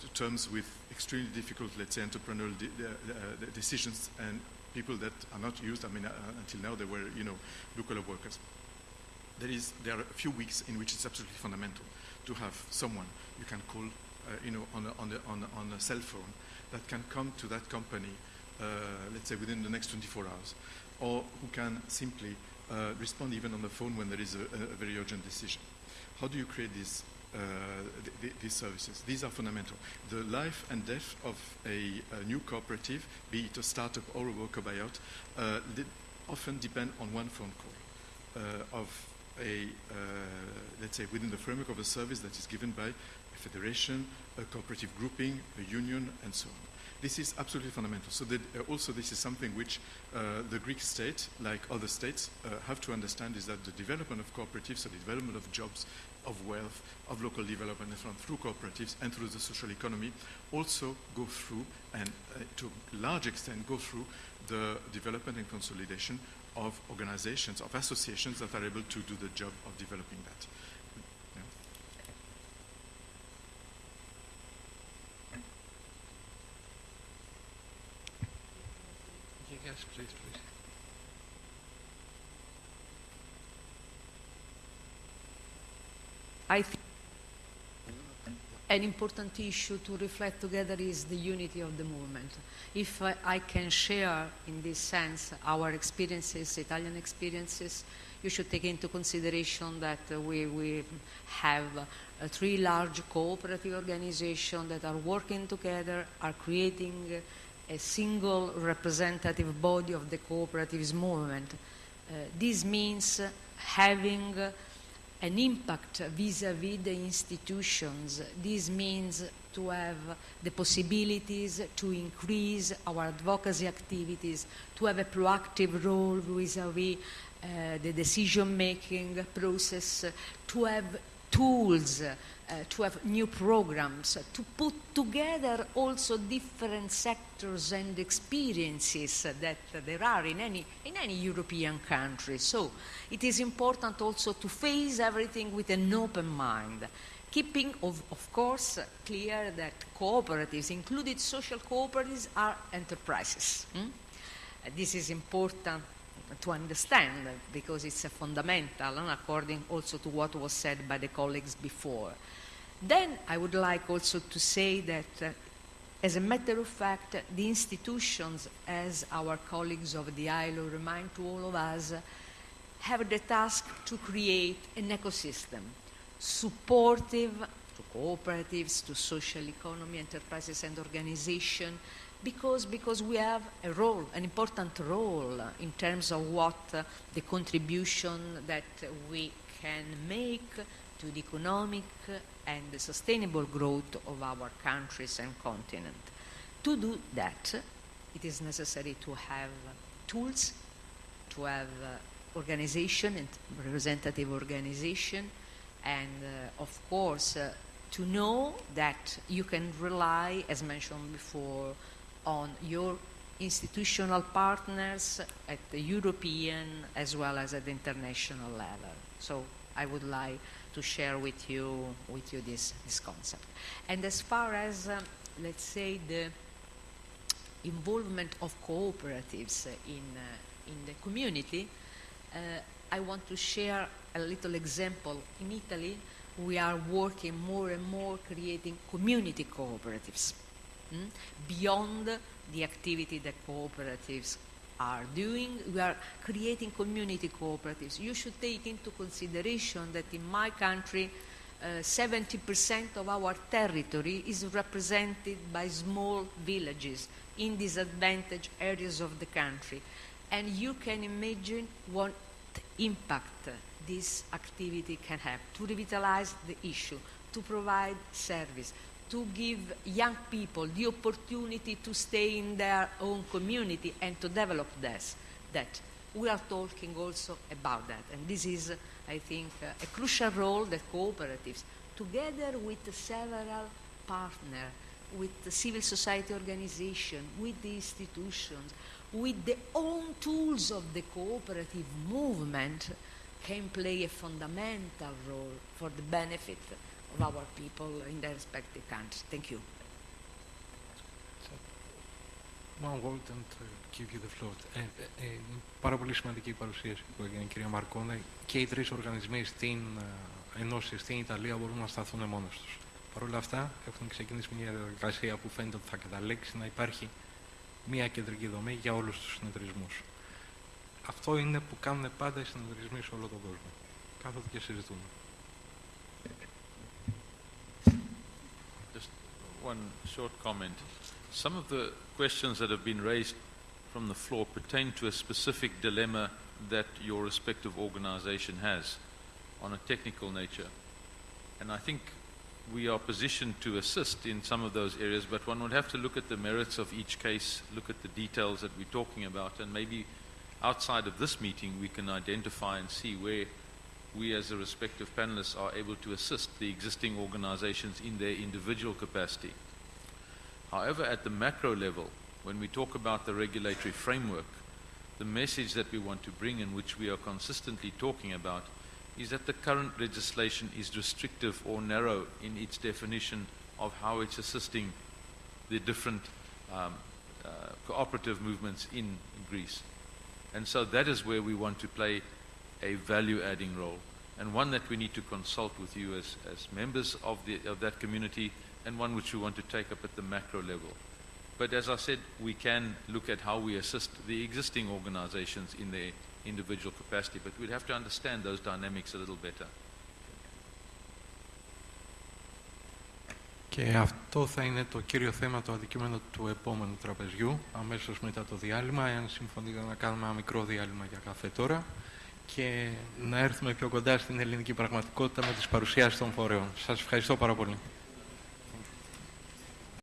to terms with extremely difficult, let's say, entrepreneurial de uh, decisions and people that are not used. I mean, uh, until now they were, you know, blue collar workers. There is there are a few weeks in which it's absolutely fundamental to have someone you can call uh, you know, on a, on, a, on, a, on a cell phone that can come to that company, uh, let's say within the next 24 hours, or who can simply uh, respond even on the phone when there is a, a very urgent decision. How do you create these uh, th th these services. These are fundamental. The life and death of a, a new cooperative, be it a startup or a worker buyout, uh, often depend on one phone call uh, of a, let's say, within the framework of a service that is given by federation, a cooperative grouping, a union, and so on. This is absolutely fundamental. So that, uh, also this is something which uh, the Greek state, like other states, uh, have to understand is that the development of cooperatives, the development of jobs of wealth, of local development and so on through cooperatives and through the social economy also go through and uh, to a large extent go through the development and consolidation of organizations, of associations that are able to do the job of developing that. Yes, please, please. I think an important issue to reflect together is the unity of the movement. If I, I can share in this sense our experiences, Italian experiences, you should take into consideration that uh, we, we have uh, three large cooperative organizations that are working together, are creating a single representative body of the cooperatives movement. Uh, this means having an impact vis-à-vis the institutions. This means to have the possibilities to increase our advocacy activities, to have a proactive role vis-à-vis uh, the decision-making process, to have tools, uh, to have new programs, to put together also different sectors and experiences that there are in any, in any European country. So it is important also to face everything with an open mind, keeping, of, of course, clear that cooperatives, included social cooperatives, are enterprises. hmm? Uh, This is important to understand because it's a fundamental and according also to what was said by the colleagues before. Then I would like also to say that uh, as a matter of fact, the institutions, as our colleagues of the ILO remind to all of us, have the task to create an ecosystem supportive to cooperatives, to social economy, enterprises and organizations, because, because we have a role, an important role in terms of what uh, the contribution that we can make to the economic and the sustainable growth of our countries and continent. To do that, it is necessary to have tools, to have uh, organization and representative organization, and uh, of course, uh, to know that you can rely, as mentioned before, on your institutional partners at the European as well as at the international level. So I would like to share with you, with you this, this concept. And as far as, um, let's say, the involvement of cooperatives in, uh, in the community, uh, I want to share a little example. In Italy, we are working more and more creating community cooperatives mm, beyond the activity that cooperatives are doing. We are creating community cooperatives. You should take into consideration that in my country, uh, 70% of our territory is represented by small villages in disadvantaged areas of the country. And you can imagine what impact this activity can have to revitalize the issue, to provide service, to give young people the opportunity to stay in their own community and to develop this, that. We are talking also about that. And this is, I think, uh, a crucial role that cooperatives, together with several partners, with the civil society organization, with the institutions, with the own tools of the cooperative movement, can play a fundamental role for the benefit of our people in their respective countries. Thank you. One word and uh, give you the floor. Ε, ε, ε, πάρα πολύ σημαντική η παρουσίαση που έγινε η κυρία Μαρκόνε. Και οι τρεις οργανισμοί στην ε, Ενώση στην Ιταλία μπορούν να σταθούν μόνος τους. Παρ' όλα αυτά έχουν ξεκινήσει μια διαδικασία που φαίνεται ότι θα καταλήξει να υπάρχει μια κεντρική δομή για όλους τους συνεταιρισμούς. Αυτό είναι που κάνουν πάντα οι συνεταιρισμοί σε όλο τον κόσμο. Κάθονται και συζητούν. One short comment. Some of the questions that have been raised from the floor pertain to a specific dilemma that your respective organization has on a technical nature. And I think we are positioned to assist in some of those areas, but one would have to look at the merits of each case, look at the details that we're talking about, and maybe outside of this meeting we can identify and see where we as the respective panelists are able to assist the existing organizations in their individual capacity. However, at the macro level, when we talk about the regulatory framework, the message that we want to bring and which we are consistently talking about is that the current legislation is restrictive or narrow in its definition of how it's assisting the different um, uh, cooperative movements in Greece. And so that is where we want to play a value adding role and one that we need to consult with you as, as members of, the, of that community and one which we want to take up at the macro level. But as I said, we can look at how we assist the existing organizations in their individual capacity, but we'd have to understand those dynamics a little better. Και αυτό θα είναι το κύριο θέμα, το αντικείμενο του επόμενου τραπεζιού, αμέσως μετά το διάλειμμα, εάν συμφωνείτε να κάνουμε ένα μικρό διάλειμμα για καφέ τώρα Και να έρθουμε πιο κοντά στην ελληνική πραγματικότητα με τις παρουσιάσεις των φορέων. Σας ευχαριστώ πάρα πολύ.